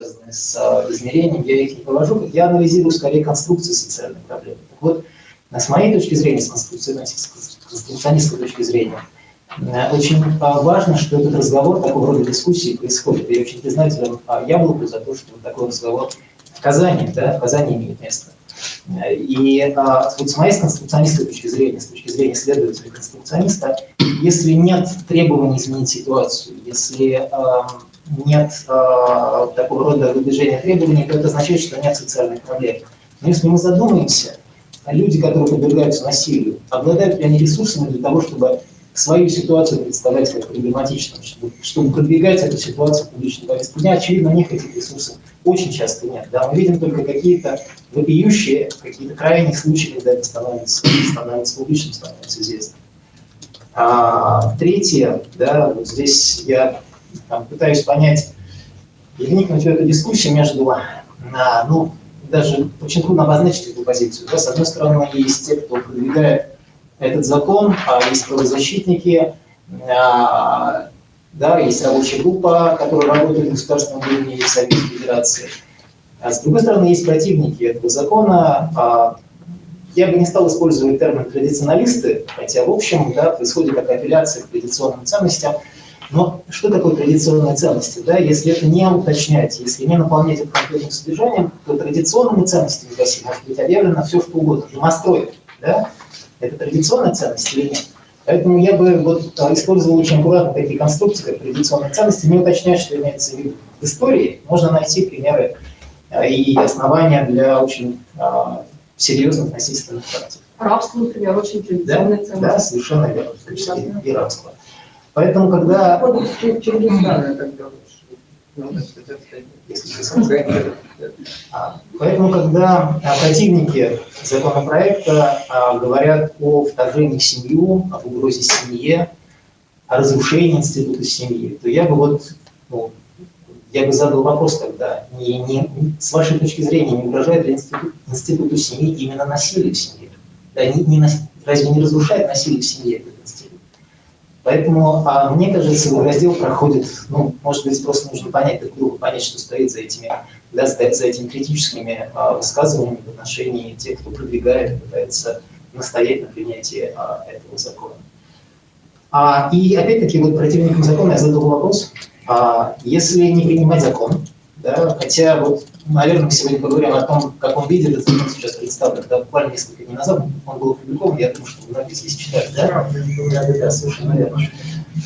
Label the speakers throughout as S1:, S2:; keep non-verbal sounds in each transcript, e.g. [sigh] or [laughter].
S1: связанные с а, измерением, я их не провожу, я анализирую скорее конструкции социальных проблем. Так вот, с моей точки зрения, с конструкционистской точки зрения, э, очень важно, что этот разговор, такого рода дискуссии происходит. Я очень признателен Яблоку за то, что такой разговор в Казани, да, в Казани имеет место. И а, вот с моей конструкционистской точки зрения, с точки зрения следователя-конструкциониста, если нет требований изменить ситуацию, если а, нет а, такого рода выдвижения требований, то это означает, что нет социальных проблем. Но если мы задумаемся, люди, которые подвергаются насилию, обладают ли они ресурсами для того, чтобы свою ситуацию представлять как проблематичную, чтобы, чтобы продвигать эту ситуацию в публичной повестке дня, очевидно, у них этих ресурсов очень часто нет. Да? Мы видим только какие-то вопиющие, какие-то крайние случаи, когда это становится, становится публичным, становится известным. А, третье, да, вот здесь я там, пытаюсь понять и вникнуть в эту дискуссию между, а, ну, даже очень трудно обозначить эту позицию. Да? С одной стороны, есть те, кто продвигает этот закон, а есть правозащитники, а, да, есть рабочая группа, которая работает в государственном уровне в Совете Федерации. А с другой стороны, есть противники этого закона. А, я бы не стал использовать термин «традиционалисты», хотя, в общем, да, происходит такая апелляция к традиционным ценностям. Но что такое традиционные ценности? Да? Если это не уточнять, если не наполнять это конкретным содержанием, то традиционными ценностями в России может быть объявлено все, что угодно. Домострой, да? это традиционная ценность или нет? Поэтому я бы вот а, использовал очень аккуратно такие конструкции, как традиционные ценности, не уточнять, что имеется в виду. В истории можно найти примеры а, и основания для очень а, серьезных насильственных практик.
S2: Рабство, например, очень традиционная
S1: да, ценность. Да, совершенно верно, в том числе и рабство. Поэтому, когда... Тогда Поэтому, когда противники законопроекта а, говорят о вторжении в семью, об угрозе семье, о разрушении института семьи, то я бы вот, ну, я бы задал вопрос тогда, не, не, с вашей точки зрения, не угрожает ли институт, институту семьи именно насилие в семье? Да, не, не, разве не разрушает насилие в семье этот институт? Поэтому а, мне кажется, раздел проходит, ну, может быть, просто нужно понять друг понять, что стоит за этими, да, стоит за этими критическими а, высказываниями в отношении тех, кто продвигает, пытается настоять на принятии а, этого закона. А, и опять-таки, вот противникам закона я задал вопрос, а, если не принимать закон, да, хотя вот, наверное, мы сегодня поговорим о том, в каком виде этот закон сейчас представлен. Да, буквально несколько дней назад он был опубликован, я думаю, что многие здесь читали, да? Да, да, да, совершенно верно.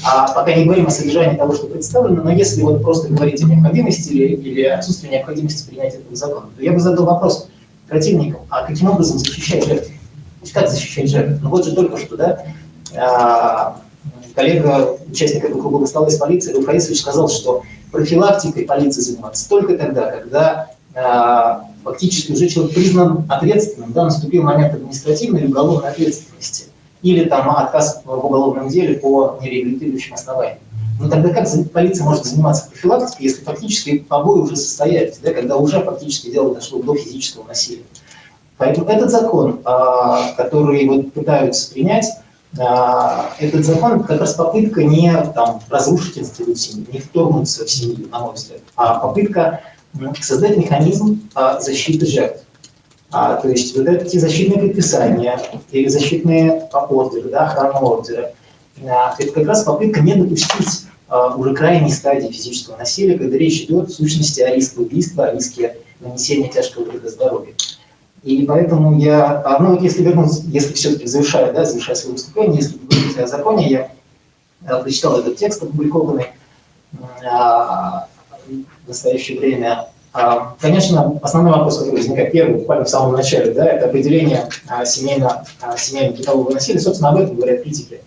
S1: А пока не говорим о содержании того, что представлено, но если вот просто говорить о необходимости или, или отсутствии необходимости принятия этого закона, то я бы задал вопрос противникам, а каким образом защищать жертв? Как защищать жертв? Ну вот же только что, да, а, коллега, участник этого круглого стола из полиции, Лев сказал, что профилактикой полиции заниматься только тогда, когда э, фактически уже человек признан ответственным, да, наступил момент административной или уголовной ответственности, или там отказ в уголовном деле по нереабилитирующим основаниям. Но тогда как полиция может заниматься профилактикой, если фактически побои уже состоялись, да, когда уже фактически дело дошло до физического насилия? Поэтому этот закон, а, который вот пытаются принять, а, этот закон как раз попытка не там, разрушить институт семьи, не вторгнуться в семью, на мой взгляд, а попытка создать механизм а, защиты жертв. А, то есть вот эти защитные предписания или защитные ордеры, да, охранные ордеры, а, это как раз попытка не допустить а, уже крайней стадии физического насилия, когда речь идет в сущности о риске убийства, о риске нанесения тяжкого вреда здоровью. И поэтому я, а, ну если вернуться, если все-таки завершая, да, завершая свое выступление, если говорить о законе, я, я прочитал этот текст, опубликованный а, в настоящее время. А, конечно, основной вопрос, который возникает первый, буквально в самом начале, да, это определение семейно, а, семейно-бытового насилия. Собственно, об этом говорят критики.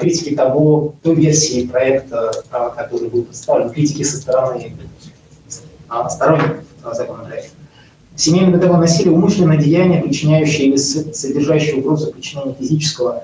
S1: Критики того, той версии проекта, который был представлен, критики со стороны сторонников законопроекта. Семейное бытовое насилие – умышленное деяние, причиняющее или содержащее угрозу причинения физического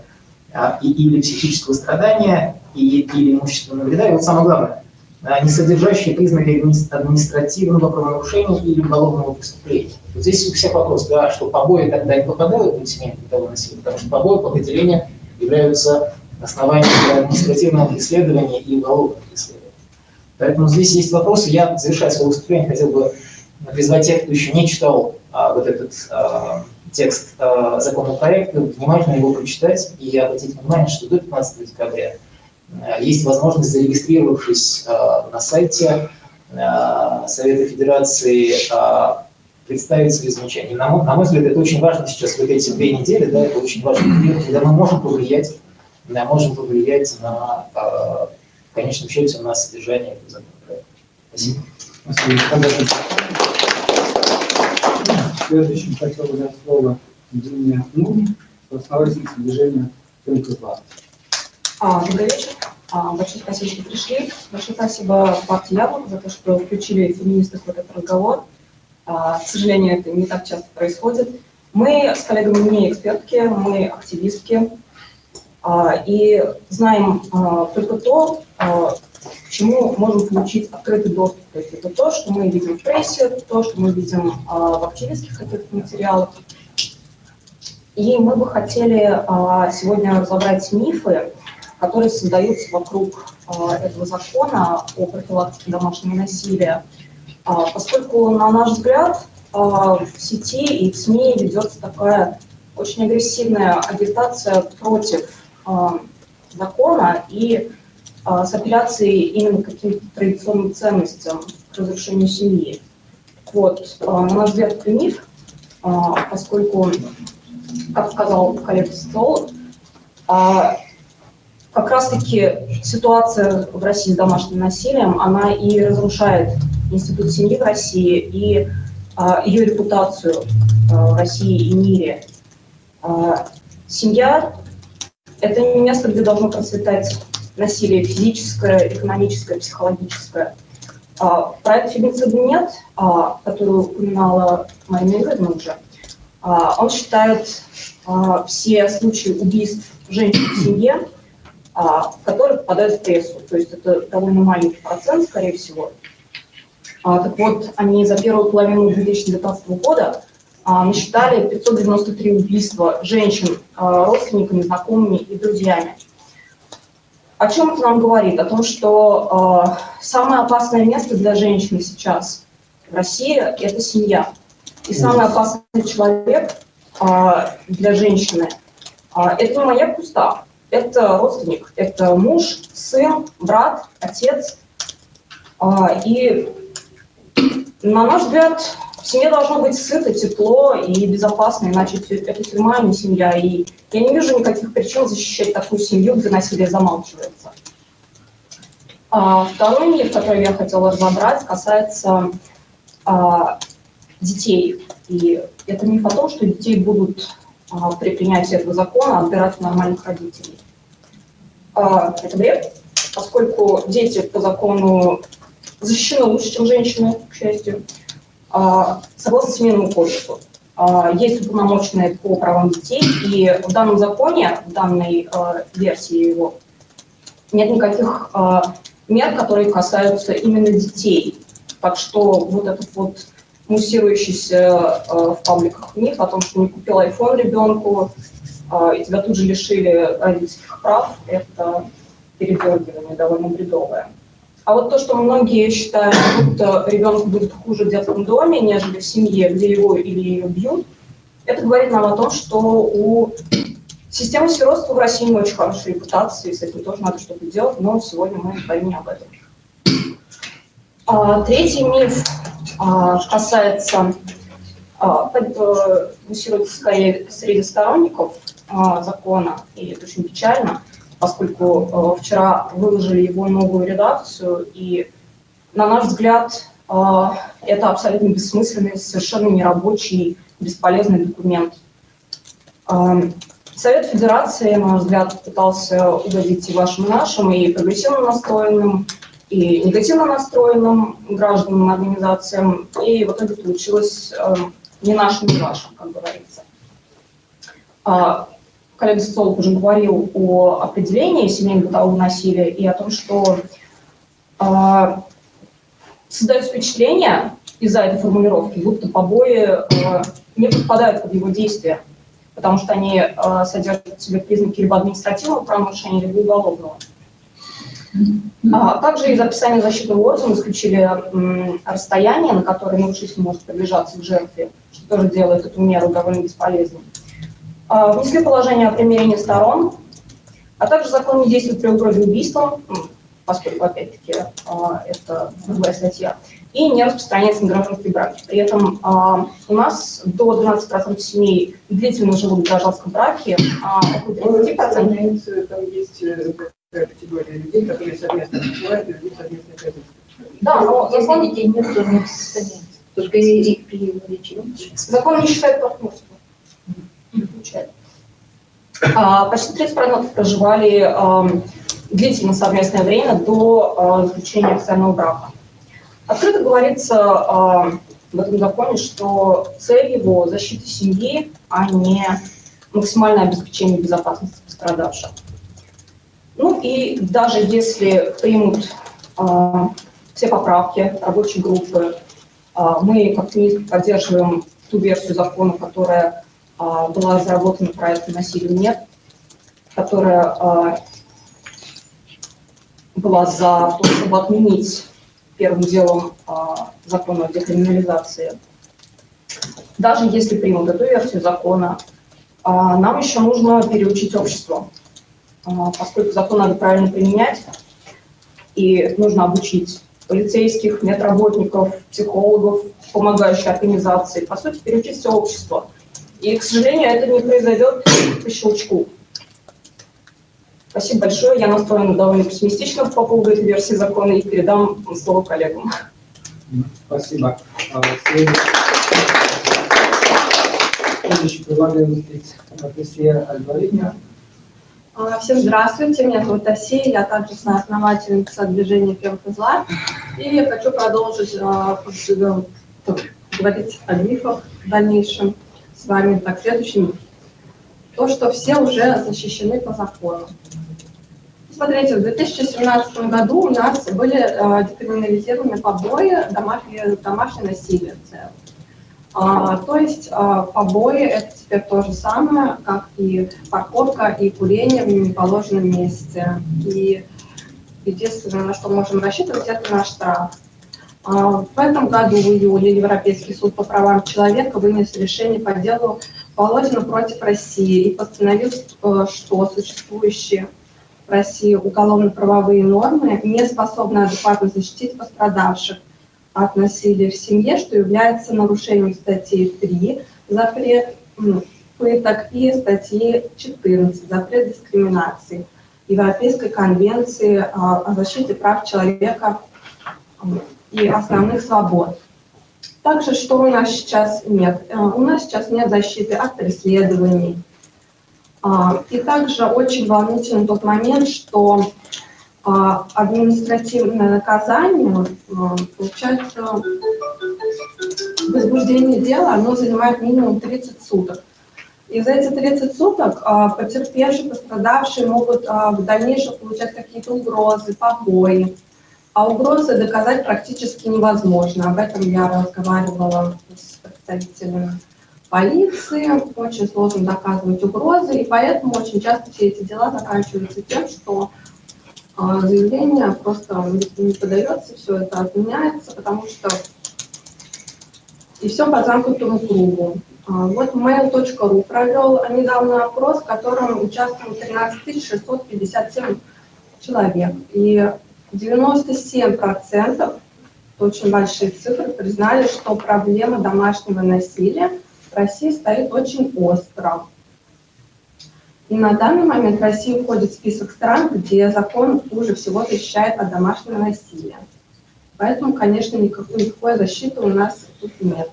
S1: а, и, или психического страдания и, или имущественного вреда. И вот самое главное, а, не содержащие признаки административного правонарушения или уголовного преступления. Вот здесь у всех вопрос, да, что побои тогда не попадают в семейное бытовое насилие, потому что побои по определению являются основанием для административного преследования и уголовного преследования. Поэтому здесь есть вопросы. Я, завершая свое выступление, хотел бы призвать тех, кто еще не читал а, вот этот а, текст а, законопроекта, внимательно его прочитать и обратить внимание, что до 15 декабря а, есть возможность, зарегистрировавшись а, на сайте а, Совета Федерации, а, представить свои замечания. На мой, на мой взгляд, это очень важно сейчас, вот эти две недели, да, это очень важно, когда мы можем повлиять, можем повлиять на, в конечном счете, на содержание этого законопроекта. Спасибо. Спасибо.
S3: Следующим хотел бы дать слово Дине Нуни, основательнице движения МК-2.
S2: А, добрый вечер. А, большое спасибо, что пришли. Большое спасибо партии Яблок за то, что включили феминистов в этот разговор. А, к сожалению, это не так часто происходит. Мы с коллегами не экспертки, мы активистки. А, и знаем а, только то, а, к чему можем получить открытый доступ. То есть это то, что мы видим в прессе, то, что мы видим а, в активистских каких-то материалах. И мы бы хотели а, сегодня разобрать мифы, которые создаются вокруг а, этого закона о профилактике домашнего насилия, поскольку, на наш взгляд, в сети и в СМИ ведется такая очень агрессивная агитация против закона и а, с апелляцией именно к каким-то традиционным ценностям, к разрушению семьи. Вот, а, на наш взгляд, это миф, а, поскольку, как сказал коллега Стол, как раз-таки ситуация в России с домашним насилием, она и разрушает институт семьи в России и ее репутацию в России и мире. Семья – это место, где должно процветать насилие физическое, экономическое, психологическое. А, проект фемицида нет, а, который упоминала Марина Игоревна уже, а, он считает а, все случаи убийств женщин в семье, а, которые попадают в прессу. То есть это довольно маленький процент, скорее всего. А, так вот, они за первую половину 2019 года а, насчитали 593 убийства женщин а, родственниками, знакомыми и друзьями. О чем это нам говорит? О том, что э, самое опасное место для женщины сейчас в России – это семья. И самый опасный человек э, для женщины э, – это не маяк куста, это родственник, это муж, сын, брат, отец. Э, и, на наш взгляд, в семье должно быть сыто, тепло и безопасно, иначе это тюрьма, а не семья. И я не вижу никаких причин защищать такую семью, где насилие замалчивается. А, второй миф, который я хотела разобрать, касается а, детей. И это миф о том, что детей будут а, при принятии этого закона отбирать нормальных родителей. А, это бред, поскольку дети по закону защищены лучше, чем женщины, к счастью. А, согласно Семейному кодексу, а, есть уполномоченные по правам детей, и в данном законе, в данной а, версии его, нет никаких мер, которые касаются именно детей. Так что вот этот вот муссирующийся в пабликах миф о том, что не купил iPhone ребенку, и тебя тут же лишили родительских прав, это передергивание довольно бредовое. А вот то, что многие считают, будто ребенку будет хуже в детском доме, нежели в семье, где его или ее бьют, это говорит нам о том, что у системы сиротства в России не очень хорошая репутация, и с этим тоже надо что-то делать, но сегодня мы говорим не об этом. А, третий миф а, касается а, муссируется скорее среди сторонников а, закона, и это очень печально – поскольку э, вчера выложили его новую редакцию, и, на наш взгляд, э, это абсолютно бессмысленный, совершенно нерабочий, бесполезный документ. Э, Совет Федерации, на наш взгляд, пытался угодить и вашим, и нашим, и прогрессивно настроенным, и негативно настроенным гражданам, организациям, и в итоге получилось э, не нашим, не вашим, как говорится. Коллега Соцолог уже говорил о определении семейно-бытового насилия и о том, что э, создается впечатление из-за этой формулировки, будто побои э, не подпадают под его действия, потому что они э, содержат в себе признаки либо административного правонарушения, либо уголовного. А также из описания защитного органа исключили расстояние, на которое нарушитель может приближаться к жертве, что тоже делает эту меру довольно бесполезной. А, Внесли положение о примирении сторон, а также закон не действует при угрозе убийства, м, поскольку, опять-таки, а, это другая статья, и не распространяется на гражданские браки. При этом а, у нас до 12% семей длительно живут в гражданском браке, а около 30%
S4: Разумеется, там есть э, такая категория людей, которые совместно проживают и ведут совместные хозяйства.
S2: Да, но закон,
S5: детей нет. Только и их при увеличении.
S2: закон не считает партнерство. Не включает. А, почти 30% проживали ам, длительно совместное время до а, заключения официального брака. Открыто говорится а, в этом законе, что цель его защита семьи, а не максимальное обеспечение безопасности пострадавших. Ну и даже если примут а, все поправки рабочей группы, а, мы как министр поддерживаем ту версию закона, которая а, была разработана проектом «Насилию нет», которая а, была за то, чтобы отменить первым делом а, закон о декриминализации. Даже если примут эту версию закона, а, нам еще нужно переучить общество, А, поскольку закон надо правильно применять, и нужно обучить полицейских, медработников, психологов, помогающих организации, по сути, переучить все общество. И, к сожалению, это не произойдет по щелчку. Спасибо большое. Я настроена довольно пессимистично по поводу этой версии закона и передам слово коллегам.
S3: Спасибо. А, Следующий, Патрисия Альваридня.
S6: А, Всем здравствуйте, меня зовут Асия, я также соосновательница движения Фемхозла. И я хочу продолжить а, говорить о мифах в дальнейшем с вами. Так, следующий миф. То, что все уже защищены по закону. Смотрите, в 2017 году у нас были а, декриминализированы побои, домашнее, домашнее насилие в целом. А, то есть а, побои это теперь то же самое, как и парковка и курение в неположенном месте. И единственное, на что можем рассчитывать, это наш штраф. А, в этом году, в июле, Европейский суд по правам человека вынес решение по делу Володина против России и постановил, э, что существующие в России уголовно-правовые нормы не способны адекватно защитить пострадавших от насилия в семье, что является нарушением статьи 3 запрет пыток и статьи 14 запрет дискриминации Европейской конвенции а, о защите прав человека и основных свобод. Также, что у нас сейчас нет? Э, У нас сейчас нет защиты от преследований. А, И также очень волнительный тот момент, что а, административное наказание, а, получается, возбуждение дела, оно занимает минимум 30 суток. И за эти 30 суток а, потерпевшие, пострадавшие могут в дальнейшем получать какие-то угрозы, побои. А угрозы доказать практически невозможно. Об этом я разговаривала с представителями полиции. Очень сложно доказывать угрозы, и поэтому очень часто все эти дела заканчиваются тем, что а, заявление просто не подается, все это отменяется, потому что и все по замкнутому кругу. А, Вот mail.ru провел недавно опрос, в котором участвовало 13 657 человек. И 97%, это очень большие цифры, признали, что проблема домашнего насилия в России стоит очень остро. И на данный момент Россия входит в список стран, где закон хуже всего защищает от домашнего насилия. Поэтому, конечно, никакой, никакой защиты у нас тут нет.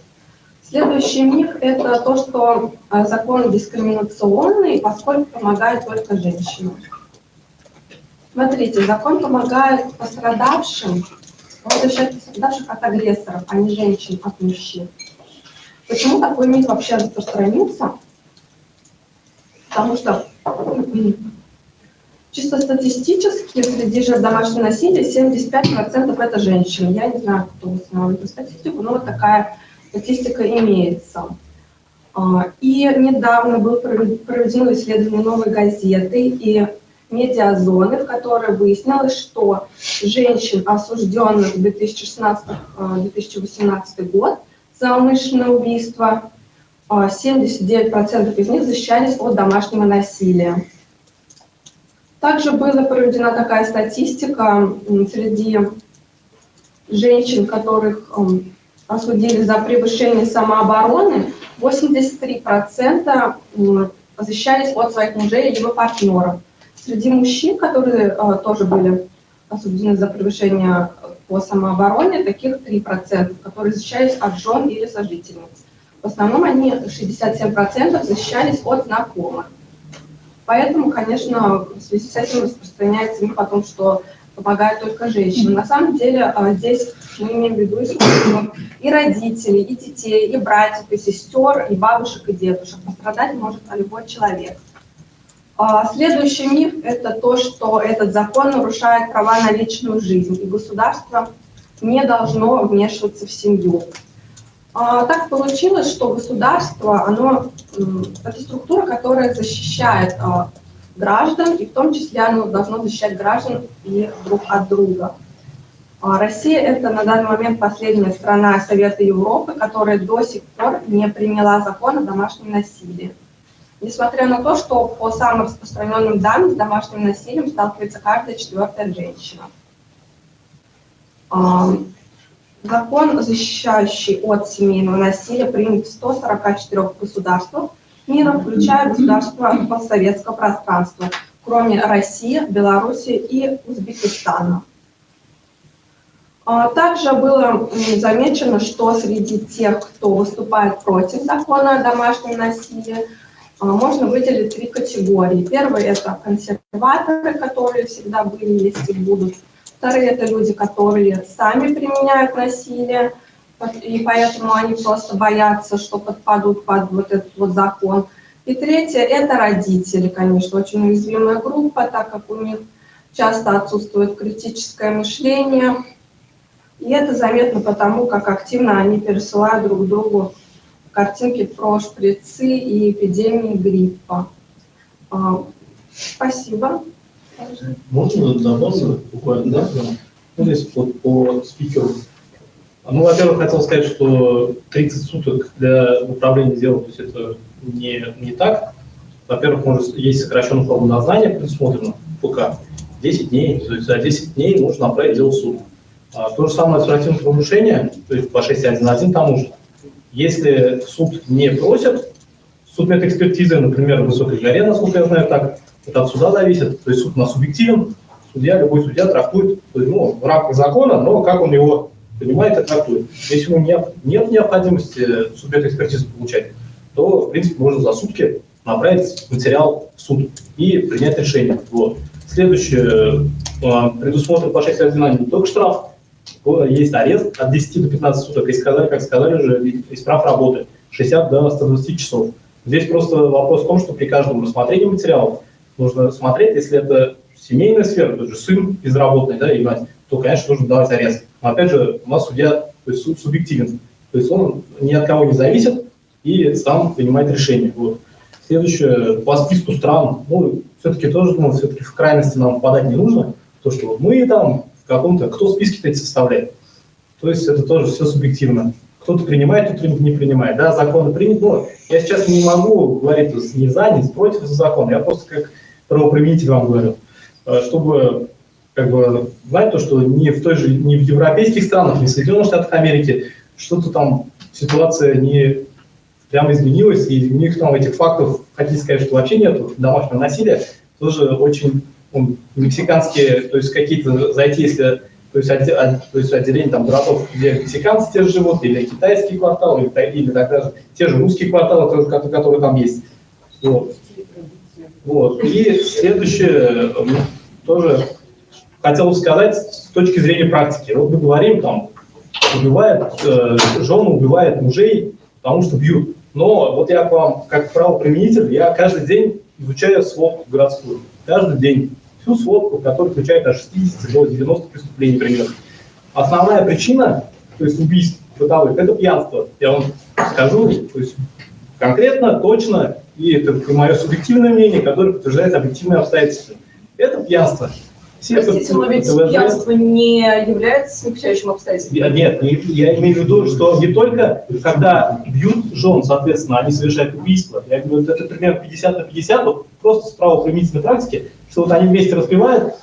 S6: Следующий миф – это то, что а, закон дискриминационный, поскольку помогает только женщинам. Смотрите, закон помогает пострадавшим, он пострадавших от агрессоров, а не женщин от мужчин. Почему такой миф вообще распространился? Потому что чисто статистически среди жертв домашнего насилия 75% это женщины. Я не знаю, кто установил эту статистику, но вот такая статистика имеется. А, И недавно было проведено исследование новой газеты, и медиазоны, в которой выяснилось, что женщин, осужденных в 2016-2018 год за умышленное убийство, а, 79% из них защищались от домашнего насилия. Также была проведена такая статистика среди женщин, которых осудили за превышение самообороны, 83% защищались от своих мужей либо партнеров. Среди мужчин, которые э, тоже были осуждены за превышение по самообороне, таких 3%, которые защищались от жен или сожительниц. В основном они 67% защищались от знакомых. Поэтому, конечно, в связи с этим распространяется миф о том, что помогают только женщинам. На самом деле а, здесь мы имеем в виду и родителей, и детей, и братьев, и сестер, и бабушек, и дедушек. Пострадать может любой человек. А, следующий миф – это то, что этот закон нарушает права на личную жизнь, и государство не должно вмешиваться в семью. А, так получилось, что государство, это структура, которая защищает граждан, и в том числе оно должно защищать граждан и друг от друга. А Россия – это на данный момент последняя страна Совета Европы, которая до сих пор не приняла закон о домашнем насилии. Несмотря на то, что по самым распространенным данным с домашним насилием сталкивается каждая четвертая женщина. Закон, защищающий от семейного насилия, принят в 144 государствах, мира, включая государства постсоветского пространства, кроме России, Беларуси и Узбекистана. А, также было замечено, что среди тех, кто выступает против закона о домашнем насилии, а, можно выделить три категории. Первый – это консерваторы, которые всегда были, есть и будут. Вторые – это люди, которые сами применяют насилие, и поэтому они просто боятся, что подпадут под вот этот вот закон. И третье – это родители, конечно, очень уязвимая группа, так как у них часто отсутствует критическое мышление. И это заметно потому, как активно они пересылают друг другу картинки про шприцы и эпидемии гриппа. А, спасибо.
S7: Можно добавить буквально, да? Ну, здесь вот по спикеру ну, во-первых, хотел сказать, что 30 суток для управления делом, то есть это не, не так. Во-первых, может, есть сокращенная форма назнания предусмотрена ПК. 10 дней, то есть за 10 дней нужно направить дело в суд. А, то же самое административное правонарушение, то есть по 6.1.1 тому же. Если суд не просит, суд экспертизы, например, в высокой горе, насколько я знаю, так, это от суда зависит, то есть суд у нас субъективен, судья, любой судья трактует ну, в рамках закона, но как он его понимает и трактует. Если у него нет необходимости субъект экспертизы получать, то, в принципе, можно за сутки направить материал в суд и принять решение. Вот. Следующее, э, предусмотрен по 6 не только штраф, есть арест от 10 до 15 суток, и сказали, как сказали уже, есть прав работы, 60 до 120 часов. Здесь просто вопрос в том, что при каждом рассмотрении материалов нужно смотреть, если это семейная сфера, тот же сын безработный, да, и мать, то, конечно, нужно давать арест. Но опять же, у нас судья то есть суд субъективен, то есть он ни от кого не зависит и сам принимает решение. Вот. Следующее, по списку стран, ну, все-таки тоже, думаю, все-таки в крайности нам попадать не нужно, то, что вот мы там каком-то, кто списки эти составляет. То есть это тоже все субъективно. Кто-то принимает, кто-то не принимает. Да, законы приняты, но я сейчас не могу говорить ни за, ни против закона, я просто как правоприменитель вам говорю, э, чтобы как бы знать то, что не в той же, не в европейских странах, не в Соединенных Штатах Америки что-то там ситуация не прямо изменилась, и у них там этих фактов, хотите сказать, что вообще нет домашнего насилия, тоже очень мексиканские, то есть какие-то зайти, если то есть, отде, то есть отделение там городов, где мексиканцы те же живут, или китайские кварталы, или, или тогда те же русские кварталы, которые там есть. Вот. Вот. И следующее, тоже хотел бы сказать с точки зрения практики. Вот мы говорим, там, убивает, э, жены убивает мужей, потому что бьют. Но вот я к вам, как правоприменитель, я каждый день изучаю сводку городскую. Каждый день. Всю сводку, которая включает от 60 до 90 преступлений примерно. Основная причина, то есть убийств бытовых, это пьянство. Я вам скажу, то есть конкретно, точно, и это мое субъективное мнение, которое подтверждает объективные обстоятельства. это пьянство. Все
S6: Простите, но ведь
S7: ТВЗ.
S6: пьянство не является смягчающим обстоятельством.
S7: Я- Нет, не- я имею в виду, что не только когда бьют жен, соответственно, они совершают убийство. Я говорю, это примерно 50 на 50, вот просто с правоприменительной практики, что вот они вместе распевают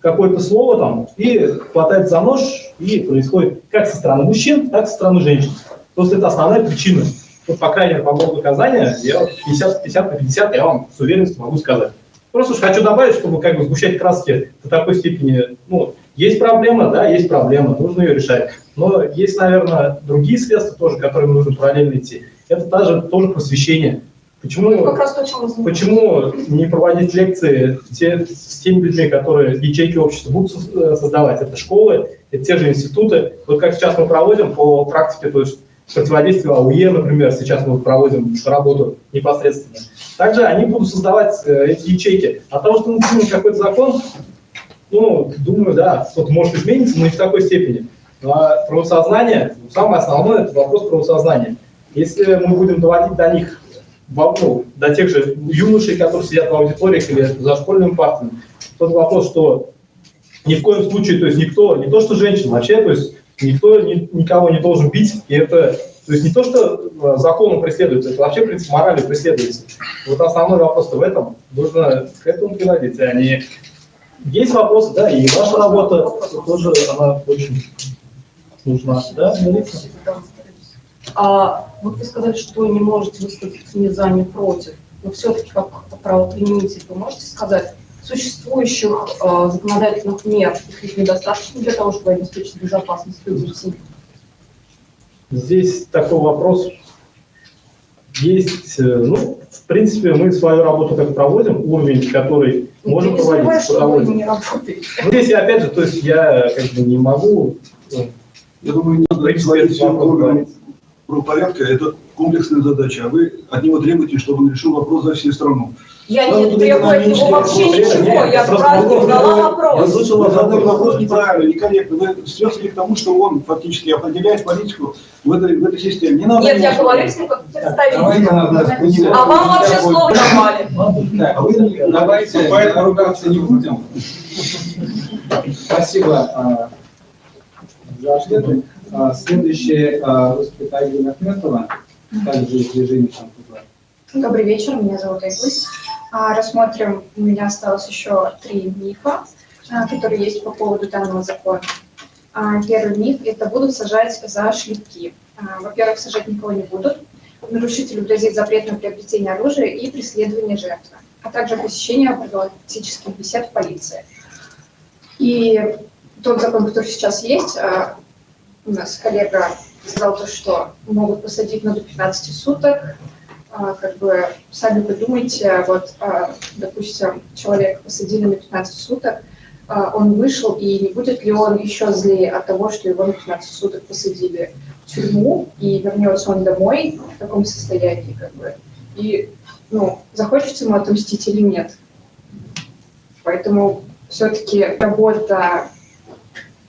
S7: какое-то слово там и хватает за нож, и происходит как со стороны мужчин, так и со стороны женщин. Просто это основная причина. Вот, по крайней мере, по поводу наказания, я вот 50, 50 на 50, я вам с уверенностью могу сказать. Просто уж хочу добавить, чтобы как бы сгущать краски до такой степени, ну, есть проблема, да, есть проблема, нужно ее решать. Но есть, наверное, другие средства тоже, которыми нужно параллельно идти. Это даже тоже просвещение. Почему,
S6: Ну, как раз то, чем мы
S7: почему не проводить лекции те- с теми людьми, которые ячейки общества будут э, создавать? Это школы, это те же институты. Вот как сейчас мы проводим по практике, то есть противодействию АУЕ, например, сейчас мы проводим работу непосредственно. Также они будут создавать э, эти ячейки. От того, что мы примем какой-то закон, ну, думаю, да, что-то может измениться, но не в такой степени. А правосознание, самое основное, это вопрос правосознания. Если мы будем доводить до них, ну, до тех же юношей, которые сидят в аудиториях или за школьными партами, тот вопрос, что ни в коем случае, то есть никто, не то что женщина, вообще, то есть никто ни- никого не должен бить, и это, то есть не то, что э, законом преследуется, это вообще принцип морали преследуется. Вот основной вопрос в этом, нужно к этому приводить, а не... Есть вопросы, да, и ваша работа тоже, она очень нужна, да, Мелисса?
S6: А вот вы сказали, что не можете выступить ни за, ни против. Но все-таки как правоприменитель вы можете сказать, существующих э, законодательных мер их недостаточно для того, чтобы обеспечить безопасность людей?
S7: Здесь такой вопрос. Есть, э, ну, в принципе, мы свою работу как проводим, уровень, который можем
S6: не забывай,
S7: проводить, проводим. Ну, здесь я, опять же, то есть я как бы не могу, ну,
S8: Я думаю, не надо
S7: вопрос,
S8: правопорядка. Это комплексная задача. А вы от него требуете, чтобы он решил вопрос за всю страну.
S6: Я
S8: Надо
S6: не требую от него вообще
S7: вопрос.
S6: ничего,
S7: Нет,
S6: я
S7: просто
S6: просто
S7: вопрос.
S6: задала
S8: Я
S6: вопрос.
S8: слышал задать вопрос неправильно, некорректно. Вы связали к тому, что он фактически определяет политику в этой, в этой системе. Не надо
S6: Нет, я говорю с ним как представитель. А вам вообще слово не давали.
S9: Так, вы давайте ругаться не будем. Спасибо а, за ответы. А, Следующее а, выступит Айгуль Ахметова, также из движения «Шампур».
S4: Добрый вечер, меня зовут Айгуль. А, Рассмотрим, у меня осталось еще три мифа, которые есть по поводу данного закона. Первый миф – это будут сажать за шлепки. Во-первых, сажать никого не будут. Нарушителю грозит запрет на приобретение оружия и преследование жертвы, а также посещение профилактических бесед в полиции. И тот закон, который сейчас есть, у нас коллега сказал то, что могут посадить на до 15 суток, а, как бы сами подумайте, вот, а, допустим, человека посадили на 15 суток, а, он вышел, и не будет ли он еще злее от того, что его на 15 суток посадили в тюрьму, и вернется он домой в таком состоянии, как бы, и, ну, захочется ему отомстить или нет. Поэтому все-таки работа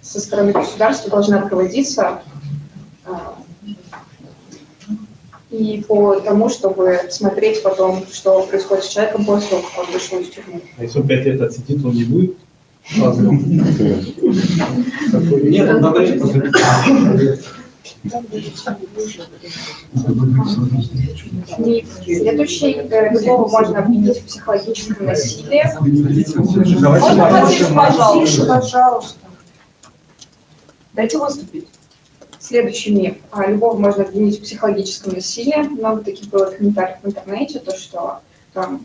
S4: со стороны государства должна проводиться а, и по тому, чтобы смотреть потом, что происходит с человеком после того, как он вышел из тюрьмы.
S7: а если он пять лет отсидит, он не будет разным.
S9: Нет, он
S4: следующий, э, любого можно обвинить в психологическом насилии.
S6: Можно потише, пожалуйста? Дайте выступить.
S4: Следующий миф. А, Любого можно обвинить в психологическом насилии. Много таких было комментариев в интернете, то, что там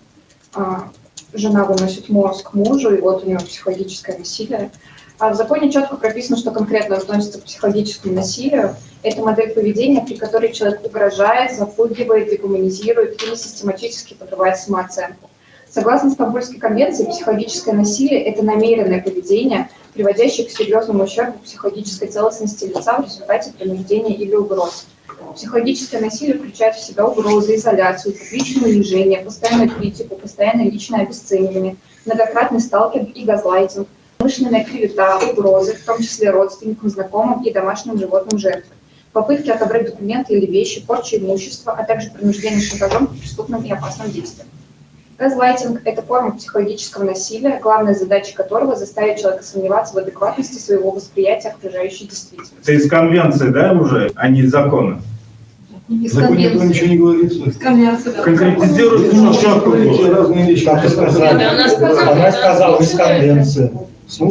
S4: а, жена выносит мозг мужу, и вот у него психологическое насилие. А в законе четко прописано, что конкретно относится к психологическому насилию. Это модель поведения, при которой человек угрожает, запугивает, дегуманизирует или систематически подрывает самооценку. Согласно Стамбульской конвенции, психологическое насилие – это намеренное поведение, приводящее к серьезному ущербу психологической целостности лица в результате принуждения или угроз. Психологическое насилие включает в себя угрозы, изоляцию, публичное унижение, постоянную критику, постоянное личное обесценивание, многократный сталкинг и газлайтинг, умышленная клевета, угрозы, в том числе родственникам, знакомым и домашним животным жертвы, попытки отобрать документы или вещи, порча имущества, а также принуждение шантажом к преступным и опасным действиям.
S6: Газлайтинг – это форма психологического насилия, главная задача которого – заставить человека сомневаться в адекватности своего восприятия окружающей действительности.
S10: Это из конвенции, да, уже, а не из закона?
S6: Из
S8: В законе этого
S6: конвенции.
S8: ничего не говорится.
S11: Конвенция, да.
S10: Конкретизируйте, ну,
S8: разные вещи.
S3: Как вы сказали?
S5: Она сказала,
S3: Она сказала из конвенции.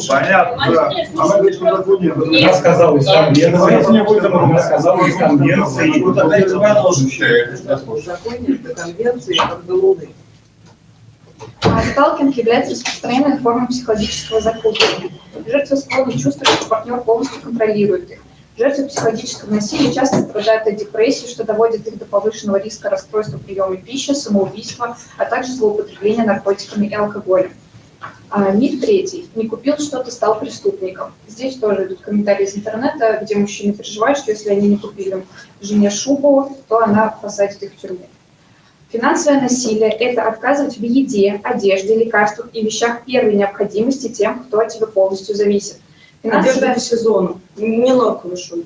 S10: Понятно, да.
S8: Она говорит, что законе
S3: Она сказала из конвенции. Она сказала из конвенции.
S8: Вот опять продолжим.
S4: В законе до конвенции как до Луны.
S6: А Сталкинг является распространенной формой психологического запугивания. Жертвы склонны чувствовать, что партнер полностью контролирует их. Жертвы психологического насилия часто страдают от депрессии, что доводит их до повышенного риска расстройства приема пищи, самоубийства, а также злоупотребления наркотиками и алкоголем. А, миф третий. Не купил что-то, стал преступником. Здесь тоже идут комментарии из интернета, где мужчины переживают, что если они не купили жене шубу, то она посадит их в тюрьму. Финансовое насилие – это отказывать в еде, одежде, лекарствах и вещах первой необходимости тем, кто от тебя полностью зависит.
S12: Одежда
S6: Финансовое,
S12: по сезону, не норковые шубы.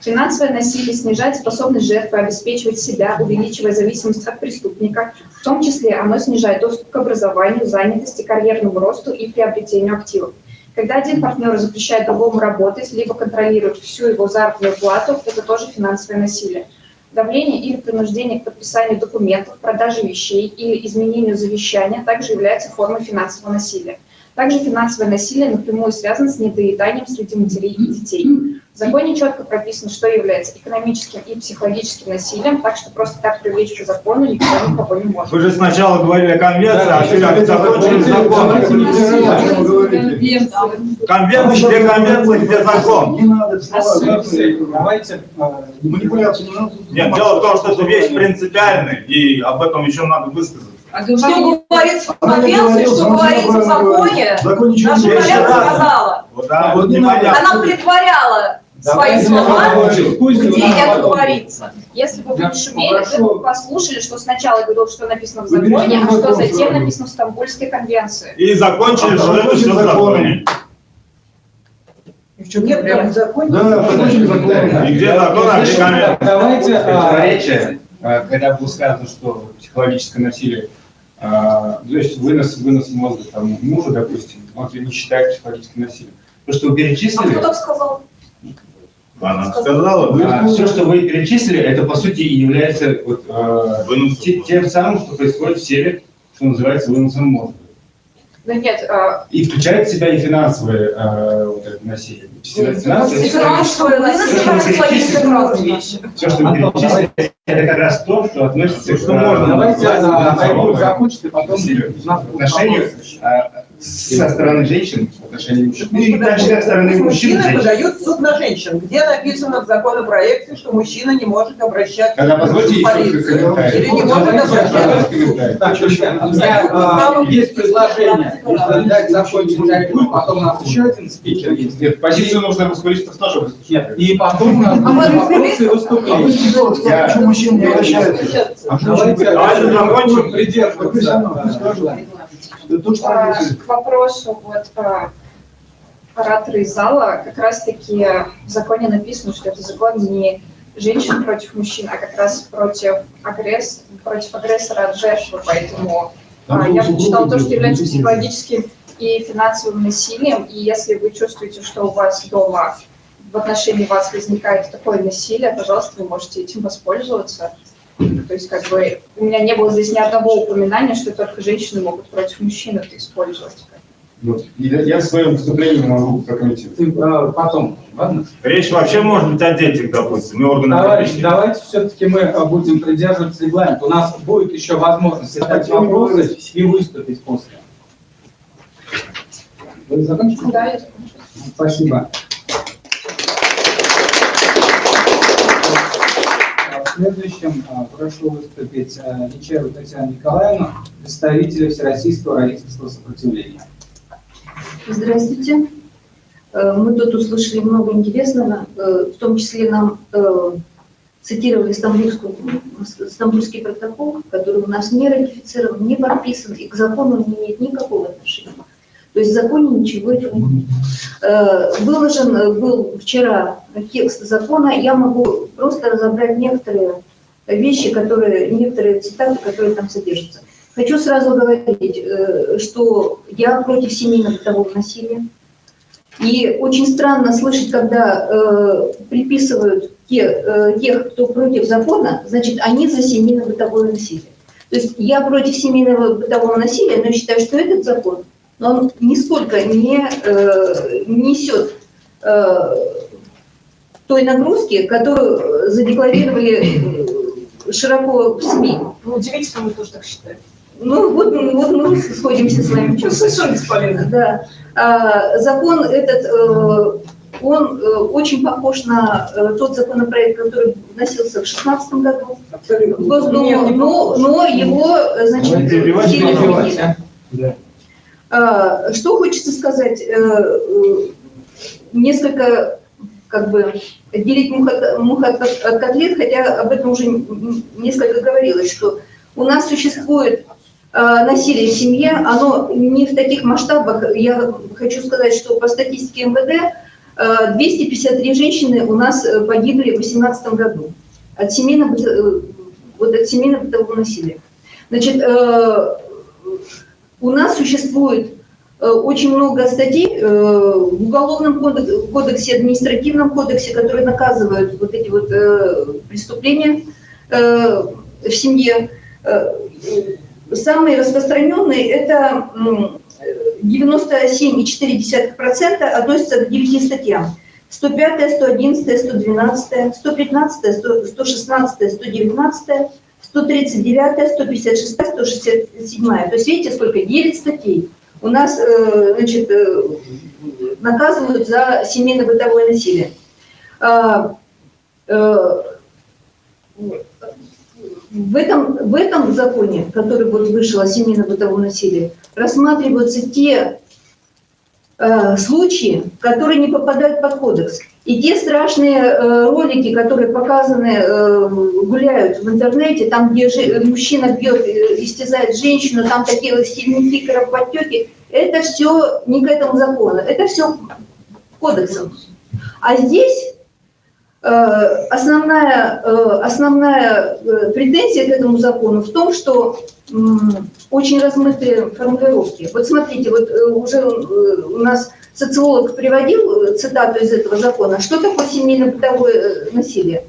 S6: финансовое насилие снижает способность жертвы обеспечивать себя, увеличивая зависимость от преступника. В том числе оно снижает доступ к образованию, занятости, карьерному росту и приобретению активов. Когда один партнер запрещает другому работать, либо контролирует всю его заработную плату, это тоже финансовое насилие. Давление или принуждение к подписанию документов, продаже вещей или изменению завещания также является формой финансового насилия. Также финансовое насилие напрямую связано с недоеданием среди матерей и детей. В законе четко прописано, что является экономическим и психологическим насилием, так что просто так привлечь по закону никто никого не может.
S10: Вы же сначала говорили о конвенции, а теперь закончили законом. Конвенция, где конвенция, где закон.
S8: Не надо слова.
S9: Давайте, а,
S8: Манипуляции не надо.
S10: Нет, дело в том, что это вещь принципиальная, и об этом еще надо высказаться.
S4: А
S12: Что
S4: говорить-
S12: говорится в конвенции, что говорится в законе, наша коллега сказала.
S10: Вот, да,
S8: Вот.
S12: Она притворяла свои слова, где это говорится.
S6: Если бы вы не шумели, вы бы послушали, что сначала говорил, что написано в законе, а что
S8: закон
S6: затем написано в Стамбульской конвенции.
S10: И закончили, что это все в законе.
S4: Нет, там в законе.
S8: Да, закончили закон.
S10: И где закон, а где конвенция?
S9: Давайте, а,
S13: противоречие, а, когда было сказано, что психологическое насилие, а, то есть вынос, вынос мозга там, мужа, допустим, он не считает психологическим насилием. То, что вы
S12: А
S13: перечислили,
S12: кто так сказал?
S10: Она сказала,
S13: а, все, что вы перечислили, это по сути и является вот,
S10: Вынос
S13: те- тем самым, что происходит в теле, что называется выносом мозга.
S6: Да нет, а,
S13: И включает в себя и финансовое а, вот это насилие. Финансовое,
S12: И финансовое насилие,
S13: все, что вы перечислили, это как раз то, что относится
S10: Что
S13: к а,
S10: можно.
S9: давайте а,
S13: второму
S9: Айгуль закончит, и потом
S13: отношению со стороны женщин, в отношении мужчин. Ну, и также со стороны мужчин.
S4: Мужчина
S13: женщин.
S4: подает в суд на женщин. Где написано в законопроекте, что мужчина не может обращаться
S13: Тогда позвольте
S4: в полицию? Или не может
S13: комментарий.
S9: Так, друзья, а, есть предложение. Дать закончить потом у нас еще один спикер есть.
S13: Нет, позицию нужно мускулистов тоже выслушать.
S9: Нет, и потом у нас
S12: А
S9: вопросы выступления.
S8: Я- Почему мужчина не обращается? А почему
S9: Давайте,
S8: женщина
S10: Давайте
S9: давайте
S10: закончим.
S9: придерживаться.
S8: Ну, скажу. Это то, что
S6: а,
S8: написано.
S6: к вопросу вот оратора из зала, как раз-таки в законе написано, что это закон не женщин против мужчин, а как раз против, агресс... против агрессора от жертвы, поэтому а, я прочитала то, что является психологическим и финансовым насилием, и если вы чувствуете, что у вас дома в отношении вас возникает такое насилие, пожалуйста, вы можете этим воспользоваться. То есть, как бы, у меня не было здесь ни одного упоминания, что только женщины могут против мужчин это использовать.
S13: Вот. И Я я в своем выступлении могу прокомментировать.
S9: Ты, а, потом, ладно?
S10: Речь вообще может быть о детях, допустим, и органах
S9: Товарищи, давайте все-таки мы а, будем придерживаться регламента. У нас будет еще возможность задать вопросы и выступить после. Вы закончили?
S6: Да, я
S9: Спасибо. В следующем а, прошу выступить а, Нечаеву Татьяну Николаевну, представителя Всероссийского родительского сопротивления.
S5: Здравствуйте. Э, Мы тут услышали много интересного, э, в том числе нам э, цитировали Стамбульский протокол, который у нас не ратифицирован, не подписан и к закону не имеет никакого отношения. То есть в законе ничего этого нет. Э, Выложен э, был вчера текст закона, я могу просто разобрать некоторые вещи, которые, некоторые цитаты, которые там содержатся. хочу сразу говорить, э, что я против семейно-бытового насилия. И очень странно слышать, когда э, приписывают те, э, тех, кто против закона, значит, они за семейно-бытовое насилие. То есть я против семейного бытового насилия, но считаю, что этот закон, он нисколько не э, несет э, той нагрузки, которую задекларировали э, широко в СМИ.
S2: Ну, удивительно, мы тоже так считаем.
S5: Ну, вот, вот мы сходимся с вами.
S2: Ну, совершенно бесполезно.
S5: Да. А, закон этот, э, он э, очень похож на э, тот законопроект, который вносился в 2016 году в Госдуму,
S2: Нет, не
S5: но, но его, э, значит, сильно
S8: перебивать,
S5: изменили.
S8: Да.
S5: А, Что хочется сказать, э, э, несколько как бы отделить мух от, мух от, от котлет, хотя об этом уже несколько говорилось, что у нас существует э, насилие в семье, оно не в таких масштабах. Я хочу сказать, что по статистике МВД э, 253 женщины у нас погибли в 2018 году от семейного, вот от семейно-бытового насилия. Значит, у нас существует э, очень много статей э, в Уголовном кодек- кодексе, административном кодексе, которые наказывают вот эти вот э, преступления в семье. Самые распространенные – это м, 97,4% относятся к 9 статьям. 105, 111, 112, 115, 100, 116, 119, 139, 156, 167. То есть видите, сколько? 9 статей. У нас э, значит, э, наказывают за семейно-бытовое насилие. А, э, в этом, в этом законе, который вот вышел о семейно-бытовом насилии, рассматриваются те случаи, которые не попадают под кодекс. И те страшные э, ролики, которые показаны, э, гуляют в интернете, там, где мужчина бьет, э, истязает женщину, там такие сильники, кровоподтеки, это все не к этому закону, это все кодексом. А здесь основная, основная претензия к этому закону в том, что очень размытые формулировки. Вот смотрите, вот уже у нас социолог приводил э, цитату из этого закона. Что такое семейно-бытовое э, насилие?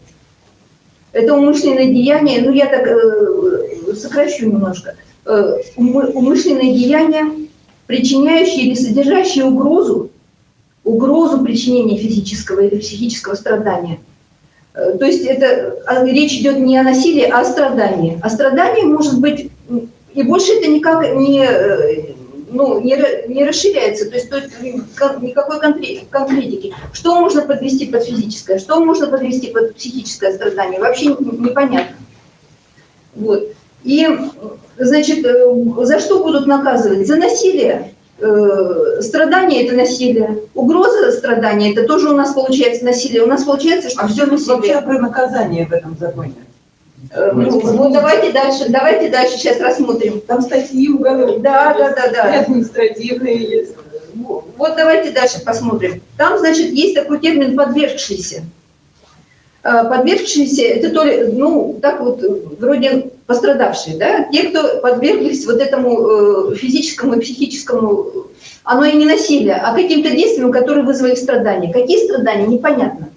S5: Это умышленное деяние, ну я так э, сокращу немножко. Э, умы- умышленное деяние, причиняющее или содержащее угрозу, угрозу причинения физического или психического страдания. Э, То есть это а, речь идет не о насилии, а о страдании. А страдание может быть, и больше это никак не, ну, не, не расширяется, то есть, то есть никакой конкре- конкретики. Что можно подвести под физическое, что можно подвести под психическое страдание, вообще непонятно. Вот. И, значит, э, за что будут наказывать? За насилие. Э, Страдание – это насилие. Угроза страдания – это тоже у нас получается насилие. У нас получается, что
S4: А
S5: все
S4: все вообще
S5: насилие.
S4: про наказание в этом законе.
S5: Э, Ну, ну, давайте дальше, давайте дальше сейчас рассмотрим.
S4: Там статьи уголовные.
S5: Да, да, да, да.
S4: административные есть.
S5: Вот давайте дальше посмотрим. Там, значит, есть такой термин «подвергшийся». Э, Подвергшиеся – это то ли, ну, так вот, вроде пострадавшие, да? Те, кто подверглись вот этому э, физическому и психическому, оно и не насилие, а каким-то действиям, которые вызвали страдания. Какие страдания, непонятно.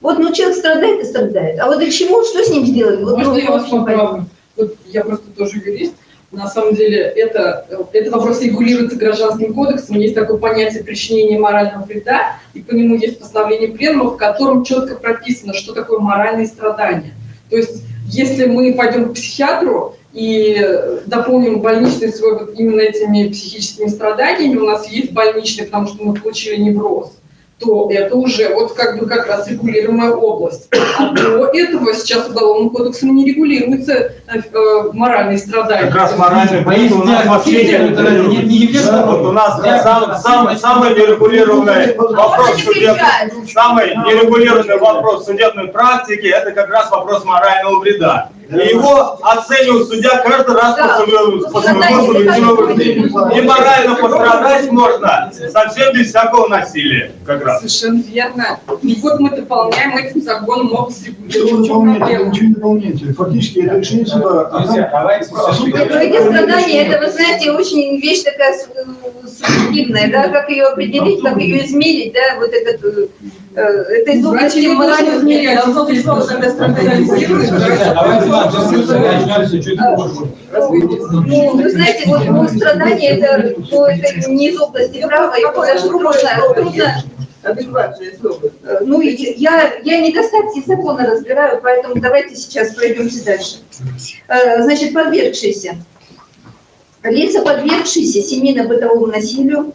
S5: Вот, ну, человек страдает и страдает. А вот для чего, что с ним сделали? Вот,
S12: Можно
S5: ну,
S12: я вас поправлю? Вот я просто тоже юрист. На самом деле это, этот вопрос регулируется гражданским кодексом. Есть такое понятие причинения морального вреда, и по нему есть постановление пленума, в котором четко прописано, что такое моральные страдания. То есть если мы пойдем к психиатру и дополним больничный свой вот именно этими психическими страданиями, у нас есть больничный, потому что мы получили невроз, то это уже вот как бы как раз регулируемая область. А до этого сейчас уголовным кодексом не регулируются э, э, моральные страдания.
S10: Как раз моральный быт у нас вообще не регулируется. Да, вот у нас сам- сам- самый нерегулированный вопрос судебной, самый нерегулированный вопрос судебной практики, это как раз вопрос морального вреда. И его оценивает судья каждый раз
S5: Да.
S10: по своему вкусу и морально пострадать можно совсем без всякого насилия, как раз.
S12: Совершенно верно. И вот мы дополняем этим законом область?
S8: Вы ничего не дополняете. Фактически это решение суда.
S5: ну эти страдания, это, вы знаете, очень вещь такая э, субъективная, да, как ее определить, как ее измерить, да, вот этот, э, э, это из области
S12: Врачи не должны
S5: моральных
S12: измерять, должно быть
S13: чуть позже.
S5: Ну, вы знаете, вот ну, страдания, это, ну, это не из области права, и даже трудно, трудно. Э, Ну, я, я недостатки закона разбираю, поэтому давайте сейчас пройдемте дальше. Э, Значит, подвергшиеся. Лица, подвергшиеся семейно-бытовому насилию,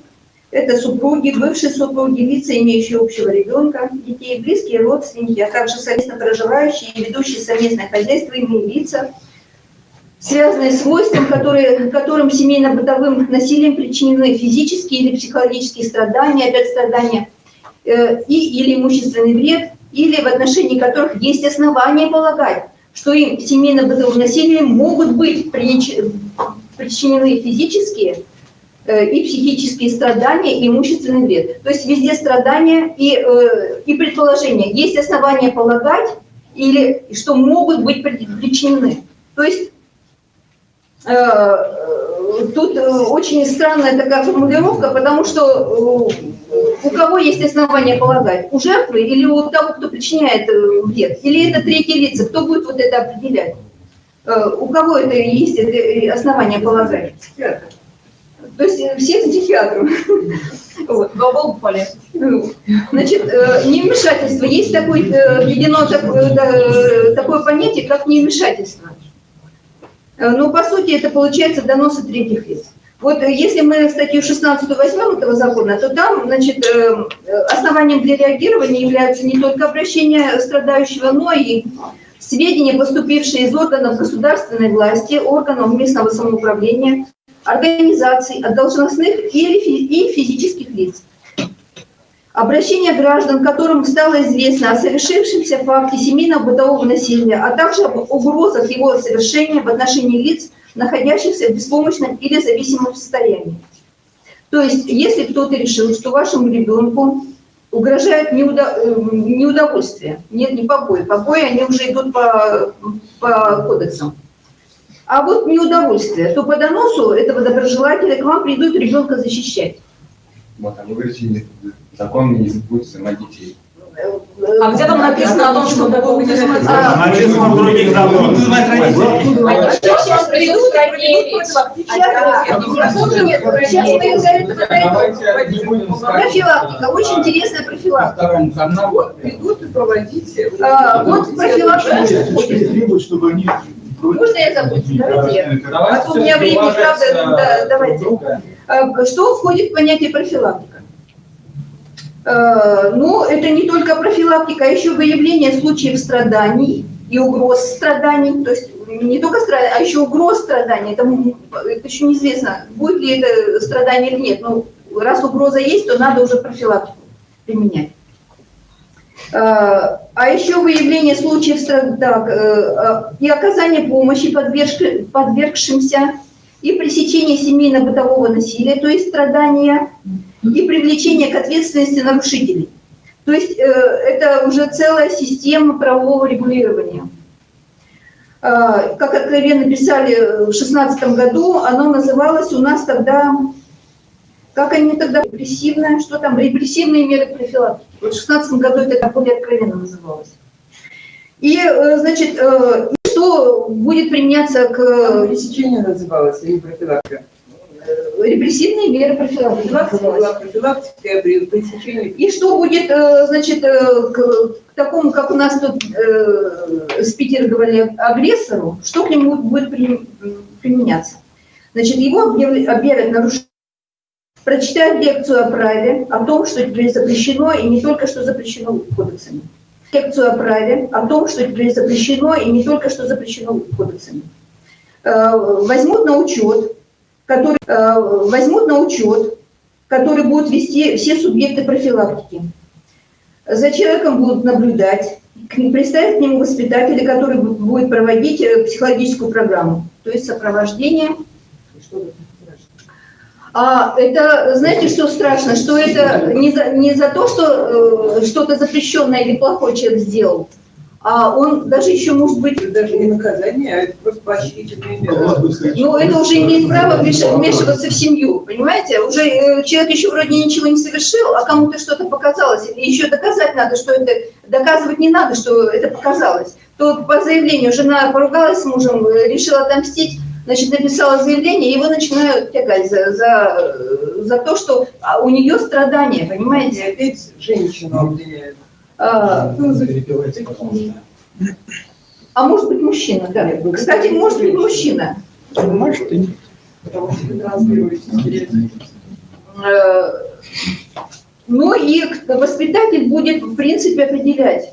S5: это супруги, бывшие супруги, лица, имеющие общего ребенка, детей, близкие родственники, а также совместно проживающие и ведущие совместное хозяйство иные лица, связанные с свойством, которые, которым семейно-бытовым насилием причинены физические или психологические страдания, опять страдания, э, и или имущественный вред, или в отношении которых есть основания полагать, что им семейно-бытовым насилием могут быть причинены физические и психические страдания и имущественный вред. То есть везде страдания и, э, и предположения. Есть основания полагать, или что могут быть при- причинены. То есть э, э, тут э, очень странная такая формулировка, потому что э, у кого есть основания полагать? У жертвы или у того, кто причиняет э, вред? Или это третьи лица? Кто будет вот это определять? Э, У кого это есть э, основания полагать? То есть э, все к психиатру. Вот. Ну, Значит, э, невмешательство. Есть такое, э, введено такое, да, такое понятие, как невмешательство. Э, Но по сути это получается доносы третьих лиц. Вот э, если мы статью 16 возьмем этого закона, то там, значит, э, э, основанием для реагирования являются не только обращение страдающего, но и сведения, поступившие из органов государственной власти, органов местного самоуправления, организаций, от должностных и физических лиц. Обращение граждан, которым стало известно о совершившемся факте семейного бытового насилия, а также об угрозах его совершения в отношении лиц, находящихся в беспомощном или зависимом состоянии. То есть, если кто-то решил, что вашему ребенку угрожает неудо- э, неудовольствие, нет, не побои, побои, они уже идут по, по кодексам, а вот неудовольствие, то по доносу этого доброжелателя к вам придут ребенка защищать.
S13: Вот, а вы говорите, не- закон не будет снимать детей.
S2: А где там написано о том, что такого не
S5: А,
S10: Написано в других законах.
S5: Сейчас придут, Сейчас мы за это
S13: Давайте не будем ставить.
S5: Профилактика, очень интересная профилактика.
S13: каналу.
S4: Придут и проводите.
S5: А, Вот профилактика.
S8: Требуют, чтобы они...
S5: Можно я закончу? Давайте я. А то у меня
S13: уважать,
S5: правда,
S13: э,
S5: да, давайте. А, Что входит в понятие профилактика? Э, Ну, это не только профилактика, а еще выявление случаев страданий и угроз страданий. То есть не только страданий, а еще угроз страданий. Это, это еще неизвестно, будет ли это страдание или нет. Но раз угроза есть, то надо уже профилактику применять. А еще выявление случаев так, э, э, и оказание помощи подвергши- подвергшимся, и пресечение семейно-бытового насилия, то есть страдания, и привлечение к ответственности нарушителей. То есть э, это уже целая система правового регулирования. Как откровенно писали в 2016 году, оно называлось у нас тогда, как они тогда, репрессивное, что там, репрессивные меры профилактики. Вот в 2016 году это более откровенно называлось. И, э, значит, э, и что будет применяться к э,
S4: Пресечение называлось, или профилактика.
S5: репрессивные меры профилактики.
S4: Профилактика при пресечении.
S5: И что будет, э, значит, э, к, к такому, как у нас тут э, спикеры агрессору, что к нему будет при- применяться? Значит, его объявят нарушителем, прочитают лекцию о праве, о том, что теперь запрещено, и не только что запрещено кодексами. Лекцию о праве, о том, что теперь запрещено, и не только что запрещено кодексами. Э, Возьмут на учет, который, э, возьмут на учет, который будут вести все субъекты профилактики. За человеком будут наблюдать, представить к нему воспитателя, который бу- будет проводить э, психологическую программу, то есть сопровождение. А это, знаете, что страшно? Что это не за, не за то, что э, что-то запрещенное или плохой человек сделал, а он даже еще может быть...
S14: Даже не наказание, а это просто поощрительные меры.
S5: Ну, это уже имеет право вмеш- вмешиваться в семью, понимаете? Уже э, человек еще вроде ничего не совершил, а кому-то что-то показалось. И еще доказать надо, что это... Доказывать не надо, что это показалось. То по заявлению жена поругалась с мужем, э, решила отомстить, значит, написала заявление, и его начинают тягать за, за, за то, что а, у нее страдания, понимаете?
S14: И опять женщину обвиняют.
S5: А,
S9: Перепевайте, пожалуйста.
S5: а может быть мужчина, да. Кстати, может быть мужчина.
S14: Потому что вы транслируете стереотипы.
S5: Э, Ну и воспитатель будет, в принципе, определять,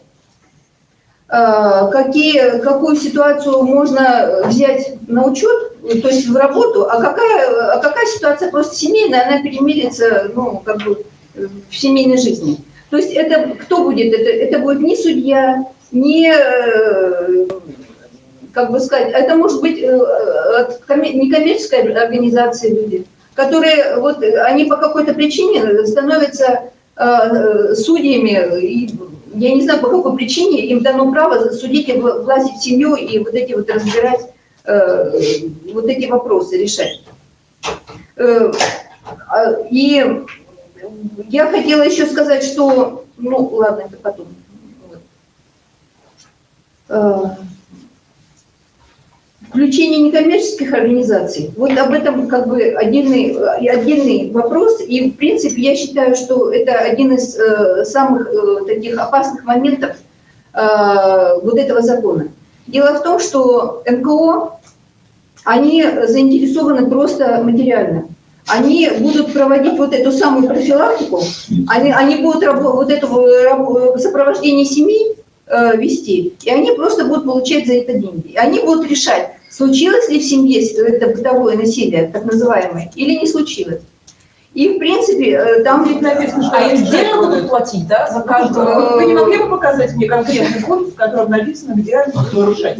S5: какие, какую ситуацию можно взять на учет, то есть в работу, а какая, а какая ситуация просто семейная, она перемирится ну, как бы, в семейной жизни. То есть это кто будет? Это, это будет не судья, не, э, как бы сказать, это может быть э, от коме- некоммерческой организации люди, которые вот э, они по какой-то причине становятся э, судьями, и я не знаю, по какой причине им дано право судить и вла- влазить в семью и вот эти вот разбирать, э, вот эти вопросы решать. Э, а, И я хотела еще сказать, что, ну ладно, это потом. Вот. Э, Включение некоммерческих организаций. Вот об этом как бы отдельный, э, отдельный вопрос. И, в принципе, я считаю, что это один из э, самых э, таких опасных моментов э, вот этого закона. Дело в том, что НКО, они заинтересованы просто материально. Они будут проводить вот эту самую профилактику, они, они будут вот это рабо- сопровождение семей э, вести, и они просто будут получать за это деньги. И они будут решать, случилось ли в семье это бытовое насилие, так называемое, или не случилось. И, в принципе, э, там ведь написано, что...
S4: А им отдельно будут платить, да, за каждого? Вы не могли бы показать мне конкретный пункт, в котором написано, где они будут решать?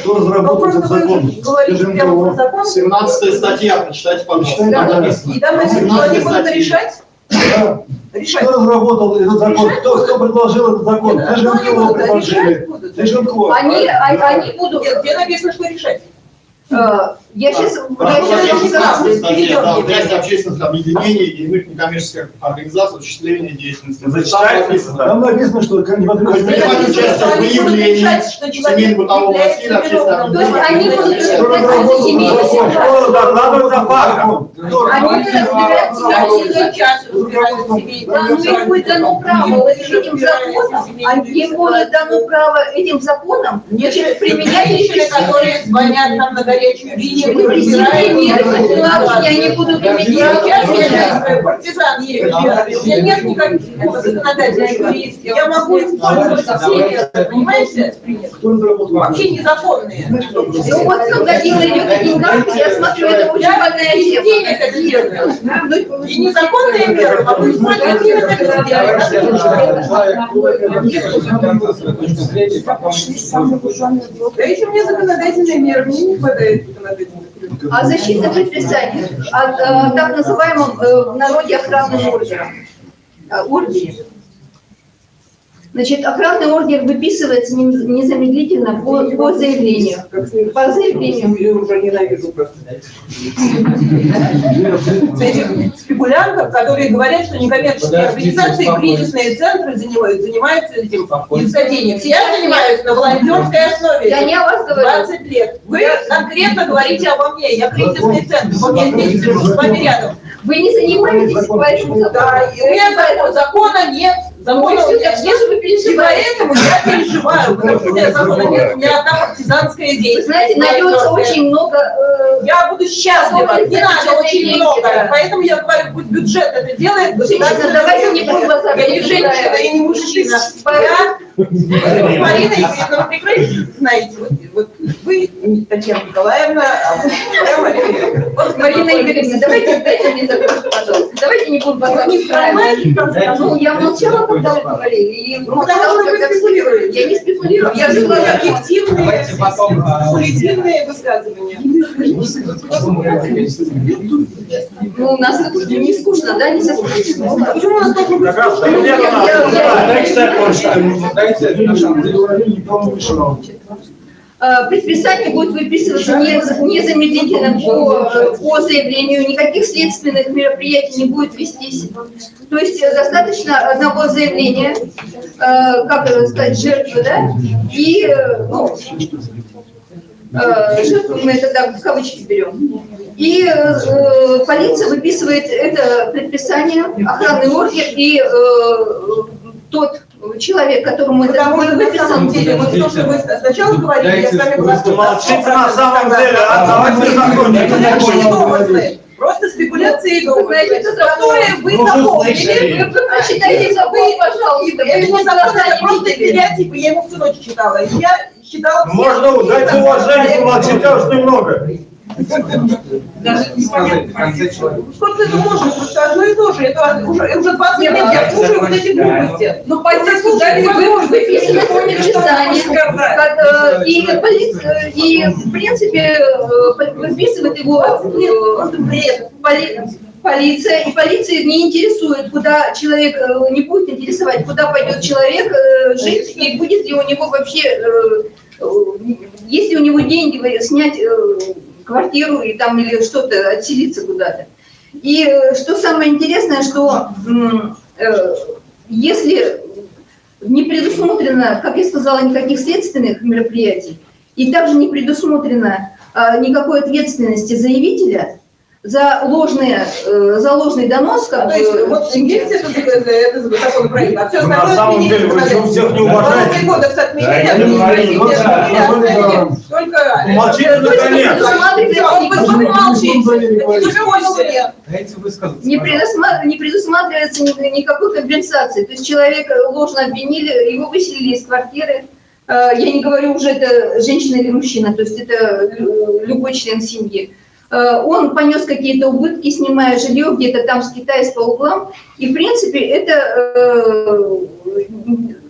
S8: Кто разработал этот закон? Скажем,
S4: прямо
S8: кого?
S4: про закон.
S15: 17 статья, прочитайте, пожалуйста.
S8: Да.
S4: И там написано, что они будут решать?
S8: Да.
S4: Решать.
S8: Кто разработал этот закон? Кто, кто предложил этот закон? Даже
S4: ну,
S8: предложили. НКО.
S5: Они, а- они будут...
S4: Нет, где написано, что решать?
S5: Э, Я сейчас... Я
S15: прощения,
S5: щас
S15: 16 статья,
S4: перейдем
S15: да,
S4: к ней.
S15: связь общественных объединений и иных некоммерческих организаций, осуществление деятельности.
S8: Зачитайте.
S15: Там написано.
S8: Что как не
S15: Принимать участие в выявлении насилия,
S8: разработал?
S5: будут разбирать семейные Да, ну им будет дано право. этим законом, а им будет дано право этим законом применять
S4: женщины, которые звонят нам на горячую линию,
S5: ситуации они будут иметь
S4: Я партизан есть. У меня нет никаких законодательных. Я могу использоваться всеми, понимаете? Вообще незаконные.
S5: Ну вот когда дело идет о деньгах, я смотрю, это очень больная тема.
S4: И незаконные меры могу использовать именно как
S14: Да если мне законодательные меры, мне не хватает законодательных.
S5: А защита предписаний от э, так называемом э, в народе охранным ордером. Э, ордере. Значит, охранный ордер выписывается незамедлительно по, по заявлению. По заявлению.
S14: Я уже ненавижу просто.
S4: спекулянтов, которые говорят, что некоммерческие организации, кризисные центры занимают, занимаются этим изготовлением. Я занимаюсь на волонтерской основе.
S5: Я не о вас говорю.
S4: 20 лет. Вы конкретно говорите обо мне. Я кризисный центр. Вот я здесь сижу с вами рядом.
S5: Вы не занимаетесь по этому закону.
S4: Да, и у меня закон- закона нет.
S5: Что
S4: нет.
S5: же
S4: поэтому я переживаю, потому что у меня закона нет, у меня одна партизанская деятельность.
S5: знаете, найдется очень много... э,
S4: Я буду счастлива, не надо очень много. Поэтому я говорю, пусть бюджет это делает.
S5: Ладно, давайте не будем вас
S4: Я не женщина и не мужчина. Я, Марина Евгеньевна, вы прекрасно знаете, вот, вот вы, Татьяна Николаевна, а Марина Евгеньевна. Вот
S5: Марина Игоревна, давайте, дайте мне закончить, пожалуйста. Давайте не будем устраивать. Ну, я молчала, когда вы говорили, и молчала, когда спекулировали. Я не спекулирую, я же говорю объективные,
S3: Давайте потом, а,
S4: Позитивные высказывания.
S5: Ну, у нас тут не скучно, да, не соскучно?
S4: Почему у нас только
S8: Как раз,
S5: Э, Предписание будет выписываться не- незамедлительно по, по заявлению, никаких следственных мероприятий не будет вестись. То есть достаточно одного заявления, э, как сказать, жертвы, да, и, ну, э, жертву мы это так в кавычки берем. И э, полиция выписывает это предписание, охранный ордер, и э, тот человек, которому это
S4: Потому что
S5: будет
S4: на самом деле, вот то, что вы сначала говорили, я с вами
S8: Вы молчите на самом деле, а давайте закончим.
S4: Просто спекуляции и
S5: Знаете,
S4: домыслы,
S5: это
S4: которые вы
S5: Ну,
S4: запомнили.
S5: Вы прочитайте закон, пожалуйста.
S4: Я его сказала, просто стереотипы, я его всю ночь читала. Я считала... все-
S8: Можно дать уважение, помолчите уж немного.
S4: Даже не
S3: сказать в конце человека.
S4: Сколько это можно? Просто одно и то же. Это уже, уже 20 лет я слушаю вот эти глупости.
S12: Ну, позицию
S4: Слушай,
S12: дали
S4: невозможно
S12: вы,
S5: Выписано
S4: что сказать.
S5: как, э, и, полиция- и, в принципе, э, выписывает его э, поли- полиция, и полиция не интересует, куда человек, э, не будет интересовать, куда пойдет человек э, жить, и будет ли у него вообще, э, э, есть ли у него деньги вы- снять э, квартиру и там или что-то, отселиться куда-то. И э, что самое интересное, что э, если не предусмотрено, как я сказала, никаких следственных мероприятий, и также не предусмотрено а, никакой ответственности заявителя за, ложные, э, за ложный донос, как
S4: То есть вот есть это, это, это законопроект, а все
S8: Ну, на
S4: остальное
S8: самом деле, вы
S4: надо.
S8: всех не уважаете.
S4: кодекс отменили,
S8: ну
S4: только...
S8: Молчите наконец.
S4: Молчите.
S3: Дайте высказаться.
S5: не,
S3: пожалуйста.
S5: предусма- не предусматривается ни- никакой компенсации. То есть человека ложно обвинили, его выселили из квартиры. Э, Я не говорю уже, это женщина или мужчина, то есть это э, любой член семьи. Э, Он понес какие-то убытки, снимая жилье где-то там с Китая по углам. И, в принципе, это э,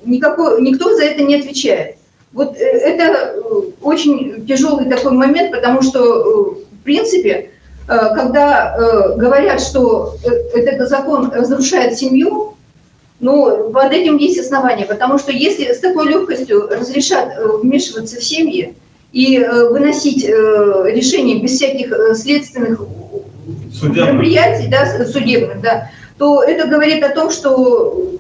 S5: никакой, никто за это не отвечает. Вот э, это очень тяжелый такой момент, потому что, в принципе, когда говорят, что этот закон разрушает семью, ну, под этим есть основания, потому что если с такой легкостью разрешат вмешиваться в семьи и э, выносить э, решения без всяких э, следственных
S8: Судебных.
S5: мероприятий, да, судебных, да, то это говорит о том, что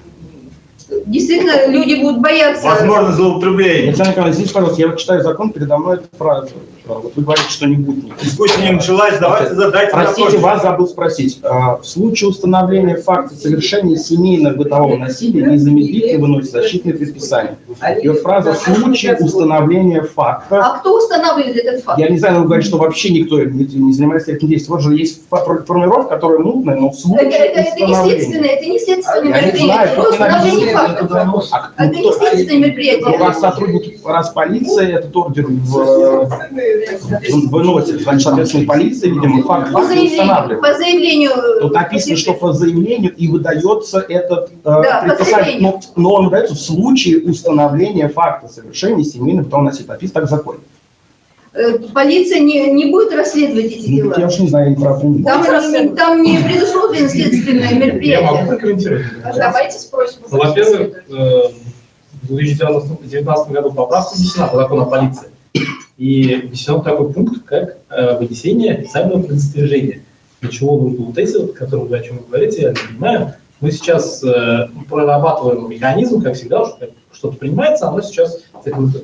S5: действительно люди будут бояться.
S8: Возможно, злоупотребление.
S16: Александр Николаевич, здесь, пожалуйста, я читаю закон, передо мной эта фраза. Вот вы говорите, что не будет никаких.
S8: Дискуссия не началась, давайте задайте
S16: Простите,
S8: вопрос.
S16: вас забыл спросить. А, В случае установления факта совершения семейно-бытового насилия незамедлительно выносит защитное предписание. И вот фраза «в случае установления факта».
S5: А кто устанавливает этот факт?
S16: Я не знаю, но вы говорите, что вообще никто не не занимается этим действием. Вот же есть фо- формулировка, которая мутная, но в
S5: Это,
S16: случае
S5: это, это не
S16: установления.
S5: следственное, это не следственное
S16: Я не знаю,
S5: мероприятие, это установление факта.
S16: А,
S5: Это
S16: ну,
S5: не
S16: кто-
S5: следственное мероприятие.
S16: раз сотрудники, раз полиция этот ордер в- выносит, значит, соответственно, полиция, видимо, факт
S5: По
S16: факта
S5: заявлению,
S16: устанавливает.
S5: по заявлению.
S16: Тут написано, что по заявлению и выдается этот э,
S5: Да, по
S16: предписание, но, но он выдается в случае установления факта совершения семейного бытового насилия. Написано так в законе.
S5: э, Полиция не, не будет расследовать эти
S16: Ну, так я
S5: дела.
S16: уж не знаю, не прав. не
S5: Там, не- там не предусмотрено следственное
S7: Я могу
S5: мероприятие.
S7: прокомментировать.
S17: Давайте спросим.
S7: Ну, Во-первых, э, в 2019 году поправка внесена по закону о полиции. И внесен такой пункт, как э, вынесение официального предостережения. Для чего нужно вот эти, вот, которые вы о чем вы говорите, я не понимаю. Мы сейчас э, прорабатываем механизм, как всегда, что-то принимается, оно сейчас,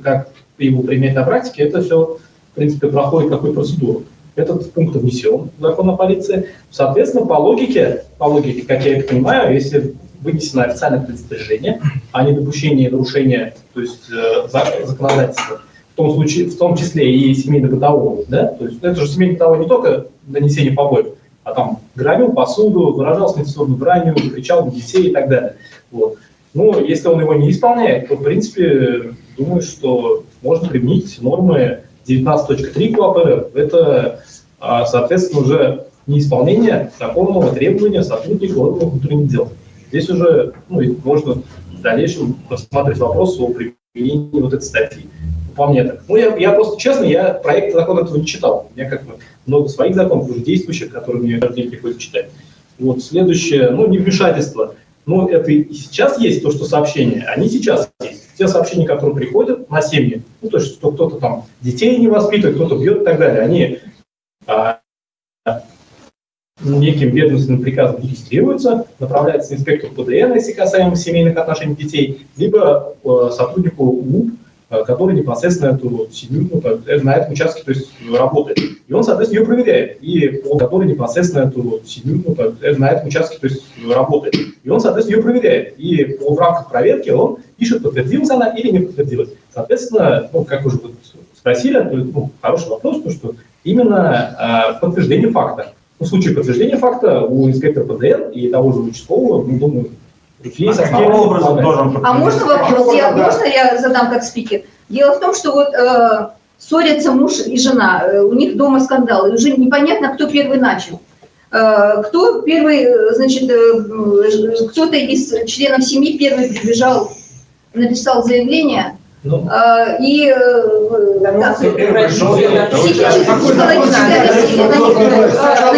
S7: как его применять на практике, это все, в принципе, проходит какую процедуру. Этот пункт внесен в закон о полиции. Соответственно, по логике, по логике, как я это понимаю, если вынесено официальное предостережение о недопущении нарушения, то есть э, за- законодательства, в том случае, в том числе и семейно-бытового, да, то есть это же семейно-бытовое не только нанесение побоев, а там громил посуду, выражался нецензурной бранью, кричал на детей и так далее. Вот. Ну, если он его не исполняет, то, в принципе, думаю, что можно применить нормы 19.3 КОАП РФ. Это а, соответственно, уже неисполнение законного требования сотрудника органов внутренних дел. Здесь уже ну, можно в дальнейшем рассматривать вопрос о применении вот этой статьи. По мне так. Ну, я, я просто, честно, я проект закона этого не читал. У меня как бы много своих законов, уже действующих, которые мне каждый день приходится читать. Вот, следующее, ну, невмешательство. Ну, это и сейчас есть то, что сообщения, они сейчас есть. Те сообщения, которые приходят на семьи, ну, то есть, кто-то там детей не воспитывает, кто-то бьет и так далее, они а, неким ведомственным приказом регистрируются, направляются инспектору ПДН, если касаемо семейных отношений детей, либо э, сотруднику УУП, который непосредственно эту семью ну, э, на этом участке то есть, работает. И он, соответственно, ее проверяет. И он, который непосредственно эту семью ну, на этом участке то есть, работает. И он, соответственно, ее проверяет. И в рамках проверки он пишет, подтвердилась она или не подтвердилась. Соответственно, ну, как уже вот спросили, то, ну, хороший вопрос, то, что именно э, подтверждение факта. В случае подтверждения факта у инспектора ПДН и того же участкового, ну, думаю, есть
S10: а каким образом должен
S5: А можно вопрос? Я, можно я задам как спикер? Дело в том, что вот э, ссорятся муж и жена, э, у них дома скандал, и уже непонятно, кто первый начал. Э, кто первый, значит, э, кто-то из членов семьи первый прибежал, написал заявление,
S7: ну,
S5: а, и э, насилие, на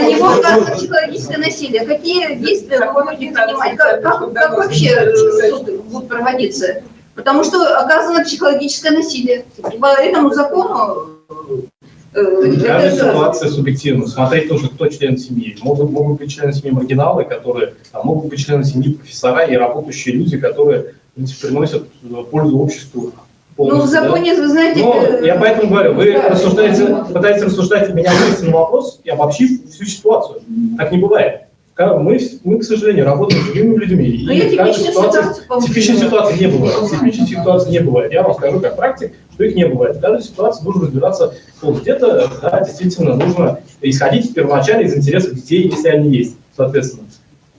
S5: него психологическое насилие. Какие действия вы будете принимать? Как, как, как вообще суд будет проводиться? Потому что оказано психологическое насилие. По этому закону
S7: Каждая ситуация субъективна. Смотреть тоже, кто член семьи. Могут, могут быть члены семьи маргиналы, которые, а могут быть члены семьи профессора и работающие люди, которые принципе, приносят пользу обществу
S5: ну, в законе,
S7: да?
S5: вы знаете...
S7: Но я поэтому говорю, вы да, рассуждаете, пытаетесь рассуждать меня на вопрос и обобщив всю ситуацию. Так не бывает. Мы, мы, к сожалению, работаем с живыми людьми.
S5: Но и типичной ситуации,
S7: типичной ситуации не бывает. Типичной ситуации не бывает. Я вам скажу как практик, что их не бывает. В каждой ситуации нужно разбираться. Вот где-то, да, действительно, нужно исходить первоначально из интересов детей, если они есть, соответственно.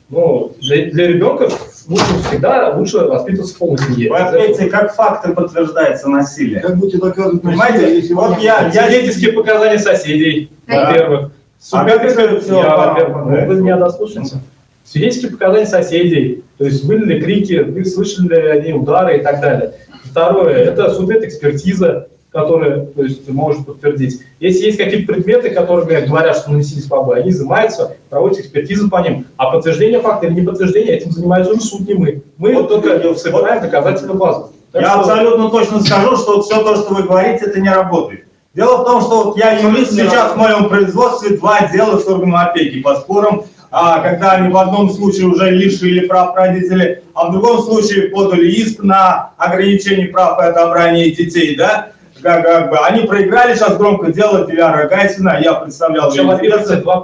S7: Но для, для ребенка лучше всегда лучше воспитываться в полной семье.
S10: Вы отметьте, как факты подтверждается насилие.
S8: Как будете доказывать
S10: Понимаете, если вот я, я
S7: Свидетельские показания соседей, во-первых.
S10: А как это все?
S7: Я, во-первых, вы меня дослушаете. Свидетельские показания соседей, то есть были ли крики, вы слышали ли они удары и так далее. Второе, это судмедэкспертиза, которая то есть, может подтвердить. Если есть какие-то предметы, которые говорят, что нанесились побои, они изымаются, проводятся экспертизы по ним. А подтверждение факта или не подтверждение, этим занимается уже суд, не мы. Мы вот только собираем доказательную базу.
S10: Так я что... абсолютно точно скажу, что вот все то, что вы говорите, это не работает. Дело в том, что вот я юрист, сейчас в моем производстве два дела с органом опеки по спорам, а, когда они в одном случае уже лишили прав родителей, а в другом случае подали иск на ограничение прав и отобрание детей, да, как, как бы, они проиграли сейчас громко дело Диляра Гайсина, я представлял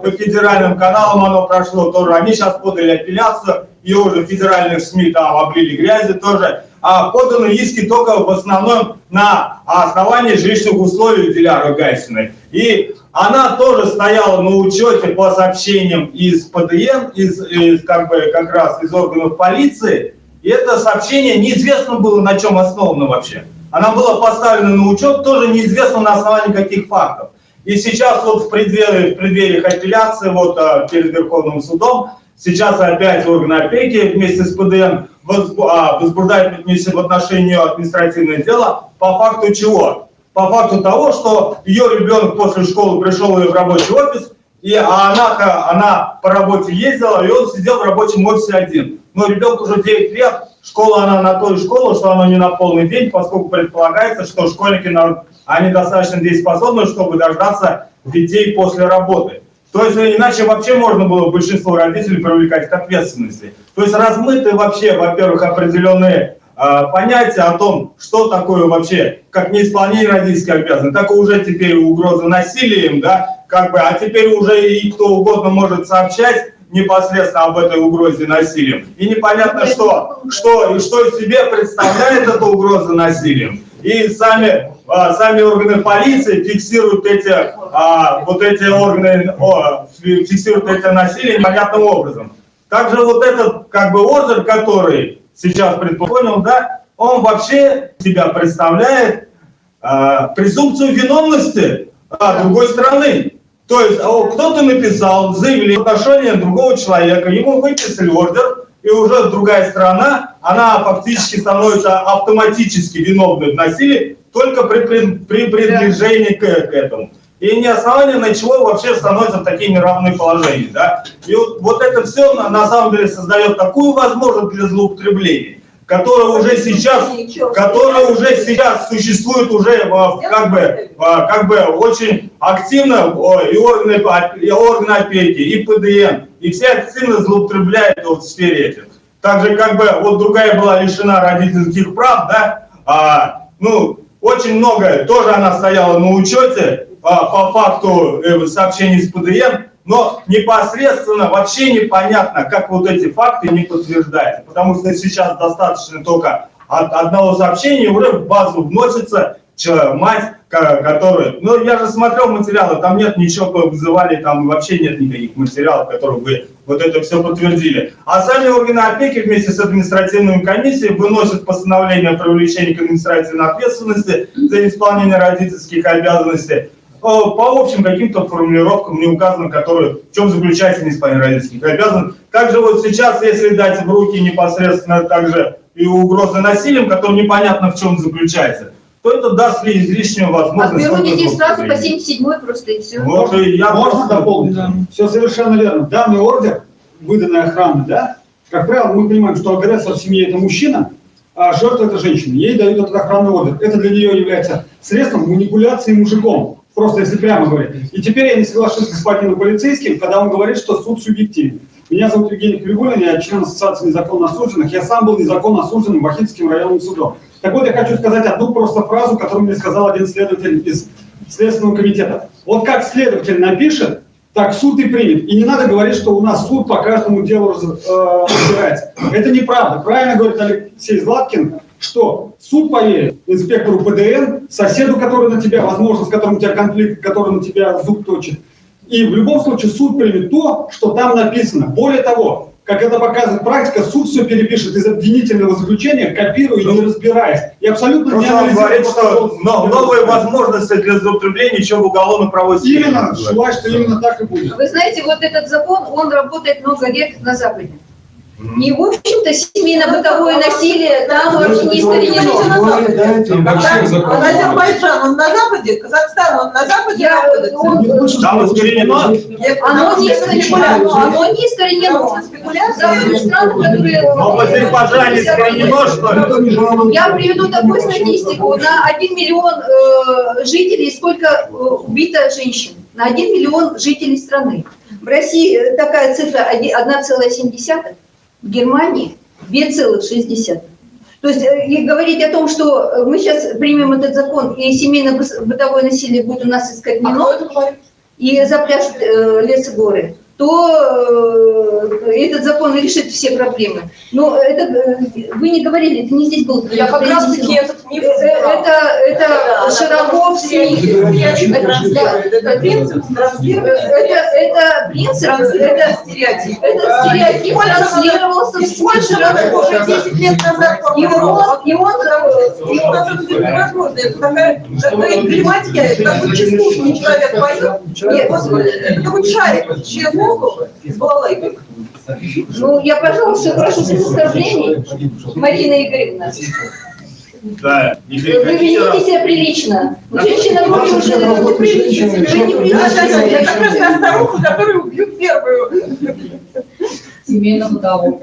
S10: по федеральным каналам оно прошло тоже, они сейчас подали апелляцию, ее уже федеральных СМИ там облили грязи тоже, а поданы иски только в основном на основании жилищных условий Диляра Гайсиной. И она тоже стояла на учете по сообщениям из ПДН, из, из как бы как раз из органов полиции, и это сообщение неизвестно было на чем основано вообще она была поставлена на учет, тоже неизвестно на основании каких фактов. И сейчас вот в преддверии, в преддверии апелляции вот а, перед Верховным судом, сейчас опять органы опеки вместе с ПДН а, возбуждают в отношении административное дело по факту чего? По факту того, что ее ребенок после школы пришел в рабочий офис, и а она, она по работе ездила, и он сидел в рабочем офисе один. Но ребенку уже 9 лет, Школа, она на той школу, что она не на полный день, поскольку предполагается, что школьники, они достаточно дееспособны, чтобы дождаться детей после работы. То есть иначе вообще можно было большинство родителей привлекать к ответственности. То есть размыты вообще, во-первых, определенные э, понятия о том, что такое вообще, как неисполнение родительских обязанностей, так и уже теперь угроза насилием, да, как бы, а теперь уже и кто угодно может сообщать непосредственно об этой угрозе насилием. И непонятно, что, что, что из себя представляет эта угроза насилием. И сами, а, сами органы полиции фиксируют эти, а, вот эти органы, о, фиксируют это насилие непонятным образом. Также вот этот как бы ордер, который сейчас предположил, да, он вообще себя представляет а, презумпцию виновности а, другой стороны. То есть а, кто-то написал заявление в отношении другого человека, ему выписали ордер, и уже другая сторона, она фактически становится автоматически виновной в насилии только при, при, при приближении к, к этому. И не основание, на чего вообще становятся такие неравные положения. Да? И вот, вот это все на, на самом деле создает такую возможность для злоупотребления, которая уже сейчас, которая уже сейчас существует уже как бы, как бы очень активно и органы, и органы опеки, и ПДН, и все активно злоупотребляют вот в сфере этих. Так же, как бы, вот другая была лишена родительских прав, да, а, ну, очень много, тоже она стояла на учете а, по факту э, сообщений с ПДН, но непосредственно вообще непонятно, как вот эти факты не подтверждаются, потому что сейчас достаточно только от одного сообщения уже в базу вносится мать, которая... Ну, я же смотрел материалы, там нет ничего, вызывали, там вообще нет никаких материалов, которые бы вот это все подтвердили. А сами органы опеки вместе с административной комиссией выносят постановление о привлечении к административной ответственности за исполнение родительских обязанностей по общим каким-то формулировкам не указано, которые, в чем заключается неисполнение родительских обязанностей. Также вот сейчас, если дать в руки непосредственно также и угрозы насилием, которые непонятно в чем заключается, то это даст ли излишнюю возможность...
S5: Отберут детей сразу по 77 просто и все.
S10: Вот, и я
S3: Можно дополнить? Да. Все совершенно верно. Данный ордер, выданный охраной, да, как правило, мы понимаем, что агрессор в семье – это мужчина, а жертва – это женщина. Ей дают этот охранный ордер. Это для нее является средством манипуляции мужиком. Просто если прямо говорить. И теперь я не соглашусь с господином полицейским, когда он говорит, что суд субъективен. Меня зовут Евгений Кригулин, я член Ассоциации незаконно осужденных. Я сам был незаконно осужденным Бахинским районным судом. Так вот, я хочу сказать одну просто фразу, которую мне сказал один следователь из Следственного комитета. Вот как следователь напишет, так суд и примет. И не надо говорить, что у нас суд по каждому делу э, разбирается. Это неправда. Правильно говорит Алексей Златкин, что суд поверит инспектору ПДН, соседу, который на тебя, возможно, с которым у тебя конфликт, который на тебя зуб точит. И в любом случае суд примет то, что там написано. Более того, как это показывает практика, суд все перепишет из обвинительного заключения, копируя и не разбираясь. И абсолютно
S10: Просто он говорит, что но, новые возможности для злоупотребления еще в уголовно-правовой
S3: Именно, желаю, что именно так и будет.
S5: Вы знаете, вот этот закон, он работает много лет на Западе. И, в общем-то, семейно-бытовое насилие там вообще не искоренено.
S4: Азербайджан, он на Западе, Казахстан, он на Западе находится.
S10: Там искоренено?
S5: Оно не искоренено. Оно не искоренено. Западные страны, которые...
S10: Но в Азербайджане искоренено, что ли?
S5: Я приведу такую статистику. На 1 миллион э, жителей сколько э, убито женщин? На 1 миллион жителей страны. В России такая цифра 1,7 в Германии 2,6. То есть э, и говорить о том, что мы сейчас примем этот закон, и семейно-бытовое насилие будет у нас искоренено,
S4: А
S5: и запляшут э, лес и горы, то э, этот закон решит все проблемы. Но это, э, вы не говорили, это не здесь был.
S4: Я как раз таки этот миф
S5: Э, Это, это широко в СМИ.
S4: Это принцип транслирования.
S5: Это, это принцип, это стереотип. Это стереотип транслировался в широко.
S4: уже 10 лет назад
S5: И он, и он,
S4: И у нас это невозможно. Это такая, эмблематика, такой чувствительный человек поет. Это такой шарик, через воздух с балалайкой.
S5: ну, я, пожалуйста, прошу оскорблений, Марина Игоревна.
S10: Да, не
S5: Вы ведите себя прилично. Женщина вроде уже неприлично. Вы неприлично.
S4: Я как раз та старуха, которую убьют первую.
S5: Семейно-бытового.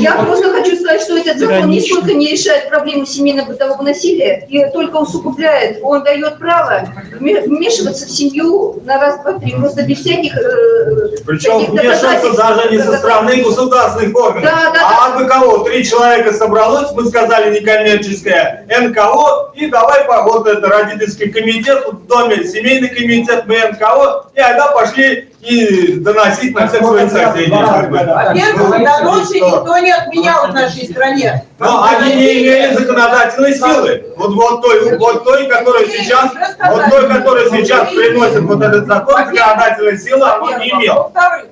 S5: Я просто хочу сказать, что этот закон нисколько не решает проблему семейно-бытового насилия и только усугубляет. Он дает право вме- вмешиваться в семью на раз, два, три, просто без всяких... э,
S10: Причем вмешиваться даже не со стороны государственных органов.
S5: Да, да,
S10: а бы кого? Три человека собралось, мы сказали некоммерческое НКО, и давай по вот это родительский комитет, в доме семейный комитет, мы НКО, и тогда пошли и доносить на всех своих соседей.
S4: Во-первых, до ночи никто не отменял в нашей стране.
S10: Но они не имели законодательной силы. Вот, вот, той, вот той, которая сейчас, вот той, которая сейчас приносит вот этот закон, законодательной силы он не имел.
S4: Во-вторых,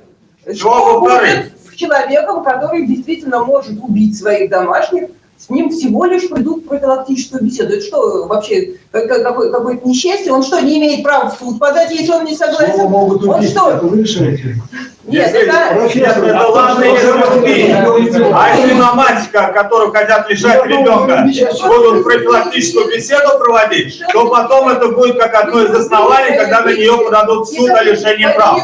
S10: Что
S4: будет с человеком, который действительно может убить своих домашних с ним всего лишь придут профилактическую беседу. Это что вообще, как- как- какое- какое-то несчастье? Он что, не имеет права в суд подать, если он не согласен? Он что?
S3: Вы решаете.
S4: Нет,
S10: Если-
S4: это...
S10: Если это ладно, если убить. А если на мать, ко- которую хотят лишать ребенка, будут профилактическую беседу проводить, то потом это будет как одно из оснований, когда на нее подадут в суд о лишении прав.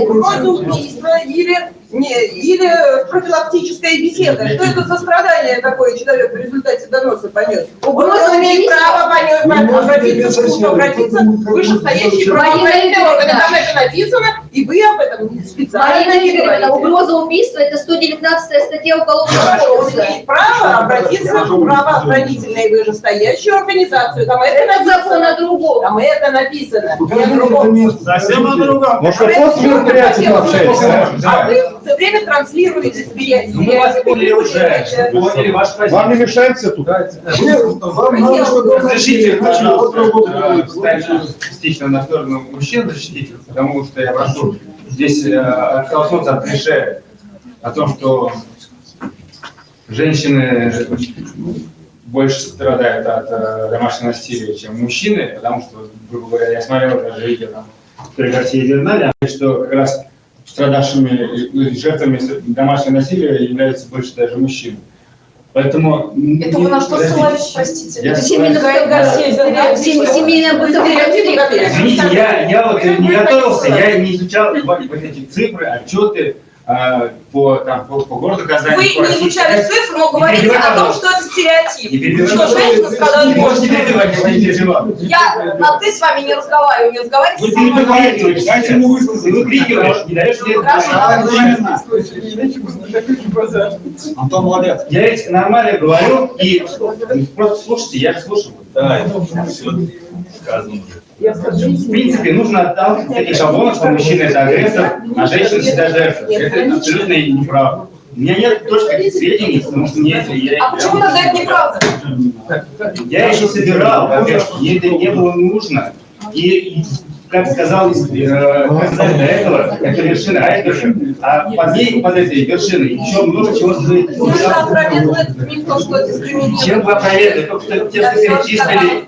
S4: Угроза убийства или, не, или профилактическая беседа. Что это за страдание такое человек в результате доноса понес? Угроза имеет право понес, обратиться в суд,
S3: можете
S4: обратиться в вышестоящий орган.
S5: Игоревна.
S4: Там это написано, и вы об этом специально
S5: Марина
S4: не говорите.
S5: угроза убийства – это 119 статья Уголовного
S4: Хорошо, он
S5: кодекса.
S4: имеет право обратиться в правоохранительную вышестоящую организацию. Там это
S5: Это закон
S4: написано.
S5: о другом.
S4: Там это написано.
S3: Это.
S10: Совсем о другом.
S16: Может, вы после мероприятия пообщаетесь?
S4: А вы все время транслируете стереотипы.
S7: Ну, мы вас поняли уже, поняли. ваш
S16: Вам не мешает все тут?
S3: Нет, вам чтобы
S13: Разрешите, встать частично на сторону мужчин защитить, потому что я прошу здесь э, оттолкнуться от клише о том, что женщины больше страдают от э, домашнего насилия, чем мужчины, потому что, грубо говоря, я смотрел даже видео там, которые России журнале, что как раз страдавшими жертвами домашнего насилия являются больше даже мужчины. Поэтому...
S6: Это вы на что ссылались, простите?
S13: Я
S5: Это семейная семейная бытовая
S13: Извините, я, я вот не готовился, я не изучал вот эти цифры, отчеты по, там, по, по городу Казани.
S4: Вы
S13: по
S4: не изучали цифры, но
S13: Не
S4: говорите о том, что это стереотип.
S13: Не
S4: Что женщина сказала,
S13: Не
S4: не может.
S13: перебивать, я не
S4: на ты с вами не разговариваю, не
S13: Вы
S4: разговаривайте со
S13: не
S4: мной.
S13: выкрикиваешь, дайте ему высказаться. Ты выкрикиваешь, не даешь мне
S3: Антон молодец.
S13: Я ведь нормально говорю и просто слушайте, я слушаю. В принципе, нужно отталкиваться от шаблонов, что мужчина это агрессор, а женщина всегда жертва. Это абсолютно неправда. У меня нет точных сведений, потому что мне это... Я,
S4: А почему тогда это неправда?
S13: я еще собирал, во-первых, мне это не было нужно. И, как сказал, э, как сказали до этого, это вершина айсберга, а под ней, под этой вершиной, еще много чего стоит.
S4: Дискриминирует.
S13: Чем вы опровергли? Только что- тем, что перечислили,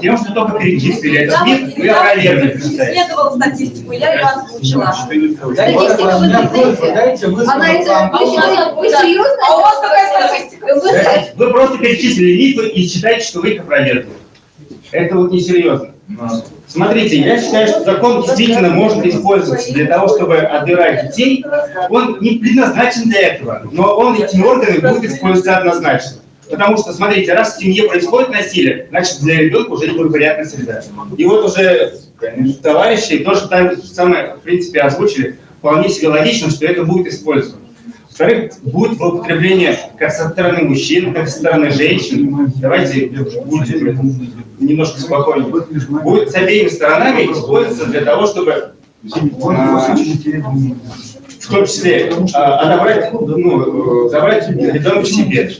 S13: тем- что только перечислили этот миф, вы опровергли. представляете?
S4: Исследовала статистику, я ее озвучила.
S5: Серьезно?
S4: А у вас какая статистика?
S5: Вы-
S13: Вы просто перечислили мифы и считаете, что вы их опровергли. Это вот несерьезно. Смотрите, я считаю, что закон действительно может использоваться для того, чтобы отбирать детей. Он не предназначен для этого, но он этими органами будет использоваться однозначно. Потому что, смотрите, раз в семье происходит насилие, значит, для ребенка уже неблагоприятная среда. И вот уже товарищи тоже так самое, в принципе, озвучили, вполне себе логично, что это будет использовано. Во-вторых, будет злоупотребление как со стороны мужчин, так и со стороны женщин. Давайте будем немножко спокойнее. Будет с обеими сторонами использоваться для того, чтобы в том числе а, отобрать, ну, э, забрать ребенка себе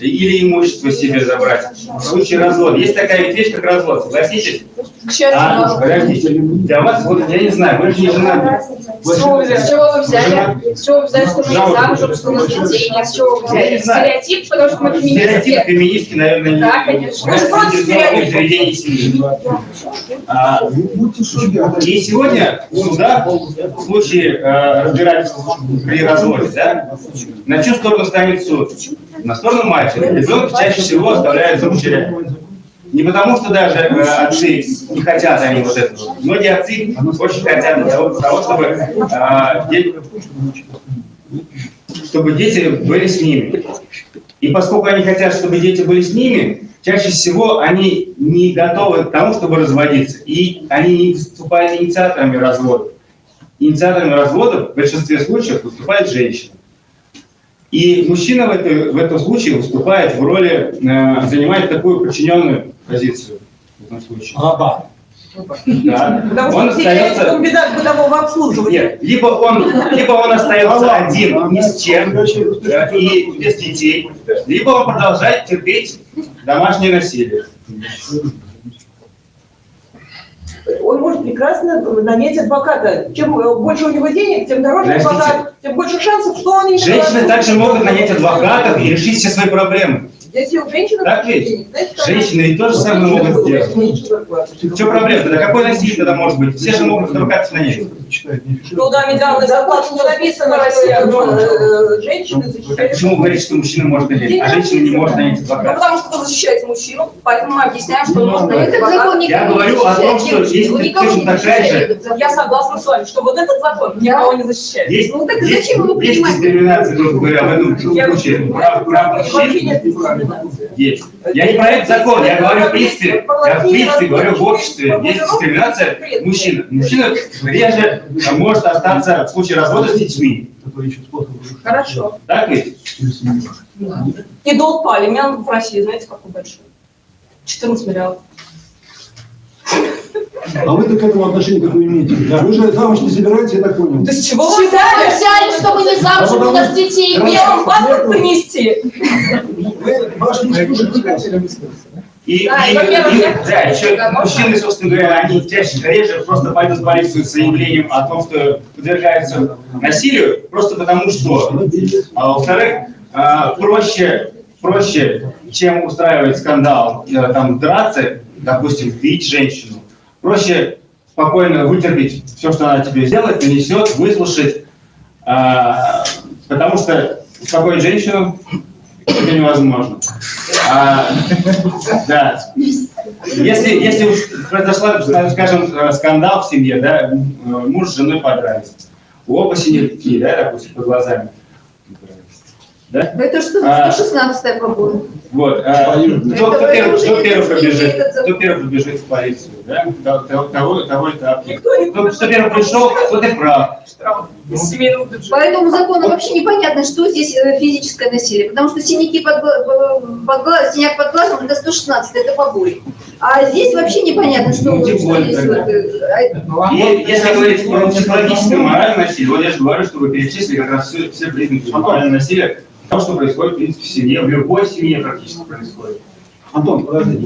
S13: или имущество себе забрать. В случае развода. Есть такая вещь, как развод, согласитесь?
S6: К счастью,
S13: А, подождите, для вас, вот, я не знаю, вы же не женаты.
S17: С чего вы взяли? С чего вы взяли? С чего вы взяли, что мы не замужем, что у нас детей нет? С чего вы взяли? Стереотип, потому что мы
S13: Стереотип
S17: феминистки.
S13: феминистки, наверное, не
S17: Да, конечно.
S13: Же против стереотипов. А, И сегодня в судах в случае э, разбирательства при разводе, да, на чью сторону станет суд? На сторону матери. Ребенка чаще всего оставляют за матеря. Не потому, что даже э, отцы не хотят они вот этого. Многие отцы очень хотят того, того, чтобы, э, дети, чтобы дети были с ними. И поскольку они хотят, чтобы дети были с ними, чаще всего они не готовы к тому, чтобы разводиться. И они не выступают инициаторами развода. Инициаторами развода в большинстве случаев выступает женщина. И мужчина в, этой- в этом случае выступает в роли, э, занимает такую подчиненную позицию в этом случае.
S3: Раба.
S13: Да.
S4: Потому
S13: Он
S4: что
S13: остается...
S4: комбинат бытового обслуживания.
S13: Нет, либо он, либо он остается один, ни с чем, э, и без детей, либо он продолжает терпеть домашнее насилие.
S4: Он может прекрасно нанять адвоката. Чем больше у него денег, тем дороже адвокат, тем больше шансов, что он не
S13: Женщины также могут нанять адвокатов и решить все свои проблемы.
S4: Если у женщины
S13: Так ведь?
S4: денег, значит,
S13: Женщины и то же самое могут сделать. В чем проблема? Тогда какое насилие тогда может быть? Все же могут адвокатов нанять.
S4: Ну да, медианный заклад, не написано в России, э, женщины
S13: Так
S4: защищают.
S13: почему вы говорите, что мужчина может нанять, а женщина не может нанять
S2: Ну,
S13: адвоката?
S2: потому что вы защищаете мужчину, поэтому мы объясняем, что он может нанять адвоката.
S13: Я говорю о том, что
S5: защищает.
S13: есть точно такая
S5: защищает
S13: же.
S2: Я согласна с вами, что вот этот закон никого не защищает.
S13: Есть,
S5: Ну, так
S13: есть,
S5: зачем его
S13: есть
S5: принимать?
S13: дискриминация, грубо говоря, в этом случае. Прав, мужчин. Есть. Я не про этот закон, я говорю в принципе, я в принципе говорю в обществе. Есть дискриминация мужчин. Мужчина реже может остаться в случае развода с детьми.
S2: Хорошо.
S13: Так ведь?
S2: И долг по алиментам в России, знаете, какой большой? 14 миллиардов.
S8: А вы-то к этому отношение какое имеете? Вы же замуж не собираетесь, я так понял.
S2: Да с чего вы взяли?
S17: взяли, чтобы не замуж, у нас детей
S2: Мне вам паспорт принести?
S8: Вы, ваш муж тоже предатель.
S13: И,
S2: Да,
S13: и-
S2: и,
S13: и- да, еще мужчины, собственно говоря, они чаще реже просто пойдут в полицию с заявлением о том, что подвергаются насилию, просто потому что, а, во-вторых, а, проще, проще, чем устраивать скандал, э, там, драться, допустим, бить женщину, проще спокойно вытерпеть все, что она тебе сделает, нанесет, выслушать, а, потому что успокоить женщину это невозможно. А, да. Если, если уж произошла, скажем, скандал в семье, да, муж с женой подрались, у оба синяки, да, допустим, под глазами. Да?
S5: Это что,
S13: А.
S5: 116 по-моему.
S13: Вот. а, кто, кто кто
S5: не
S13: первый побежит? Кто первый побежит в полицию? Да? Того, того, того, этапа.
S4: Никто не
S13: Кто, кто первый пришел, тот и прав.
S5: По этому закону вообще непонятно, что здесь э, физическое насилие, потому что синяки под, э, под глаз, синяк под глазом это 116, это побои. А здесь вообще непонятно, что,
S13: Ну, тем
S5: что
S13: более
S5: здесь
S13: тогда.
S5: вот, э, а-
S13: И если говорить про психологическое моральное насилие, вот я же говорю, что вы перечислили как раз все, все признаки морального насилия, то, что происходит, в принципе, в семье, в любой семье практически происходит.
S3: Антон, подожди.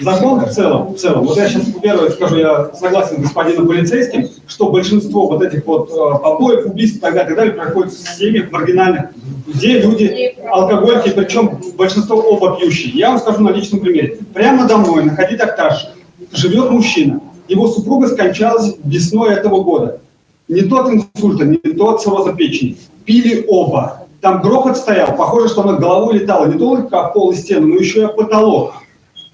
S3: Закон в целом, в целом, вот я сейчас первое скажу, я согласен с господином полицейским, что большинство вот этих вот э, побоев, убийств и так далее, и так далее происходит в семьях маргинальных, где люди алкоголики, причем большинство оба пьющие. Я вам скажу на личном примере. Прямо домой, на Хадид-Акташ, живет мужчина. Его супруга скончалась весной этого года. Не тот инсульта, не тот цирроза печени. Пили оба. Там грохот стоял, похоже, что она головой летала не только о пол и стену, но еще и о потолок.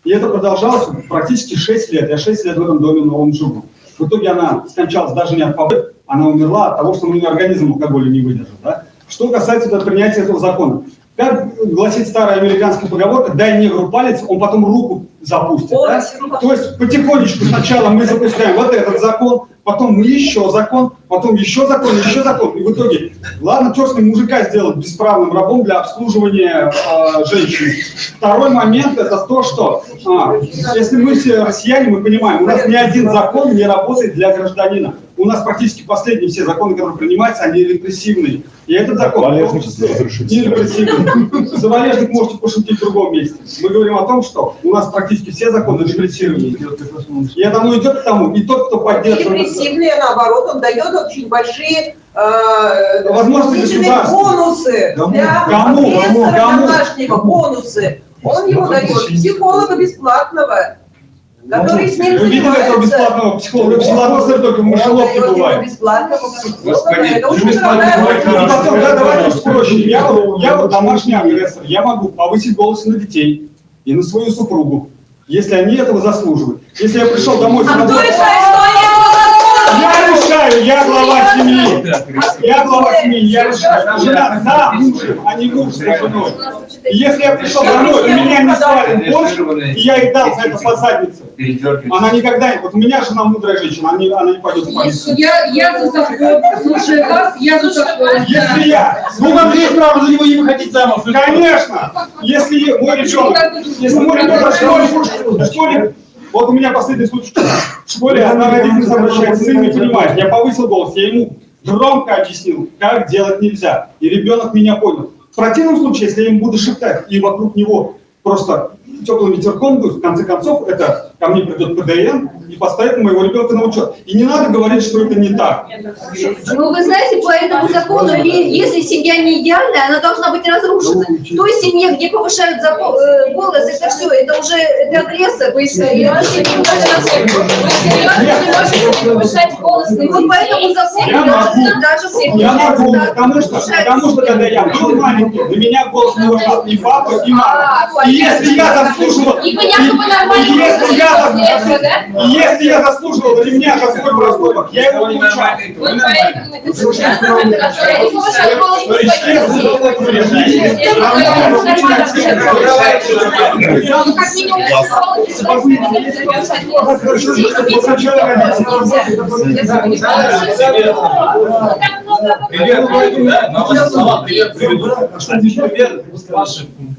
S3: И это продолжалось практически 6 лет. Я 6 лет в этом доме новом живу. В итоге она скончалась даже не от побоев, она умерла от того, что у нее организм алкоголя не выдержал. Да? Что касается этого принятия этого закона. Как гласит старая американская поговорка, дай негру палец, он потом руку запустит.
S2: О,
S3: да? То есть потихонечку сначала мы запускаем вот этот закон, потом мы еще закон, потом еще закон, еще закон. И в итоге, ладно, черт с ним, мужика сделать бесправным рабом для обслуживания э, женщин. Второй момент это то, что а, если мы все россияне, мы понимаем, у нас ни один закон не работает для гражданина. У нас практически последние все законы, которые принимаются, они репрессивные. И этот закон в том числе не репрессивный. За валежник можете пошутить в другом месте. Мы говорим о том, что у нас практически все законы репрессивные. И это оно идет к тому, и тот, кто поддерживает...
S4: Репрессивные, наоборот, он дает очень большие э,
S3: Возможности
S4: бонусы
S3: Кому?
S4: для
S3: Кому?
S4: домашнего, бонусы. Он ему дает психолога бесплатного, который с ним
S3: Вы видели этого бесплатного психолога? Бесплатного смотрю, только в мышеловке бывает.
S4: бесплатного психолога.
S13: Господи,
S4: Это очень
S3: И
S4: дорогая
S3: потом, да, давайте уж проще. Я, вот- я вот домашний агрессор, я могу повысить голос на детей и на свою супругу, если они этого заслуживают. Если я пришел домой
S2: А кто решает,
S3: решаю, я глава семьи. Я глава семьи, я решаю. Жена за мужем, а не муж за женой. И если я пришел домой, и меня не свалит борщ, и я ей дал за это по заднице, она никогда не... Вот у меня жена мудрая женщина, она не, она не пойдет в полицию.
S12: Я, я за закон, слушая вас, я за закон.
S3: Если я...
S16: Ну, вам есть право за него не выходить замуж.
S3: Конечно! Если мой ребенок, если мой ребенок в школе, в школе, вот у меня последний случай, в школе она родитель обращается, сын не понимает, я повысил голос, я ему громко объяснил, как делать нельзя, и ребенок меня понял. В противном случае, если я ему буду шептать, и вокруг него просто теплым ветерком дует, в конце концов, это ко мне придет ПДН, и поставить моего ребенка на учет. И не надо говорить, что это не так.
S5: Ну, вы знаете, по этому закону, если семья не идеальная, она должна быть разрушена. В той семье, где повышают э, голос, это все, это уже это агрессор. Вы
S17: не можете повышать голос на
S5: вот по этому закону
S3: Я
S5: должна
S3: могу.
S5: даже семья.
S3: Я могу, потому что,
S5: повышать
S3: потому что когда я был маленький, на меня голос не уважал и папа, и мама.
S17: А,
S3: И если я заслуживал,
S17: И понятно, вы нормально
S3: я если я заслуживал ремня за свой проступок, я его.
S17: Ну, минимум,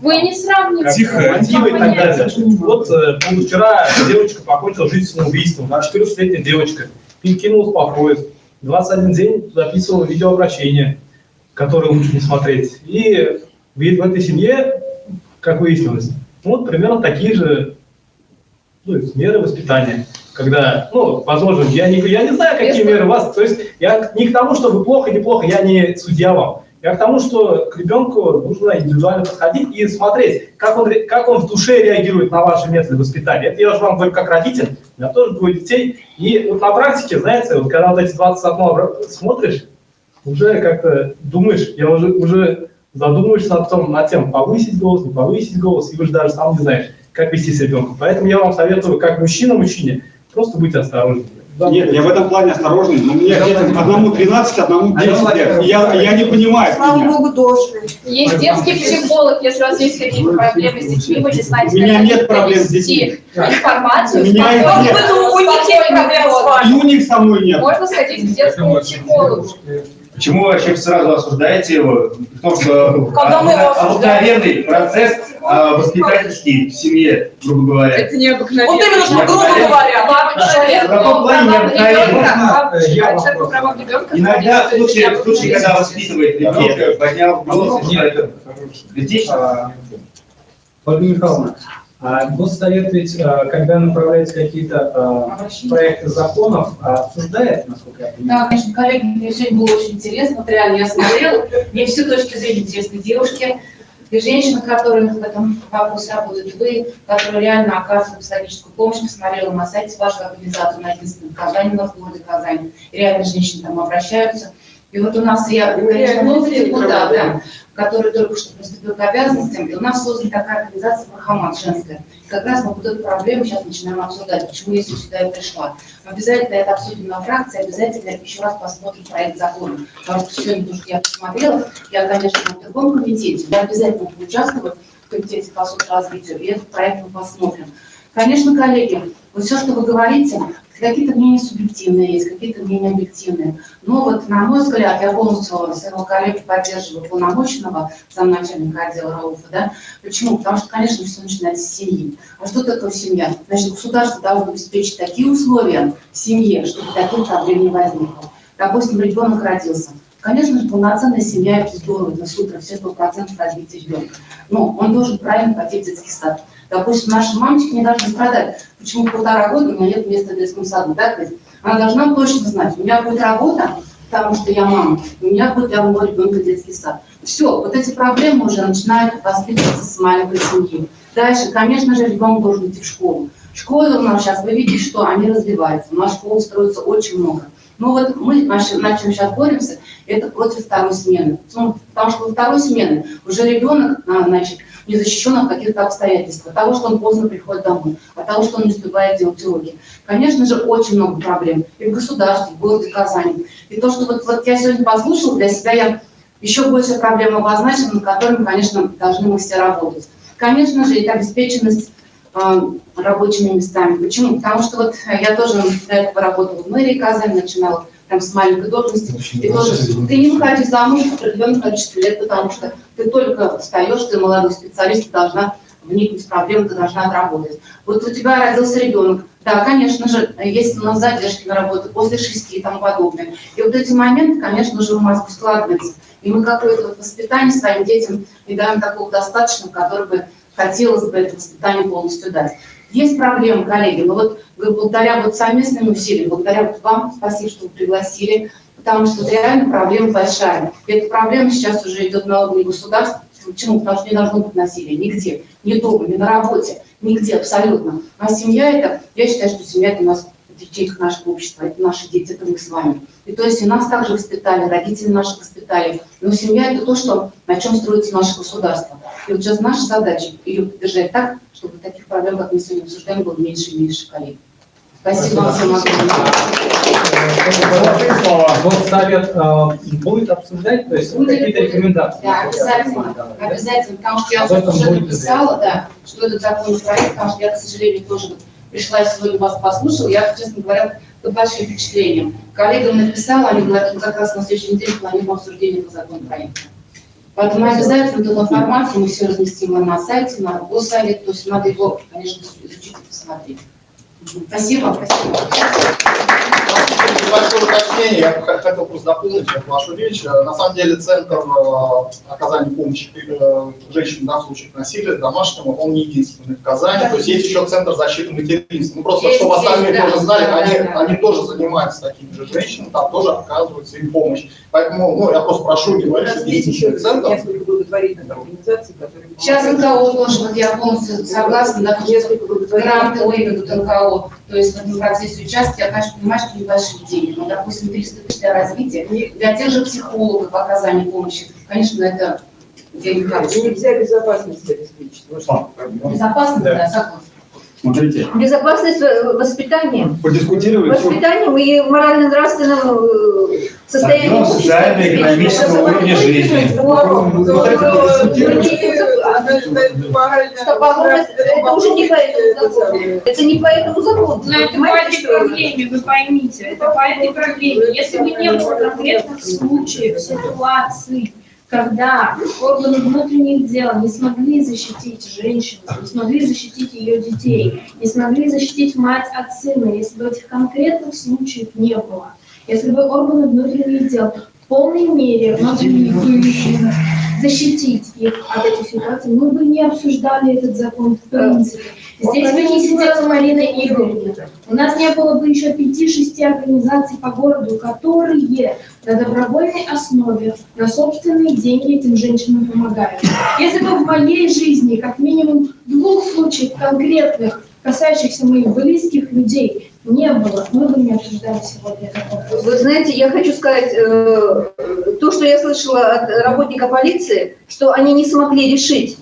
S7: Вы
S17: не сравниваете.
S7: Тихо, тихо и так далее. Вот э, вчера девочка покончила жизнь самоубийством, 14-летняя девочка, перекинулась по поезд, 21 день записывала видеообращение, которое лучше не смотреть. И в в этой семье, как выяснилось, вот примерно такие же ну, меры воспитания. Когда, ну, возможно, я не, я не знаю, какие меры у вас, то есть я не к тому, что вы плохо, неплохо, я не судья вам. Я к тому, что к ребенку нужно индивидуально подходить и смотреть, как он, как он в душе реагирует на ваши методы воспитания. Это я уже вам говорю как родитель, у меня тоже двое детей. И вот на практике, знаете, вот когда вот эти 21 обра- смотришь, уже как-то думаешь, я уже, уже задумываешься над, том, над тем, повысить голос, не повысить голос, и уже даже сам не знаешь, как вести с ребенком. Поэтому я вам советую, как мужчина мужчине, просто быть осторожным.
S3: Нет, я в этом плане осторожный, но мне детям одному 13, одному 10 лет. И Я, я не понимаю.
S4: Слава Богу, дожили.
S17: Есть детский психолог, если у вас есть какие-то проблемы с детьми, вы не знаете,
S3: У меня нет проблем с детьми.
S17: информацию.
S3: У меня их нет.
S4: У них нет проблем с вами.
S3: И у них со мной нет.
S17: Можно сходить к детскому психологу.
S13: Почему вы вообще сразу осуждаете его? В том, что
S4: Когда мы его осуждаем?
S13: обыкновенный процесс а, воспитательский в семье, грубо говоря.
S12: Это необыкновенно.
S4: Вот именно, что грубо говоря.
S13: Иногда в случае, в случае, когда воспитывает ребенка, поднял голос, и что это.
S9: Ольга Михайловна, а Госсовет ведь, а, когда направляет какие-то а, проекты законов, а, обсуждает, насколько я понимаю?
S18: Да, конечно, коллеги, мне сегодня было очень интересно, вот реально я смотрела, мне все точки зрения интересны девушки, и женщины, которые в этом вопросе работают, вы, которые реально оказывают психологическую помощь, посмотрела на сайте вашей организации, на единственном Казани, в городе Казань, реально женщины там обращаются. И вот у нас, я, конечно, новый депутат, да, который только что приступил к обязанностям, и у нас создана такая организация «Мархамат» женская. Как раз мы вот эту проблему сейчас начинаем обсуждать, почему я сюда и пришла. Обязательно это обсудим на фракции, обязательно еще раз посмотрим проект закона. Потому что сегодня, то, что я посмотрела, я, конечно, в другом комитете, я обязательно буду участвовать в комитете по соцразвитию, и этот проект мы посмотрим. Конечно, коллеги, вот все, что вы говорите, какие-то мнения субъективные есть, какие-то мнения объективные. Но вот, на мой взгляд, я полностью своего коллеги поддерживаю полномоченного замначальника отдела РАУФа, да. Почему? Потому что, конечно, все начинается с семьи. А что такое семья? Значит, государство должно обеспечить такие условия в семье, чтобы таких проблем не возникло. Допустим, ребенок родился. Конечно же, полноценная семья – это здорово, это супер, все сто процентов развития ребенка. Но он должен правильно в детский сад. Допустим, наши мамочки не должны страдать. Почему полтора года у меня нет места в детском саду, да, то есть Она должна точно знать, у меня будет работа, потому что я мама, у меня будет для моего ребенка детский сад. Все, вот эти проблемы уже начинают воспитываться с маленькой семьи. Дальше, конечно же, ребенок должен идти в школу. Школы у нас сейчас, вы видите, что они развиваются. У нас школ строится очень много. Но вот мы, наши, на чем сейчас боремся, это против второй смены. Ну, Потому что во второй смены уже ребенок, а, значит, не защищен от каких-то обстоятельств, от того, что он поздно приходит домой, от того, что он не успевает делать уроки. Конечно же, очень много проблем и в государстве, и в городе Казани. И то, что вот, вот я сегодня послушала, для себя я еще больше проблем обозначила, над которыми, конечно, должны мы все работать. Конечно же, это обеспеченность рабочими местами. Почему? Потому что вот я тоже до этого работала в мэрии Казани, начинала там с маленькой должности. И тоже ты не выходишь замуж в определенном количестве лет, потому что ты только встаешь, ты молодой специалист, ты должна вникнуть в проблему, ты должна отработать. Вот у тебя родился ребенок, да, конечно же, есть у нас задержки на работу после шести и тому подобное. И вот эти моменты, конечно же, в мозгу складываются. И мы какое-то вот воспитание своим детям не даем такого достаточно, которое бы хотелось бы это воспитание полностью дать. Есть проблемы, коллеги, но вот благодаря вот совместным усилиям, благодаря вот вам, спасибо, что вы пригласили, потому что реально проблема большая. И эта проблема сейчас уже идет на уровне государства. Почему? Потому что не должно быть насилия нигде, ни дома, ни на работе, нигде абсолютно. А семья это, я считаю, что семья это у нас ячейка нашего общества, это наши дети, это мы с вами. И то есть и нас также воспитали, родители наши воспитали. Но семья это то, что, на чем строится наше государство. И вот сейчас наша задача ее поддержать так, чтобы таких проблем, как мы сегодня обсуждаем, было меньше и меньше коллег. Спасибо вам всем огромное.
S9: Госсовет э, будет обсуждать, то есть какие-то рекомендации.
S18: Да, обязательно, обязательно, потому что я уже написала, да, что этот законопроект, потому что я, к сожалению, тоже пришла сегодня вас послушала, я, честно говоря, под большим впечатлением. Коллегам написала, они говорят, мы как раз на следующей неделе планируем обсуждение по законопроекту. Поэтому обязательно эту информацию мы все разместим на сайте, на госсовет, то есть надо его, конечно, изучить и посмотреть. Спасибо, спасибо.
S15: Небольшое уточнение, я хотел просто дополнить вашу речь. На самом деле Центр э, оказания помощи э, женщинам да, в случаях насилия домашнего, он не единственный в Казани. То есть есть еще Центр защиты материнства. Ну просто,
S18: Есть,
S15: чтобы остальные
S18: да.
S15: тоже знали,
S18: Да,
S15: они,
S18: да,
S15: они тоже занимаются такими же женщинами, там тоже оказывается им помощь. Поэтому ну, я просто прошу не говорить, что
S4: Есть еще
S15: единственный центр.
S4: несколько благотворительных организаций, которые...
S18: Сейчас НКО тоже, вот я полностью согласна, да, гранты выдадут НКО. То есть в этом процессе участия, я, конечно, понимаю, что небольшие деньги, но, допустим, 300 тысяч для развития, для тех же психологов по оказанию помощи, конечно, это деньги хорошие.
S4: Нельзя безопасность обеспечить. Вот что проблема.
S18: Безопасно,
S3: Да.
S18: да, согласна.
S3: Смотрите,
S5: Безопасность воспитания.
S3: подискутировали.
S5: Воспитанием и морально-нравственным э, состоянием
S13: Подъем
S5: общества.
S13: социально-экономического уровня жизни.
S5: Это это уже не по этому закону. Это не по этому закону.
S17: Но это по этой проблеме, вы поймите, это по этой проблеме. Если бы не было конкретных случаев, ситуаций, когда органы внутренних дел не смогли защитить женщину, не смогли защитить ее детей, не смогли защитить мать от сына, если бы этих конкретных случаев не было, если бы органы внутренних дел в полной мере бы защитить их от этих ситуаций, мы бы не обсуждали этот закон в принципе. Здесь бы не сидела Марина Игоревна. У нас не было бы еще пяти-шести организаций по городу, которые на добровольной основе, на собственные деньги этим женщинам помогают. Если бы в моей жизни как минимум двух случаев конкретных, касающихся моих близких людей, не было, мы бы не обсуждали сегодня этот вопрос.
S5: Вы знаете, я хочу сказать, э, то, что я слышала от работника полиции, что они не смогли решить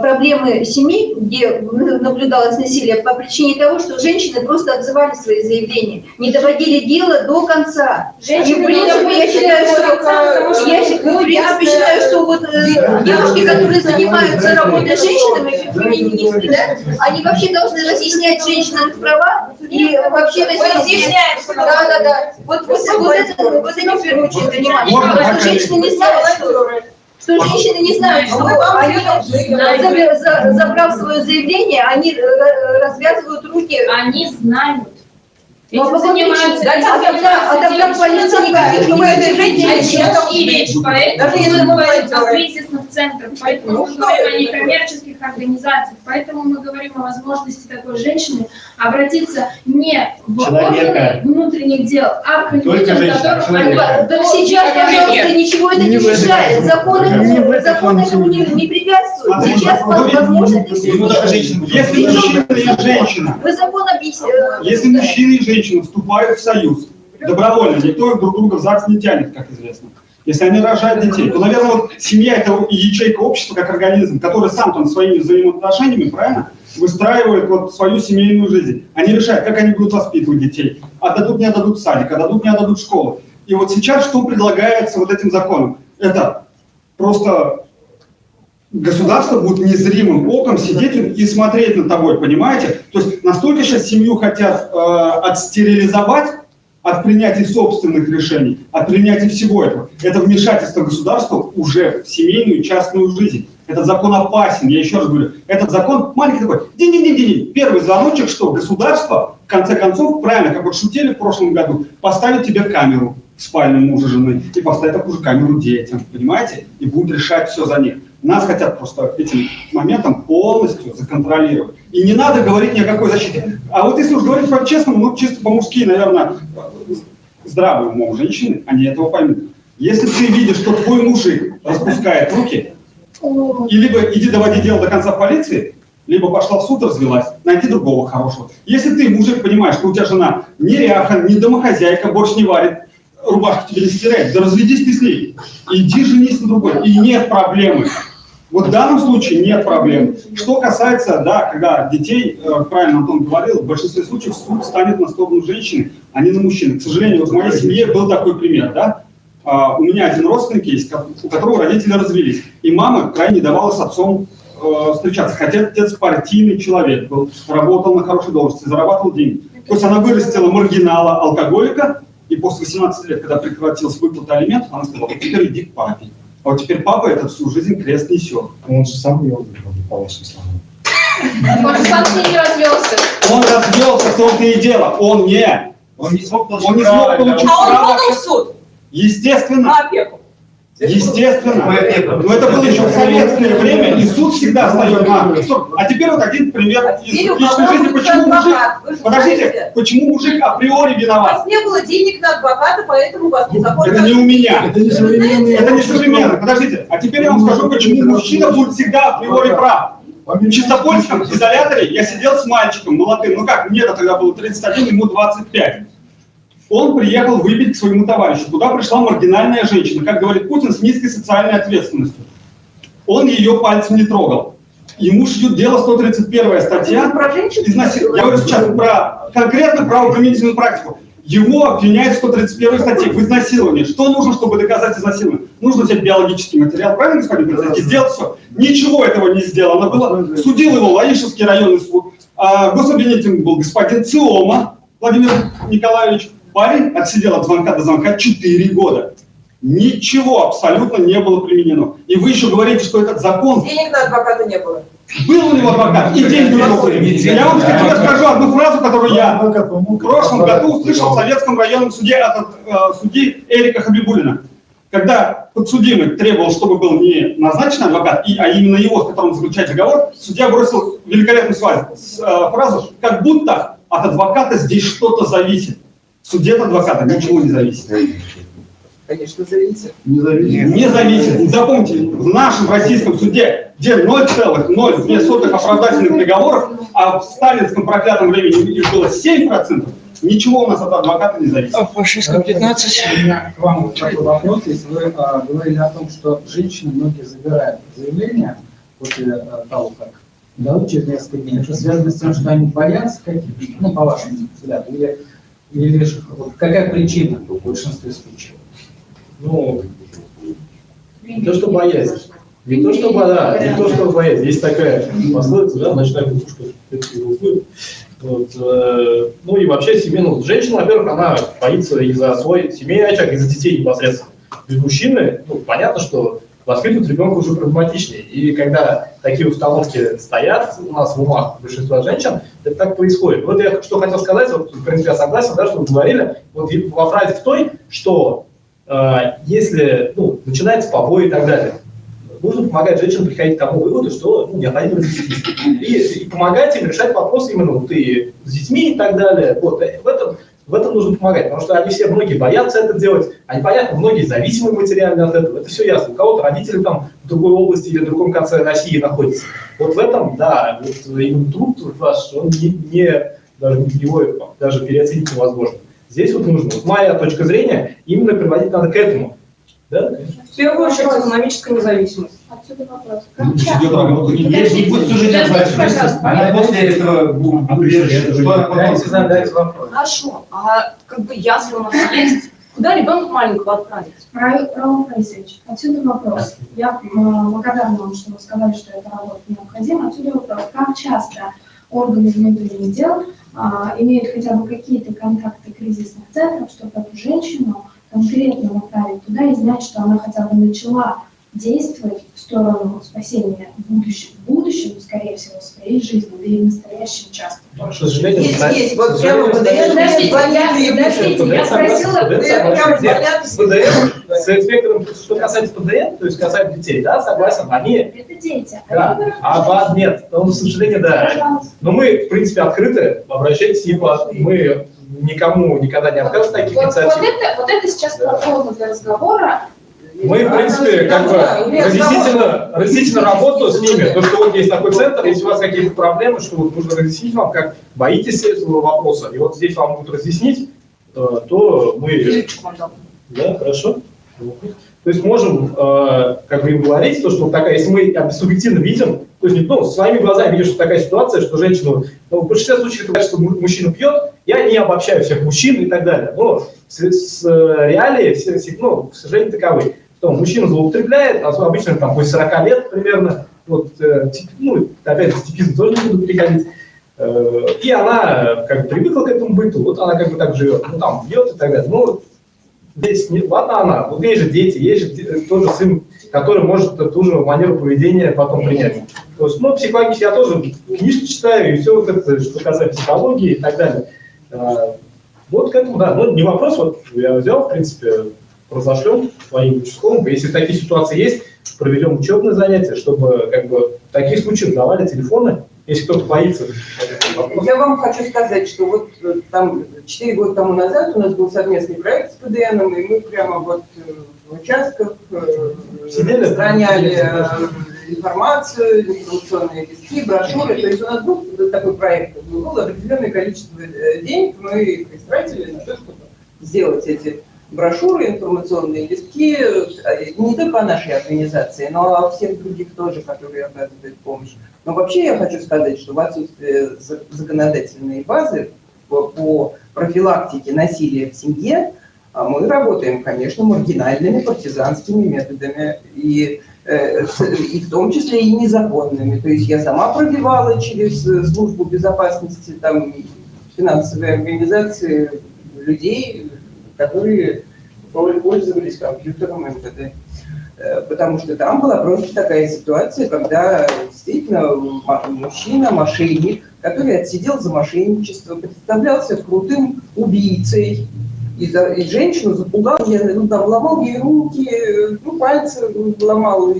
S5: проблемы семей, где наблюдалось насилие, по причине того, что женщины просто отзывали свои заявления, не доводили дело до конца. И, в принципе, я считаю, что, я, щи- в принципе, считаю, что вот э, девушки, которые занимаются работой с женщинами, феминистки, да, они вообще должны разъяснять женщинам их права и вообще разъяснять. Да, да, да. Вот, вот, вот, это, вот этим в первую очередь заниматься. Потому что женщины не знают, что, что женщины не знают, что они, забра- за- забрав свое заявление, они э, развязывают руки.
S17: Они знают.
S5: Ну, а
S17: Этим
S5: по какой
S17: занимаются
S5: причине? А тогда, а тогда полиция никаких не
S17: поэтому
S4: Даже если
S17: говорим, о кризисных центрах, поэтому
S4: Ну,
S17: мы говорим о
S4: это?
S17: некоммерческих организациях, поэтому мы говорим о возможности такой женщины обратиться не в органы внутренних дел, а к людям,
S13: человека.
S17: они-
S5: Так сейчас, пожалуйста, ничего это не мешает. Законы, законы этому не, не препятствуют. Сейчас возможно это все
S3: Если мужчина и женщина,
S5: Вы закон объясните.
S3: если мужчина и женщина вступают в союз, добровольно, никто друг друга в ЗАГС не тянет, как известно. Если они рожают детей, то, наверное, вот семья – это ячейка общества как организм, который сам там своими взаимоотношениями, правильно, выстраивает вот свою семейную жизнь. Они решают, как они будут воспитывать детей. Отдадут, не отдадут садик, отдадут, не отдадут школу. И вот сейчас что предлагается вот этим законом? Это просто государство будет незримым оком сидеть и смотреть на тобой, понимаете? То есть настолько сейчас семью хотят э, отстерилизовать от принятия собственных решений, от принятия всего этого. Это вмешательство государства уже в семейную частную жизнь. Этот закон опасен, я еще раз говорю. Этот закон маленький такой, динь-динь-динь-динь. Первый звоночек, что государство, в конце концов, правильно, как вот шутили в прошлом году, поставит тебе камеру в спальне мужа жены и поставит такую же камеру детям, понимаете? И будет решать все за них. Нас хотят просто этим моментом полностью законтролировать. И не надо говорить ни о какой защите. А вот если уж говорить по-честному, ну чисто по-мужски, наверное, здравый умом женщины, они этого поймут. Если ты видишь, что твой мужик распускает руки, и либо иди доводи дело до конца полиции, либо пошла в суд, развелась, найди другого хорошего. Если ты, мужик, понимаешь, что у тебя жена не ряха, не домохозяйка, борщ не варит, рубашку тебе не стирает, да разведись ты с ней. Иди женись на другой, и нет проблемы. Вот в данном случае нет проблем. Что касается, да, когда детей, э, правильно Антон говорил, в большинстве случаев суд станет на сторону женщины, а не на мужчины. К сожалению, вот в моей семье был такой пример, да. А, у меня один родственник есть, у которого родители развелись, и мама крайне не давала с отцом э, встречаться, хотя отец партийный человек был, работал на хорошей должности, зарабатывал деньги. То есть она вырастила маргинала, алкоголика, и после 18 лет, когда прекратилась выплата алиментов, она сказала, теперь иди к папе. А вот теперь папа это всю жизнь крест несет.
S19: Он же сам не по вашим словам.
S18: Он же сам с ней не развелся.
S3: Он развелся, в том-то и дело. Он не.
S13: Он не смог получить
S3: Он не смог получить.
S4: А он подал в суд
S3: Естественно.
S4: на опеку.
S3: Естественно. Но это было еще в советское время, и суд всегда встает на... А теперь вот один пример из
S4: у
S3: личной жизни. Почему мужик... Подождите, почему мужик априори
S4: У
S3: виноват?
S4: вас не было денег на адвоката, поэтому у вас незаконно...
S3: Это не у меня.
S19: Это не современные
S3: Это не современно. Подождите. А теперь я вам скажу, почему мужчина будет всегда априори прав. В Чистопольском изоляторе я сидел с мальчиком молодым, ну как, мне тогда было 31, ему 25. Он приехал выпить к своему товарищу. Туда пришла маргинальная женщина, как говорит Путин, с низкой социальной ответственностью. Он ее пальцем не трогал. Ему шьют дело 131 статья.
S4: Про женщин?
S3: Изнасил- Я говорю сейчас про конкретно правоприменительную практику. Его обвиняют в 131 статье в изнасиловании. Что нужно, чтобы доказать изнасилование? Нужно взять биологический материал, правильно, господин президент? И сделать все. Ничего этого не сделано было. Судил его Лаишевский районный суд. А гособвинителем был господин Циома Владимир Николаевич. Парень отсидел от звонка до звонка 4 года. Ничего абсолютно не было применено. И вы еще говорите, что этот закон
S4: Денег на адвоката не было.
S3: был у него адвокат, и деньги у него были. Я вам тебе скажу одну фразу, которую я в прошлом году услышал в Советском районном суде от э, судьи Эрика Хабибулина. Когда подсудимый требовал, чтобы был не назначен адвокат, и, а именно его, с которым заключать договор, судья бросил великолепную э, фразу, как будто от адвоката здесь что-то зависит. В суде от адвоката ничего не зависит.
S4: Конечно, зависит.
S3: Не зависит. Не зависит. Запомните, в нашем российском суде, где 0,02 оправдательных приговоров, а в сталинском проклятом времени их было 7%, ничего у нас от адвоката не зависит.
S9: Фашистском 15. У меня к вам такой вопрос. Если вы а, говорили о том, что женщины многие забирают заявления после а, того, как дадут через несколько дней, это связано с тем, что они боятся каких-то, ну, по вашему взгляду, или, или ж- вот какая причина в большинстве случаев?
S7: Ну, не то, что боязнь. Не то, что да, не то, что боязнь. Есть такая пословица, да, ночная кукушка. Вот, э, ну и вообще семейная ну, женщина, во-первых, она боится и за свой семейный очаг, и за детей непосредственно. Без мужчины, ну, понятно, что воспитывать ребенка уже проблематичнее. И когда такие установки стоят у нас в умах большинства женщин, это так происходит. Вот я что хотел сказать, вот, в принципе, я согласен, да, что вы говорили, вот во фразе в той, что э, если ну, начинается побои и так далее, нужно помогать женщинам приходить к тому выводу, что ну, необходимо защитить. И, и помогать им решать вопросы именно вот, и с детьми и так далее. Вот, э, в, этом, в этом нужно помогать, потому что они все, многие боятся это делать, они, понятно, многие зависимы материально от этого, это все ясно. У кого-то родители там в другой области или в другом конце России находятся. Вот в этом, да, вот именно труд ваш, он не, не даже его даже переоценить невозможно. Здесь вот нужно, вот моя точка зрения, именно приводить надо к этому. Да.
S2: В первую очередь экономическая независимость.
S17: Отсюда вопрос.
S3: Идет работа.
S13: Если не будет служить отвачиваться, она после этого она
S9: Дайте задать вопрос.
S2: Хорошо, а как бы ясли у нас есть, куда ребенка маленького отправить?
S17: Раул Борисович, отсюда вопрос. Я благодарна вам, что вы сказали, что эта работа необходима. Отсюда вопрос. Как часто органы внутренних дел а, имеют хотя бы какие-то контакты кризисных центров, чтобы эту женщину конкретно направить туда и знать, что она хотя бы начала действовать в сторону спасения будущего, в будущем, скорее всего, своей жизни, да и в настоящем часто.
S7: К сожалению,
S4: Есть, есть. Вот прямо
S7: настоящий-
S4: подождите,
S17: Подождите, я спросила,
S7: ПДН С инспектором, что касается ПДН, то есть касается детей, да, согласен, они,
S17: Это дети.
S7: да, а вас нет, ну, к сожалению, да.
S17: Пожалуйста.
S7: Но мы, в принципе, открыты, обращайтесь, ибо мы никому никогда не отказываем в таких
S17: Вот, вот,
S7: инициативах.
S17: это, вот это сейчас платформа для разговора.
S7: Мы, в принципе, как бы разъяснительно, разъяснительно работу с ними, то, что вот есть такой центр, если у вас какие-то проблемы, что вот нужно разъяснить вам, как боитесь этого вопроса, и вот здесь вам будут разъяснить, э, то мы... Да, хорошо. То есть можем э, как бы им говорить, то, что вот такая, если мы субъективно видим, то есть ну, своими глазами видишь, что такая ситуация, что женщину, ну, в большинстве случаев это что му- мужчина пьет, я не обобщаю всех мужчин и так далее, но с, с, э, реалии, все, ну, к сожалению, таковы. Что мужчина злоупотребляет, а обычно там после 40 лет примерно, вот, э, ну, опять же, типизм тоже не буду переходить, Э, и она э, как бы привыкла к этому быту, вот она как бы так живет, ну там бьет и так далее. Ну, здесь не, ладно она, вот есть же дети, есть же тоже сын, который может ту же манеру поведения потом принять. То есть, ну, психологически я тоже книжки читаю, и все вот это, что касается психологии и так далее. Вот к этому, да, ну, не вопрос, вот я взял, в принципе, разошлем своим участковым, если такие ситуации есть, проведем учебные занятия, чтобы как бы в таких случаях давали телефоны, если кто-то боится.
S4: Я вам хочу сказать, что вот э, там 4 года тому назад у нас был совместный проект с ПДНом, и мы прямо вот э, в участках э,
S7: Сидели?
S4: распространяли э, информацию, информационные листки, брошюры. То есть у нас был такой проект, было определенное количество денег, мы их истратили на то, чтобы сделать эти брошюры, информационные листки, э, не только о нашей организации, но о всех других тоже, которые оказывают помощь. Но вообще я хочу сказать, что в отсутствие за- законодательной базы по, профилактике насилия в семье а мы работаем, конечно, маргинальными партизанскими методами, и, э, и в том числе и незаконными. То есть я сама пробивала через службу безопасности там, финансовые организации людей, которые пользовались компьютером МВД. Э, Потому что там была просто такая ситуация, когда действительно мужчина, мошенник, который отсидел за мошенничество, представлялся крутым убийцей, и, и женщину запугал, я, ну, там, ломал ей руки, ну, пальцы ломал,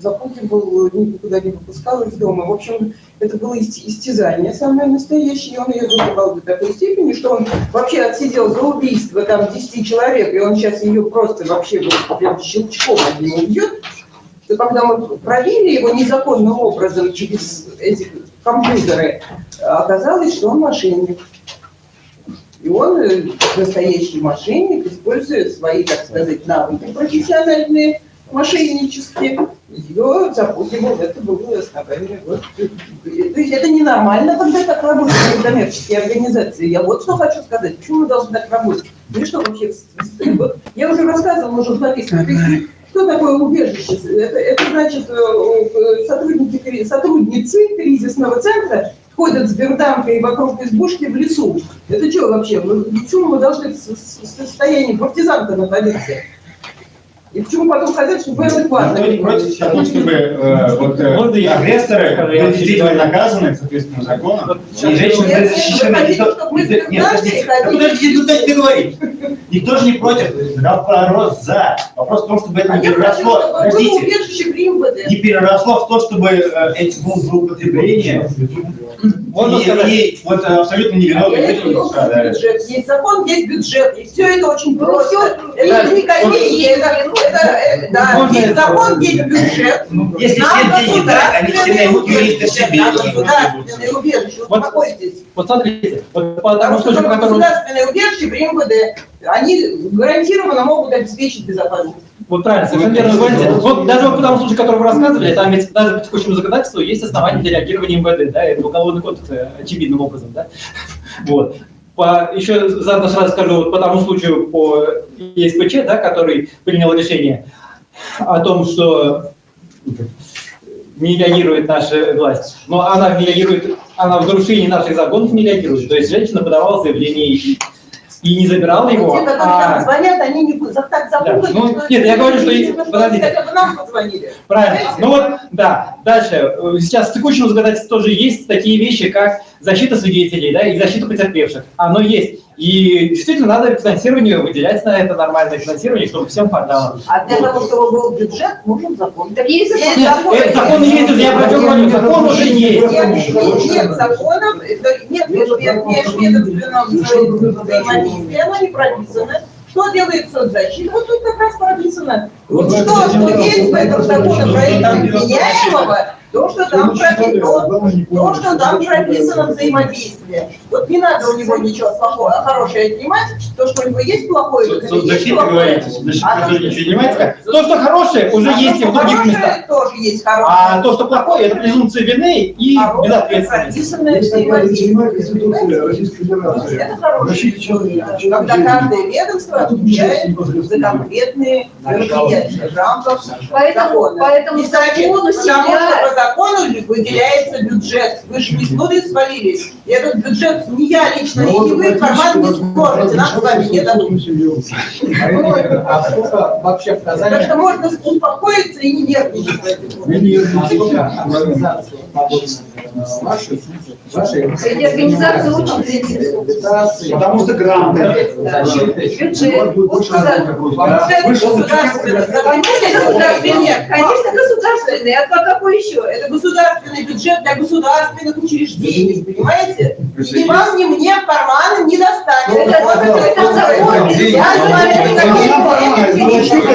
S4: запугивал, никуда не выпускал из дома. В общем, это было ист- истязание самое настоящее, и он ее запугал до такой степени, что он вообще отсидел за убийство там 10 человек, и он сейчас ее просто вообще вот прям щелчком одним убьет, что когда мы пробили его незаконным образом через эти компьютеры, оказалось, что он мошенник. И он, э, настоящий мошенник, используя свои, так сказать, навыки профессиональные, мошеннические, ее запугивал, это было основание. Вот. То есть это ненормально, когда так работают некоммерческие организации. Я вот что хочу сказать, почему мы должны так работать? Ну и что вообще? Вот я уже рассказывала то есть что такое убежище? Это, это значит, э, э, сотрудники, сотрудницы кризисного центра ходят с берданкой вокруг избушки в лесу. Это что вообще? Почему мы должны в состоянии партизанта находиться? И почему потом хотят, чтобы вы адекватно?
S13: Никто не против того, чтобы э, вот, э, агрессоры были действительно наказаны, соответственно, законом, и женщины были защищены. Никто-
S4: чтобы мы
S13: Нет, подождите, подождите, ну дайте договорить. Никто же не против, вопрос за. Вопрос в том, чтобы это
S4: А
S13: не переросло, подождите, не переросло в то, чтобы э, эти будут злоупотребления,
S7: Можно
S13: и,
S7: сказать?
S13: и вот абсолютно
S4: А
S13: невиновные
S4: я
S13: люди.
S4: Есть закон, есть бюджет. И все это очень
S5: Ну,
S4: просто. Это не
S7: да.
S4: копейки, это, это, э, да,
S7: Можно
S4: есть
S7: это
S4: закон, есть бюджет.
S13: Если все деньги брать, они все наймут юриста
S4: государственное
S13: себе.
S4: государственное убежище.
S7: Вот-
S4: Успокойтесь.
S7: Вот смотрите, вот по
S4: что
S7: случаю, по которому...
S4: государственное убежище при МВД, они гарантированно могут обеспечить безопасность.
S7: Вот правильно, совершенно верно говорите. Вот даже вот по тому случаю, который вы рассказывали, там ведь даже по текущему законодательству есть основания для реагирования МВД, да, это уголовный кодекс э, очевидным образом, да. [laughs] Вот. По, еще заодно сразу скажу, вот по тому случаю по ЕСПЧ, да, который принял решение о том, что не реагирует наша власть. Но она реагирует, она в нарушении наших законов не реагирует. То есть женщина подавала заявление и и не забирал его,
S4: Те, которые
S7: а...
S4: звонят, они не за- так запутались.
S7: ну,
S4: что
S7: нет, я говорю, что
S4: бы
S7: подождите.
S4: хотя бы нам позвонили.
S7: Правильно. Ну вот, да. Дальше. Э, Сейчас в текущем законодательстве тоже есть такие вещи, как защита свидетелей, да, и защита потерпевших. Оно есть. И действительно надо финансирование выделять на это нормальное финансирование, чтобы всем хватало.
S4: А для того, чтобы был бюджет, нужен закон.
S5: Так есть закон.
S7: Нет, закон есть, я про говорю, закон уже есть.
S4: Нет, нет законов, это нет межведомственного взаимодействия, оно не прописано. Что делает соцзащита? Вот тут как раз прописано. Вот что, что есть в этом законопроекте вменяемого, то, что там прописано, то, что там прописано взаимодействие. Вот не надо у него ничего плохого, а хорошее отнимать. То, что у него есть плохое, то, что есть плохое. А
S7: тоже ничего не понимаете? То, что хорошее, уже
S4: А
S7: есть и в других местах.
S4: тоже есть хорошее.
S7: А то, что плохое, это презумпция вины и безответственность.
S4: Это.
S8: Защита человека.
S4: Когда каждое ведомство отвечает за конкретные мероприятия в рамках
S5: Поэтому,
S4: закона.
S5: поэтому
S4: значит,
S5: закону себя...
S4: закону выделяется бюджет. Вы же не с нудой свалились. И этот бюджет не я лично, и не вы карман не сможете. Нам с вами не дадут.
S7: А сколько вообще в
S4: Так
S7: Казани?
S4: что можно успокоиться и не нервничать.
S7: Организации вашей, вашей
S5: Среди организаций очень заинтересованы.
S8: Потому что гранты.
S5: Бюджет. Конечно, государственный. Конечно, государственный. А какой еще?
S4: Это государственный бюджет для государственных учреждений, понимаете? И ни вам, ни мне в карманы не достать.
S5: Это-
S4: Вот
S5: это закон,
S4: Я говорю, это
S5: закон.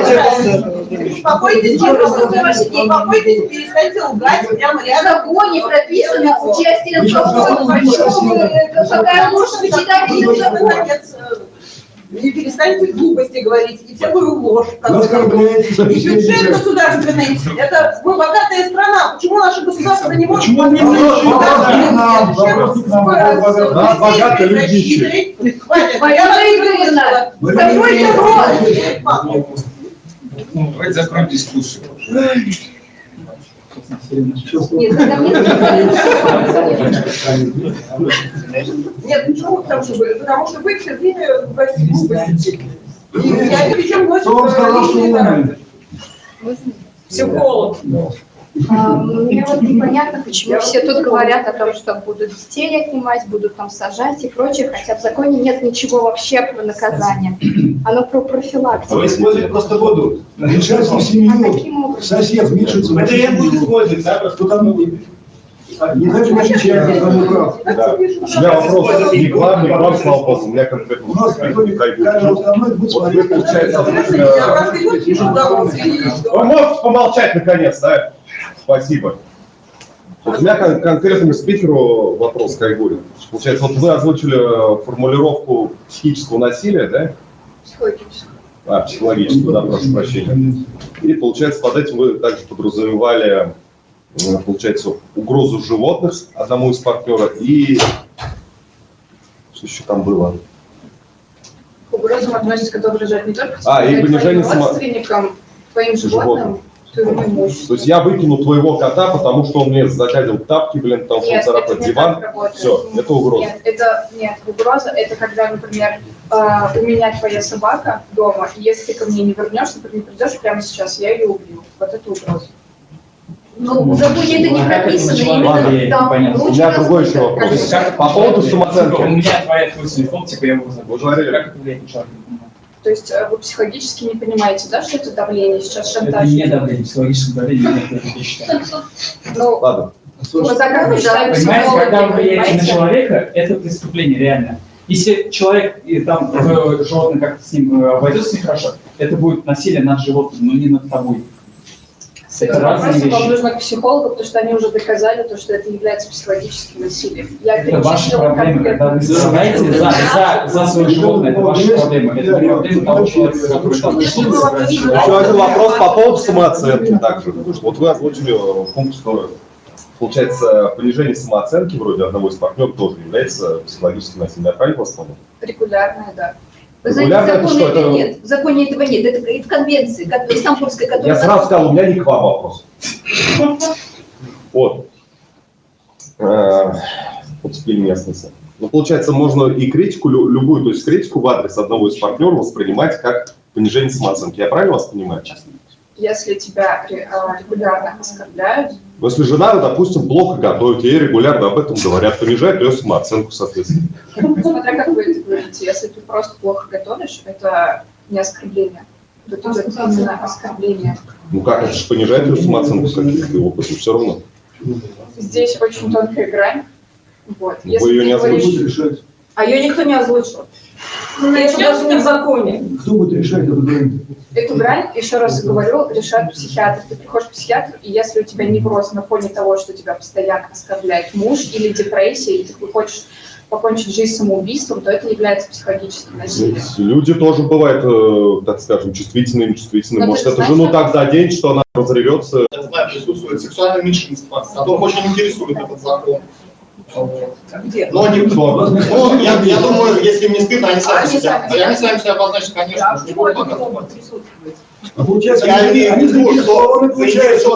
S4: закон. Успокойтесь, пожалуйста. Успокойтесь, перестаньте лгать прямо
S5: В
S4: рядом.
S5: законе прописано участие в законе. Какая ложь вы читаете
S4: Ну,
S5: в
S4: э, И перестаньте глупости говорить, и всякую ложь. И бюджет государственный, это мы богатая страна, почему наше государство не может...
S8: Почему не может? Да,
S4: выслушала.
S5: Какой
S4: Закройте рот!
S20: Давайте закроем дискуссию.
S5: Нет,
S4: почему? Потому что вы, потому что вы все время глупости. И я причем носит
S8: Кто вам
S6: А, Мне вот непонятно, почему все тут говорят о том, что будут детей отнимать, будут там сажать и прочее, хотя в законе нет ничего вообще про наказание. Оно про профилактику.
S13: Вы используете просто воду.
S8: В
S6: А
S8: семью.
S6: каким образом?
S8: Сосед вмешивается в
S13: Материал будет
S8: семью.
S13: использовать, да?
S8: Что там не дайте защищать, я там не прав.
S21: Да. У меня вопрос не к вам, не к вам, слава богу, у меня конкретно
S8: У нас
S21: Вот вы, получается,
S4: я?
S21: Вы можете помолчать наконец, да? Спасибо. Вот у меня кон- конкретному спикеру вопрос к Айгуле. Получается, вот вы озвучили э, формулировку психического насилия, да?
S6: Психологически.
S21: А, психологического, да, прошу прощения. И, получается, под этим вы также подразумевали, получается, угрозу животных одному из партнера и... Что еще там было?
S6: Угрозам относятся, которые угрожают не только
S21: А, и
S6: твоим
S21: понижение само-
S6: родственникам, твоим животным, имуществу.
S21: То есть я выкину твоего кота, потому что он мне загадил тапки, блин, потому что он
S6: Нет,
S21: царапает
S6: это
S21: диван. Все, это угроза.
S6: Нет, это нет, угроза это когда, например, э, у меня твоя собака дома, и если ты ко мне не вернешься, ты не придешь прямо сейчас, я ее убью. Вот это угроза.
S5: Ну, в законе это не прописано, именно там.
S21: У меня другой еще вопрос. По поводу самооценки.
S20: У меня твоя телефон, типа я его
S21: говорили.
S20: Как это влияет на человека?
S6: То есть э, вы психологически не понимаете, да, что это давление, сейчас
S20: Это
S6: шантаж?
S20: не давление, психологическое давление, нет, это я считаю.
S6: Ну,
S21: Ладно.
S6: как
S20: Понимаете, когда вы влияете на человека, это преступление реально. Если человек и там э, животное как-то с ним э, обойдется нехорошо, это будет насилие над животным, но не над тобой.
S6: С этим
S20: разные
S6: вопросом вам нужно к психологу, потому что они уже доказали, то, что это является психологическим насилием. Я
S20: Это проблемы,
S6: конкретно.
S20: когда вы страдаете за, за, за свое животное, это ваши проблемы. Это не проблемы того человека, который там.
S21: Еще один вопрос по поводу самооценки также. Вот вы озвучили э, пункт, что получается понижение самооценки вроде одного из партнеров тоже является психологическим насилием. Я правильно вас понял?
S6: Регулярное, да.
S5: Вы знаете, в законе это
S21: это-
S5: нет. В законе этого нет. Это в конвенции, как Стамбульской,
S21: Я
S5: которая...
S21: сразу сказал, у меня не к вам вопрос. Вот. Э, Вот теперь местности. Ну, получается, можно и критику, лю- любую, то есть критику в адрес одного из партнеров воспринимать как понижение самооценки. Я правильно вас понимаю?
S17: Если тебя а, регулярно оскорбляют,
S21: Но если жена, допустим, плохо готовит, ей регулярно об этом говорят, понижает ее самооценку, соответственно.
S17: смотря как вы это говорите, если ты просто плохо готовишь, это не оскорбление. Это идет именно оскорбление.
S21: Ну как, это же понижает ее самооценку в каких-то опытах, все равно.
S17: Здесь очень тонкая грань. Вот.
S21: Ну, Вы ее не
S17: говоришь-
S21: озвучили.
S2: А ее никто не озвучил. Ну, это даже не в законе.
S19: Кто будет решать эту грань?
S17: Эту грань, еще раз говорю, решает психиатр. Ты приходишь к психиатру, и если у тебя невроз на фоне того, что тебя постоянно оскорбляет муж или депрессия, и ты хочешь покончить жизнь самоубийством, то это является психологическим насилием.
S21: Люди тоже бывают, э, так скажем, чувствительными.
S17: Ну,
S21: Может, это
S17: знаешь,
S21: жену так заденет, что она разревется.
S15: Я знаю, присутствует сексуальное меньшинство, которых очень интересует этот закон.
S2: Где?
S15: Но никто. Ну, я, я думаю, если им не стыдно, они сами
S2: Они
S15: себя.
S2: сами
S15: Они сами себя обозначат, конечно.
S2: Да, могут присутствовать.
S19: А получается,
S15: Я
S19: они,
S15: имею в
S19: они
S15: виду, что
S19: получается,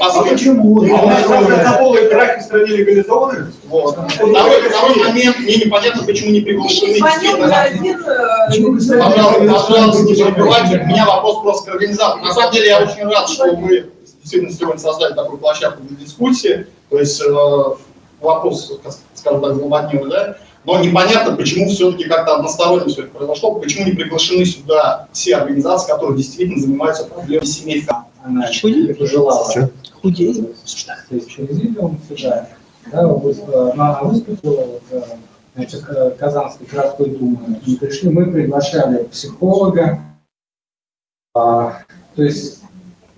S19: А
S15: посмотрим.
S19: почему?
S3: А у нас однополые браки в стране легализованы?
S15: Вот. Второй, второй момент, мне непонятно, почему не приглашены
S2: э,
S15: Пожалуйста, не. У меня вопрос просто к организатору. На самом деле я очень рад, что мы действительно сегодня создали такую площадку для дискуссии. То есть э, вопрос, скажем так, злободневный, да? Но непонятно, почему все-таки как-то односторонне все это произошло, почему не приглашены сюда все организации, которые действительно занимаются проблемой семей.
S9: Она это желала. Худее. То есть президиум сюда, да, вот, э, она выступила вот, значит, э, Казанской городской думы. И пришли, мы приглашали психолога. А, то есть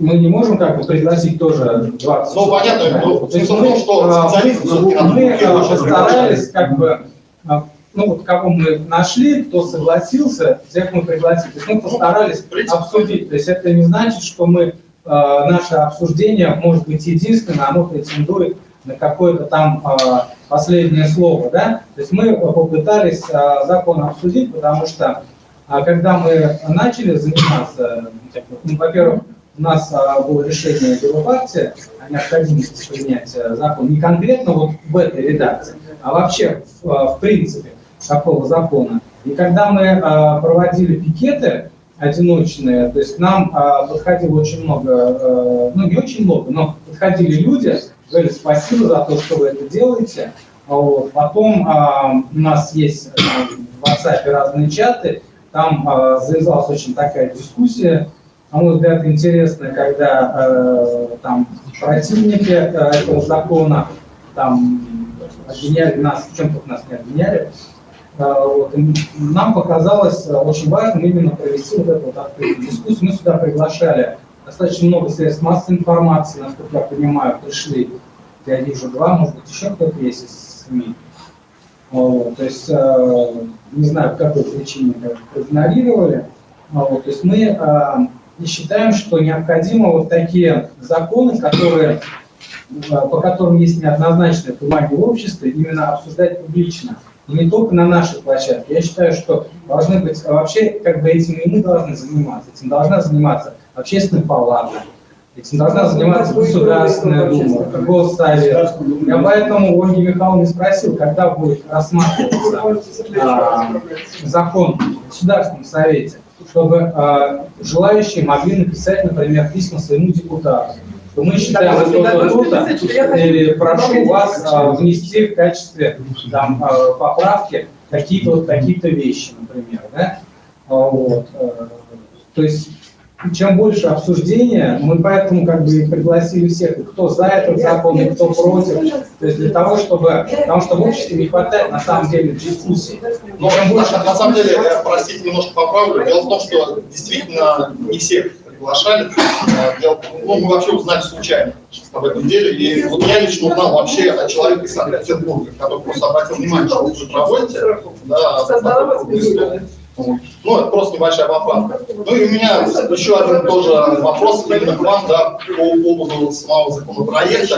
S9: мы не можем как бы пригласить тоже 20
S15: Ну, понятно, но
S9: То есть
S15: смысл в
S9: мы,
S15: том, что
S9: а,
S15: специалистов все-таки надо
S9: мы постарались как бы а, ну вот кого мы нашли, кто согласился, всех мы пригласили. То есть мы постарались обсудить. То есть это не значит, что мы э, наше обсуждение может быть единственное, оно претендует на какое-то там э, последнее слово, да? То есть мы попытались э, закон обсудить, потому что когда мы начали заниматься, вот, ну, во-первых, у нас а, было решение Белопартии о необходимости принять закон не конкретно вот в этой редакции, а вообще в, а, принципе такого закона. И когда мы а, проводили пикеты одиночные, то есть к нам подходило очень много, ну не очень много, но подходили люди, говорили спасибо за то, что вы это делаете. Вот. Потом у нас есть а, в WhatsApp разные чаты, там завязалась очень такая дискуссия, на мой взгляд, интересная, когда э, там противники э, этого закона там обвиняли нас, в чем-то нас не обвиняли. Э, вот, нам показалось э, очень важным именно провести вот эту вот открытую дискуссию. Мы сюда приглашали достаточно много средств массовой информации, насколько я понимаю, пришли, я вижу два, может быть, еще кто-то есть из СМИ. Вот, то есть, э, не знаю, по какой причине как проигнорировали. Вот, то есть мы э, и считаем, что необходимо вот такие законы, которые, э, по которым есть неоднозначное понимание в обществе, именно обсуждать публично. И не только на нашей площадке. Я считаю, что должны быть а вообще, как бы этим и мы должны заниматься. Этим должна заниматься общественная палата, этим должна заниматься Государственная Дума, Госсовет. Я поэтому у Ольги Михайловны спросил, когда будет рассматриваться а, закон в Государственном Совете, чтобы а, желающие могли написать, например, письма своему депутату. Что мы считаем
S2: Так,
S9: это круто, и прошу вас а, внести в качестве там, а, поправки какие-то вот такие-то вещи, например. Да? Вот. э, То есть чем больше обсуждения, мы поэтому как бы пригласили всех, кто за этот закон, и кто против. То есть для того, чтобы, потому что в обществе не хватает на самом деле дискуссий.
S15: Но
S9: Чем больше
S15: на, самом деле, я, простите, немножко поправлю. Дело в том, что действительно не всех приглашали. Дело, ну, мы вообще узнали случайно об этом деле. И вот я лично узнал вообще от человека из Санкт-Петербурга, который просто обратил внимание, что вы тут проводите. Да. Вот. Ну, это просто небольшая поправка. Ну и у меня еще один тоже вопрос именно к вам, да, по поводу самого законопроекта.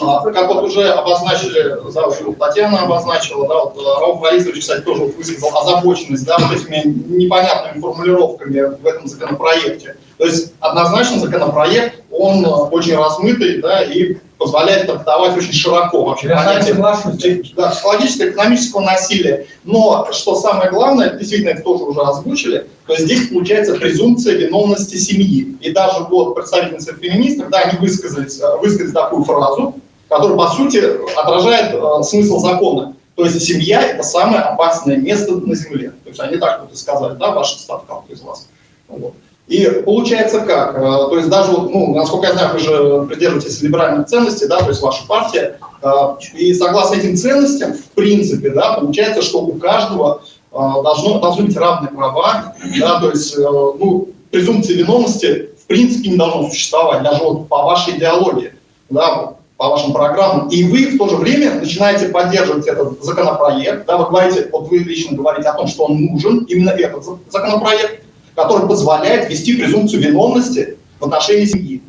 S15: А, Как вот уже обозначили, да, уже Татьяна обозначила, да, вот э, Раул Борисович, кстати, тоже высказал озабоченность, да, вот этими непонятными формулировками в этом законопроекте. То есть однозначно законопроект, он э, очень размытый, да, и позволяет трактовать очень широко вообще
S9: Я
S15: понятие да, психологического, экономического насилия. Но, что самое главное, действительно, это тоже уже озвучили, то здесь получается презумпция виновности семьи. И даже вот представительницы феминистов, да, они высказались, э, высказали такую фразу, которая, по сути, отражает э, смысл закона. То есть семья – это самое опасное место на Земле. То есть они так вот и сказали, да, ваша статка из вас. Вот. И получается как? Э, То есть даже, ну, насколько я знаю, вы же придерживаетесь либеральных ценностей, да, то есть ваша партия. э, И согласно этим ценностям, в принципе, да, получается, что у каждого э, должно, должны быть равные права, да, то есть, ну, презумпции виновности в принципе не должно существовать, даже вот по вашей идеологии, да, по вашим программам. И вы в то же время начинаете поддерживать этот законопроект, да, вы говорите, вот вы лично говорите о том, что он нужен, именно этот за- законопроект, который позволяет ввести презумпцию виновности в отношении семьи.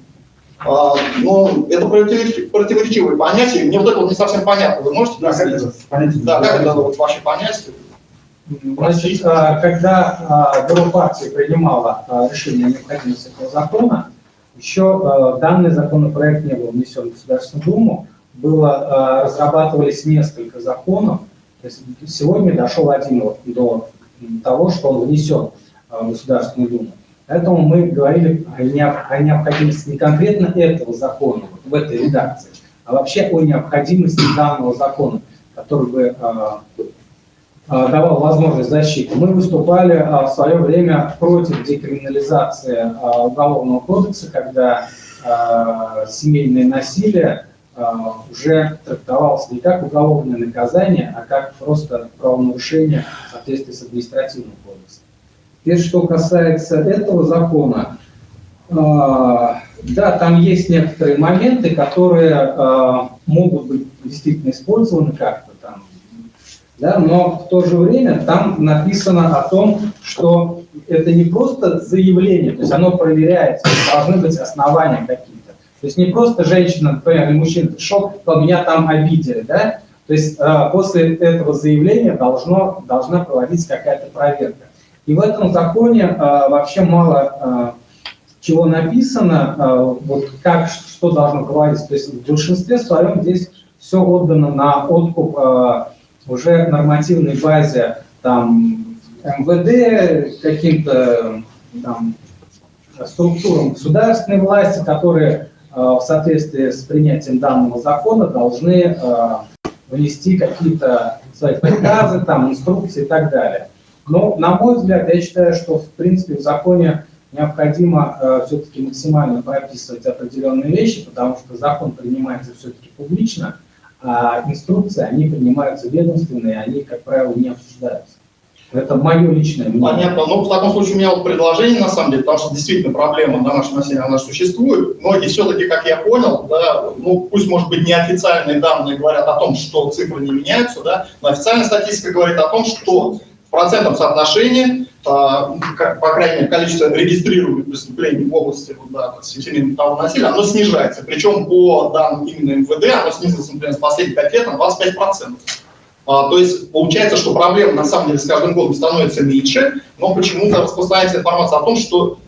S15: А, но это противоречи- противоречивые понятия, мне вот это вот не совсем понятно. Вы можете
S9: Да, как это понятие?
S15: Да, как это вот ваши понятия?
S9: Значит, а, когда а, бюро партии принимало а, решение о необходимости этого закона, еще данный законопроект не был внесен в Государственную Думу, было, разрабатывались несколько законов, то есть сегодня дошел один вот до того, что он внесен в Государственную Думу. Поэтому мы говорили о необ- о необходимости не конкретно этого закона, вот в этой редакции, а вообще о необходимости данного закона, который бы а, а, давал возможность защиты. Мы выступали в свое время против декриминализации Уголовного кодекса, когда семейное насилие уже трактовалось не как уголовное наказание, а как просто правонарушение в соответствии с административным кодексом. Теперь, что касается этого закона, а, да, там есть некоторые моменты, которые а, могут быть действительно использованы как-то там, да, но в то же время там написано о том, что это не просто заявление, то есть оно проверяется, должны быть основания какие-то. То есть не просто женщина, например, или мужчина пришел, сказал, меня там обидели, да, то есть э, после этого заявления должно, должна проводиться какая-то проверка. И в этом законе э, вообще мало э, чего написано, э, вот как, что должно говорить. То есть в большинстве своем здесь все отдано на откуп э, уже нормативной базе там МВД, каким-то структурам государственной власти, которые э, в соответствии с принятием данного закона должны э, внести какие-то свои приказы, там, инструкции и так далее. Но, на мой взгляд, я считаю, что, в принципе, в законе необходимо э, все-таки максимально прописывать определенные вещи, потому что закон принимается все-таки публично, а инструкции, они принимаются ведомственные, они, как правило, не обсуждаются. Это мое личное мнение.
S15: Понятно. Ну, в таком случае у меня вот предложение, на самом деле, потому что действительно проблема домашнего насилия, она существует. Многие все-таки, как я понял, да, ну, пусть, может быть, неофициальные данные говорят о том, что цифры не меняются, да, но официальная статистика говорит о том, что процентном соотношении, как- по крайней мере, количество регистрируемых преступлений в области вот, да, семейного насилия, оно снижается. Причем по данным именно МВД, оно снизилось, например, с последних 5 лет на 25%. А, то есть получается, что проблема на самом деле с каждым годом становится меньше, но почему-то распространяется информация о том, что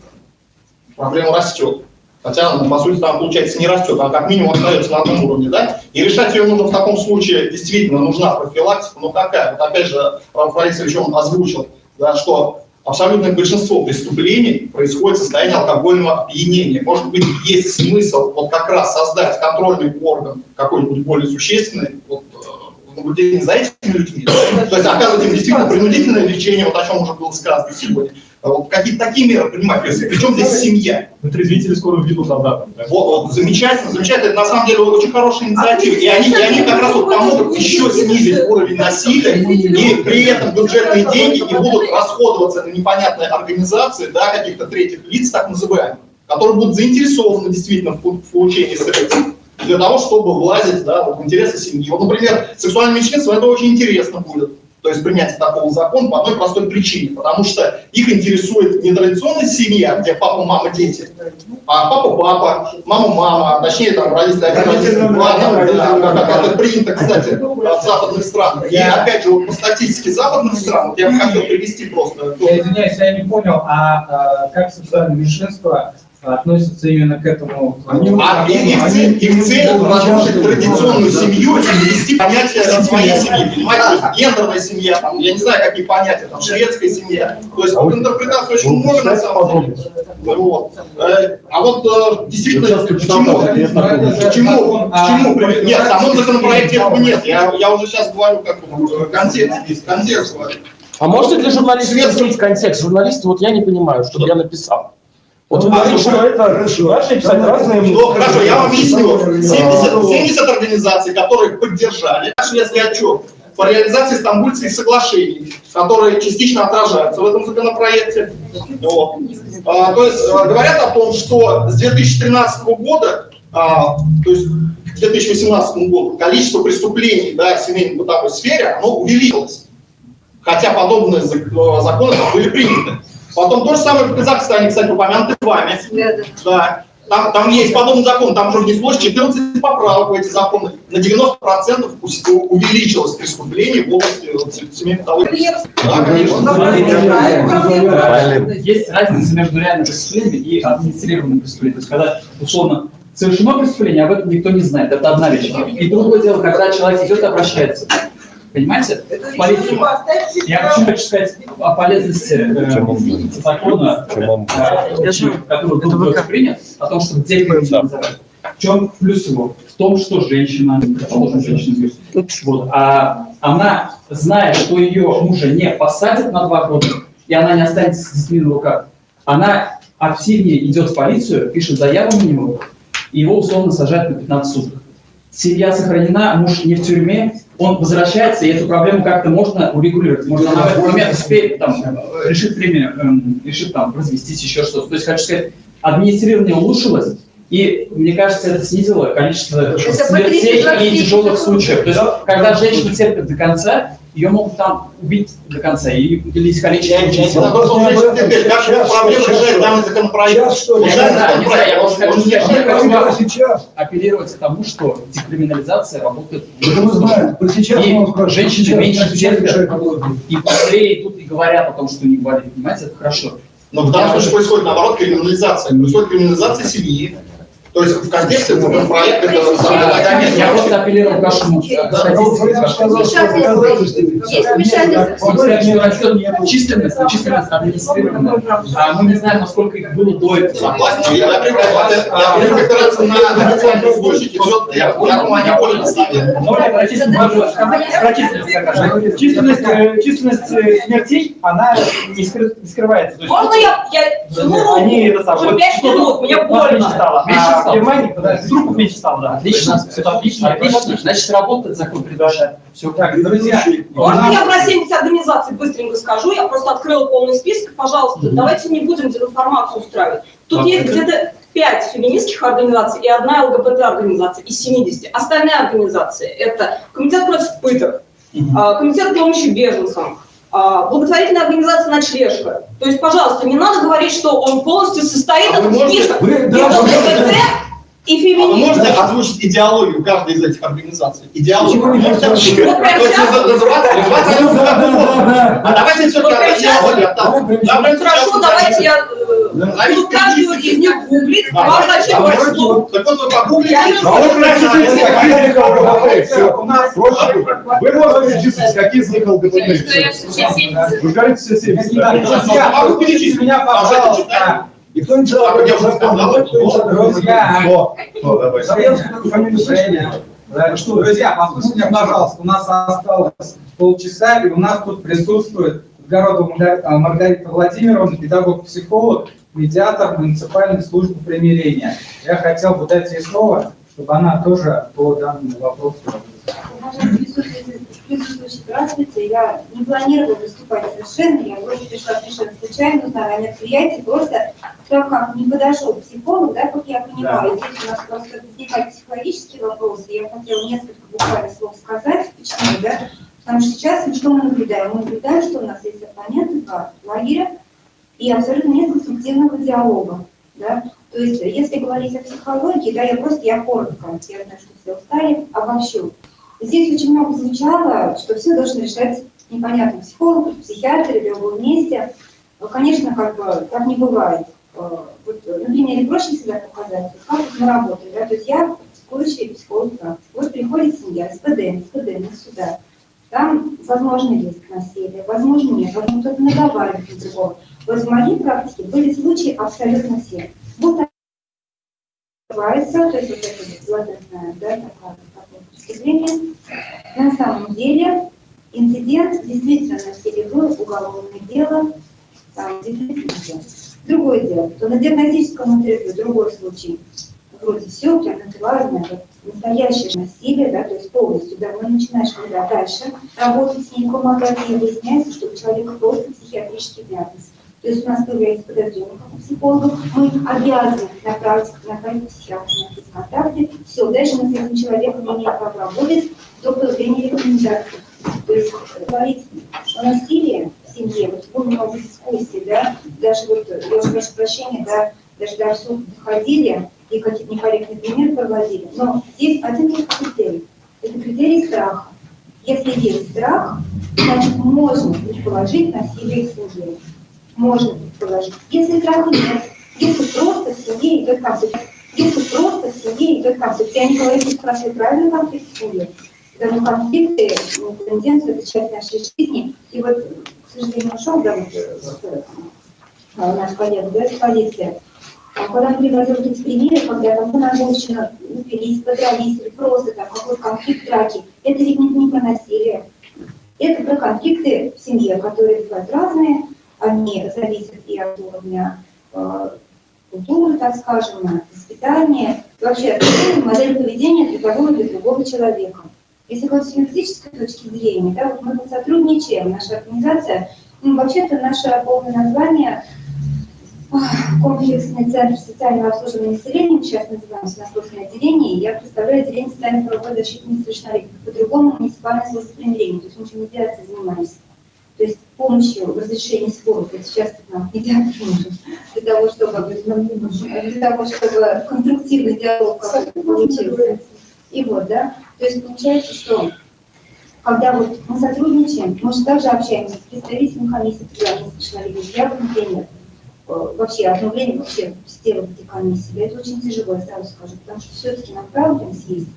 S15: проблема растет. Хотя, ну, по сути, там, получается, не растет, а как минимум остается на одном уровне, да? И решать ее нужно в таком случае, действительно, нужна профилактика, но какая? Вот опять же, Раф Борисович, он озвучил, да, что абсолютное большинство преступлений происходит в состоянии алкогольного опьянения. Может быть, есть смысл вот как раз создать контрольный орган какой-нибудь более существенный, вот, э, наблюдение за этими людьми, то есть оказывать им действительно принудительное лечение, вот о чем уже было сказано сегодня. Вот какие-то такие меры принимать, причем здесь семья.
S7: Трезвители скоро введут обратно. да?
S15: Вот, вот, замечательно, замечательно, это на самом деле очень хорошая инициатива, и они, и они как раз вот помогут еще снизить уровень насилия, и при этом бюджетные деньги не будут расходоваться на непонятные организации, да, каких-то третьих лиц, так называемых, которые будут заинтересованы действительно в, получении средств для того, чтобы влазить да, в интересы семьи. Вот, например, сексуальное меньшинство, это очень интересно будет. То есть принятие такого закона по одной простой причине, потому что их интересует не традиционная семья, где папа, мама, дети, а папа, папа, мама, мама, точнее там родители, там, да, как это принято, кстати, в западных странах. И опять же, по статистике западных стран, вот я бы хотел привести просто.
S9: Я извиняюсь, я не понял, а, а как сексуальное меньшинство относится именно к этому?
S15: А их, их цель, их цель разрушить традиционную семью и ввести понятие своей семьи. Понимаете, то есть гендерная семья, там, я не знаю, какие понятия, там, шведская семья. То есть вот интерпретаций очень много на самом деле. Вот. Э, А вот э, действительно, к чему, к чему, к чему приведет? Нет, в самом законопроекте этого нет. Я, я уже сейчас говорю как э, контекст, контекст.
S16: А можете для журналистов объяснить контекст? Журналисты, вот я не понимаю, что я написал. Вот вы
S15: А,
S16: что это начали писать разные
S15: Ну, хорошо, я вам объясню. 70, 70 организаций, которые поддержали шведский отчет по реализации стамбульских соглашений, которые частично отражаются в этом законопроекте. Вот. А, то есть а, говорят о том, что с 2013 года, а, то есть к 2018 году, количество преступлений да, в семейной бытовой сфере оно увеличилось. Хотя подобные э, законы были приняты. Потом то же самое в Казахстане, кстати, упомянуты вами. Да. Там, там есть подобный закон, там уже внеслось 14 поправок в эти законы. На 90% ус- увеличилось преступление в области вот, семейной бытовой Да, конечно.
S20: Есть разница между реальным преступлением и администрированным преступлением. То есть, когда, условно, совершено преступление, об этом никто не знает. Это одна вещь. И другое дело, когда человек идет и обращается. Понимаете? В полицию. Я хочу сказать о полезности э, закона, э, который был принят, о том, чтобы декриминализовать. В чем плюс его? В том, что женщина, предположим, женщина, вот, а она, зная, что ее мужа не посадят на два года, и она не останется с детьми на руках, она активнее идет в полицию, пишет заяву на него, и его условно сажают на 15 суток. Семья сохранена, муж не в тюрьме, он возвращается, и эту проблему как-то можно урегулировать. Можно она в этот момент успеет там, э, решит время, эм, решит там развестись, еще что-то. То есть, хочу сказать, администрирование улучшилось, и мне кажется, это снизило количество смертей и тяжелых случаев. То есть, когда женщина терпит до конца, ее могут там убить до конца и уделить количество.
S15: Как проблема решает данный законопроект?
S20: Я не знаю, не знаю, я просто хочу я
S8: сейчас.
S20: апеллировать к тому, что декриминализация работает.
S8: Мы знаем. Сейчас
S20: И женщины
S8: Сейчас,
S20: меньше
S8: сейчас
S20: терпят, и быстрее идут и говорят о том, что них болит. Понимаете, это хорошо.
S15: Но в данном случае происходит наоборот криминализация. Происходит криминализация семьи. То есть в контексте законопроекта это
S20: Да, нет, я просто апеллировал к вашему э, статистике. Численность, численность администрированная, а мы не знаем, насколько их было до этого.
S15: Согласен, я
S20: численность
S7: э, численность э, смертей, она не, скры- не скрывается.
S12: Можно я, я
S7: ну, они это самое.
S12: Уже пять минут, мне больно.
S7: Меньше в Германии, подожди, меньше стало, да.
S20: Отлично, это отлично, отлично. Значит, работает закон предварительно. Все
S7: Так, друзья,
S12: Можно я про 70 организаций быстренько скажу? Я просто открыла полный список. Пожалуйста, давайте не будем дезинформацию устраивать. Тут есть где-то 5 феминистских организаций и одна ЛГБТ-организация из 70. Остальные организации – это Комитет против пыток, а, Комитет помощи беженцам, благотворительная организация «Ночлежка». То есть, пожалуйста, не надо говорить, что он полностью состоит
S15: А можете-
S12: список
S15: вы- да,
S12: ЛГБТ и
S15: А вы можете озвучить идеологию каждой из этих организаций? Идеологию. А давайте все-таки
S12: Хорошо, давайте я буду каждую из них гуглить, вам зачем.
S15: Так вот вы погуглите. А.
S8: У нас можете числить, какие из них ЛГБТ. Вы говорите все 70. да?
S15: Друзья,
S8: А вы перечислите меня, пожалуйста.
S15: А, я уже
S8: закон, читал.
S9: Друзья,
S8: Кто? Кто? Давай.
S9: Фамилию. Да, что, друзья, послушайте пожалуйста, у нас осталось полчаса, и у нас тут присутствует Городова а, Маргарита Владимировна, педагог-психолог, медиатор муниципальной службы примирения. Я хотел бы дать ей слово, чтобы она тоже по данному вопросу
S22: здравствуйте. Я не планировала выступать совершенно, я просто пришла совершенно случайно, узнала о мероприятии, просто так как не подошел психолог, да, как я понимаю, здесь у нас просто возникают психологические вопросы, я хотела несколько буквально слов сказать, почему, да, Потому что сейчас ну, что мы наблюдаем? Мы наблюдаем, что у нас есть оппоненты, два лагеря, и абсолютно нет конструктивного диалога. Да? То есть, если говорить о психологии, да, я просто, я коротко, я знаю, что все устали, обобщу. Здесь очень много звучало, что все должно решать непонятно психолог, психиатр или в любом месте. Конечно, как бы так не бывает. Э, вот, на примере всегда показать, как мы работаем. Да? То есть я практикующий психолог практик. Вот приходит семья, СПД, СПД на сюда. Там возможно риск насилия, возможно нет, возможно кто-то наговаривает на другого. Вот в моей практике были случаи абсолютно все. Вот называется, то есть вот это злотная, да, такое, такое преступление. На самом деле инцидент действительно насилие уголовное дело, там действительно Другое дело, то на диагностическом интервью другой случай. Вроде все, прям натуральное, настоящее насилие, да, то есть полностью, да, мы начинаешь когда дальше работать с ним, помогать, и выясняется, что у человека просто психиатрический диагноз. То есть у нас появляется подозрение как у психологов, мы обязаны направить, направить психиатра на контакты. Все, дальше мы с этим человеком не имеем права работать до появления рекомендаций. То есть говорить о насилии в семье, вот было много дискуссий, да, даже вот, я уже прошу прощения, да, даже до суд доходили и какие-то некорректные примеры проводили. Но здесь один только критерий. Это критерий страха. Если есть страх, значит можно предположить насилие в семье. Можно предположить. Если страха нет, если просто в семье идет конфликт, если просто в семье идет конфликт, я не говорю, спрашиваю, правильный конфликт в семье, потому конфликты, ну, тенденция, это часть нашей жизни. И вот, к сожалению, ушел, да, вот, наш коллега, да, с полиции. А когда мы приводим эти примеры, когда там на женщина упились, подрались, или просто там какой-то конфликт, драки, это ведь не, не про насилие. Это про конфликты в семье, которые бывают разные, они зависят и от уровня э, культуры, так скажем, воспитания, вообще от модели поведения для того или другого человека. Если говорить с юридической точки зрения, да, вот мы сотрудничаем, наша организация, ну, вообще-то наше полное название комплексный центр социального обслуживания населения, сейчас называемся насосное отделение, я представляю отделение социальной правовой защиты несовершеннолетних, по-другому муниципальное службопримирение, то есть мы чем медиацией занимаемся. То есть помощью в разрешении споров, вот сейчас нам медиатор нужен, для того, чтобы, для того, чтобы конструктивный диалог получился. И вот, да, то есть получается, что когда вот мы сотрудничаем, мы же также общаемся с представителями комиссии федеральных совершеннолетних. Я, например, э, вообще обновление вообще сделать эти комиссии, это очень тяжело, я сразу скажу, потому что все-таки направленность есть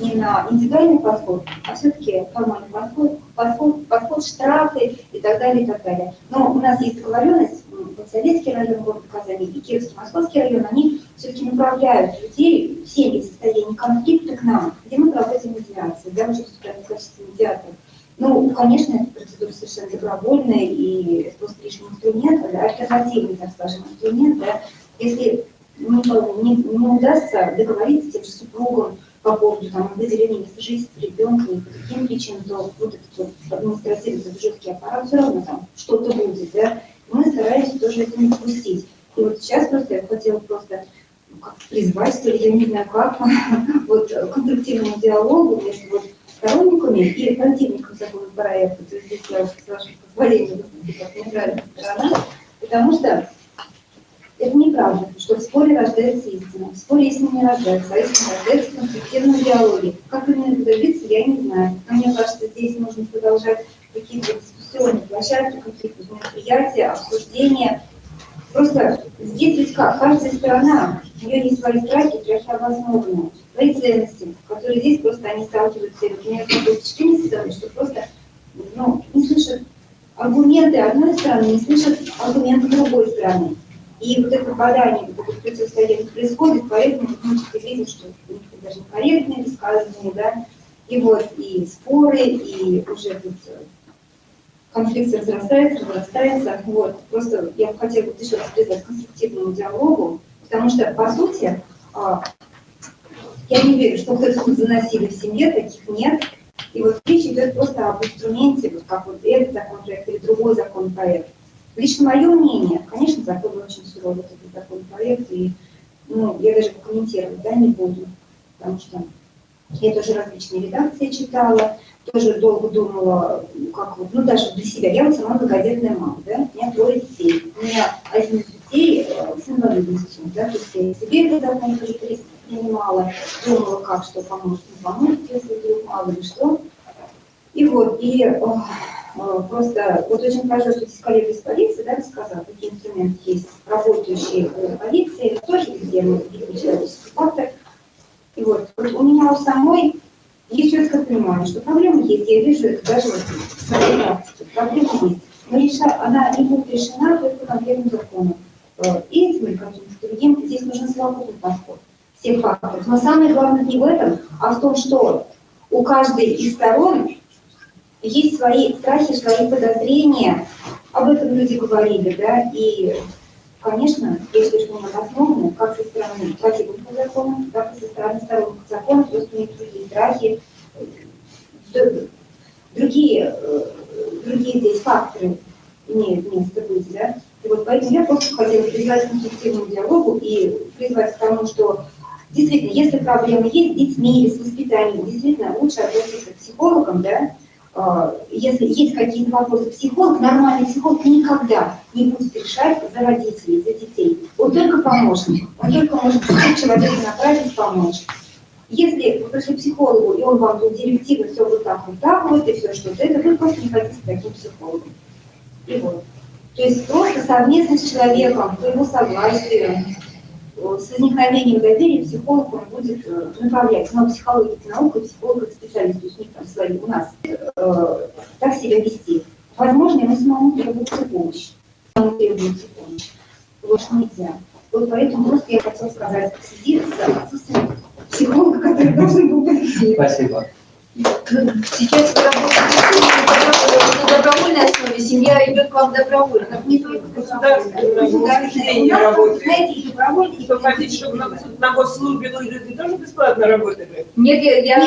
S22: не на индивидуальный подход, а все-таки формальный подход, подход, подход, штрафы и так далее, и так далее. Но у нас есть договоренность, вот Советский район города Казани и Кировский Московский район, они все-таки направляют людей семьи в состоянии конфликта к нам, где мы проводим медиацию, да, мы выступаем в качестве медиаторов. Ну, конечно, эта процедура совершенно добровольная, и это просто лишний инструмент, да, альтернативный, так скажем, инструмент, да, если не, не, не удастся договориться с тем же супругом, по поводу там, определения места жительства ребенка и по каким причинам, то вот этот вот административный жесткий аппарат все равно там что-то будет, да, мы стараемся тоже это не допустить. И вот сейчас просто я хотела просто ну, как призвать, что ли, я не знаю как, [laughs] вот конструктивному диалогу между вот сторонниками и противниками законопроекта. То есть здесь я, с вашего позволения, выступлю как нейтральная сторона, потому что это неправда, что в споре рождается истина. В споре истина не рождается, а истина рождается в конструктивном диалоге. Как именно это добиться, я не знаю. Но мне кажется, здесь нужно продолжать какие-то дискуссионные площадки, какие-то мероприятия, обсуждения. Просто здесь ведь как? Каждая сторона, у нее есть свои страхи, страхи обоснованные, свои ценности, которые здесь просто они сталкиваются. И вот такое впечатление, что просто ну, не слышат аргументы одной стороны, не слышат аргументы другой стороны. И вот это попадание, вот это противостояние происходит, поэтому мы видим, что даже некорректные высказывания, да, и вот и споры, и уже тут э, конфликт разрастается, разрастается. Вот. Просто я бы хотела вот еще раз призвать конструктивному диалогу, потому что, по сути, а, я не верю, что кто-то заносили в семье, таких нет. И вот речь идет просто об инструменте, вот как вот этот законопроект или другой законопроект. Лично мое мнение, конечно, закон очень суровый, этот законопроект, и ну, я даже комментировать да, не буду, потому что Я тоже различные редакции читала, тоже долго думала, как вот, ну даже для себя. Я вот сама многодетная мама, да, у меня трое детей. У меня один из детей э, с инвалидностью, да, то есть я себе это давно тоже при- принимала, думала, как, что поможет, не поможет, если вдруг мало ли что. И вот, и э, просто вот очень хорошо, что здесь коллега из полиции, да, рассказал, какие инструменты есть, работающие в полиции, тоже где мы человеческий фактор. И вот, вот у меня у самой есть четкое понимание, что проблема есть, я вижу это даже вот в своей практике, проблема есть. Но реша- она не будет решена только конкретным законом. Э, И этим, и каким-то другим, здесь нужен совокупный подход всех факторов. Но самое главное не в этом, а в том, что у каждой из сторон есть свои страхи, свои подозрения. Об этом люди говорили, да, и, конечно, если что мы обоснованы, как со стороны противника закона, так и со стороны сторонников закона, просто у другие страхи, д- другие, э, другие здесь факторы имеют место быть, да. И вот поэтому я просто хотела призвать к конструктивному диалогу и призвать к тому, что действительно, если проблемы есть с детьми или с воспитанием, действительно лучше обратиться к психологам, да, если есть какие-то вопросы, психолог, нормальный психолог никогда не будет решать за родителей, за детей. Он только помощник, он только может человека направить, помочь. Если вы пришли к психологу, и он вам тут директивно все вот так, вот так вот, и все что-то, это вы просто не хотите таким психологам. И вот. То есть просто совместно с человеком, по его согласию, э, с возникновением доверия психолог он будет э, направлять. Но психология это наука, психолог это специалист, то есть у них там свои, у нас э, так себя вести. Возможно, ему самому требуется помощь. Ему требуется помощь. Вот нельзя. Вот поэтому просто я хотела сказать, следи за отсутствием психолога, который должен был быть.
S23: Спасибо.
S22: Сейчас вы работаете на добровольной основе, семья идет к вам добровольно. как Не только нас,
S4: работает.
S22: Знаете, и добровольно, и
S4: Вы хотите, чтобы на, на госслужбе люди тоже бесплатно работали?
S22: Нет, я, я,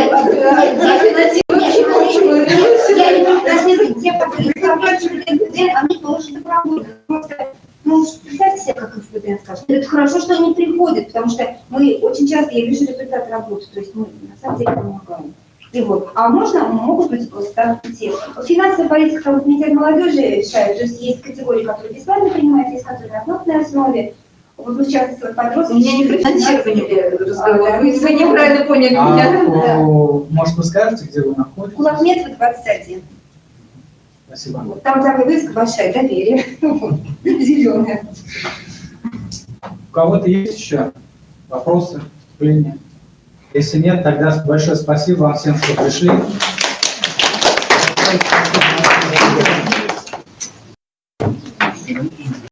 S22: нет, те, которые заканчивали НПД, они тоже добровольно. Просто, ну, представьте себе, как НПД скажет. Это хорошо, что они приходят, потому что мы очень часто, я вижу результат работы, то есть мы на самом деле помогаем. Вот. А можно, могут быть просто те. Финансовая политика комитет молодежи решает, то есть есть категории, которые бесплатно принимают, есть которые на оплатной основе. Вот вы сейчас подростки...
S5: Меня не финансирование разговор. Вы, вы неправильно поняли
S9: А,
S5: меня.
S9: о, может, вы скажете, где вы находитесь?
S22: Кулакметова 21.
S9: Спасибо.
S22: Там такая вывеска большая, доверие. Зеленая.
S9: У кого-то есть еще вопросы, вступления? Если нет, тогда большое спасибо вам всем, что пришли.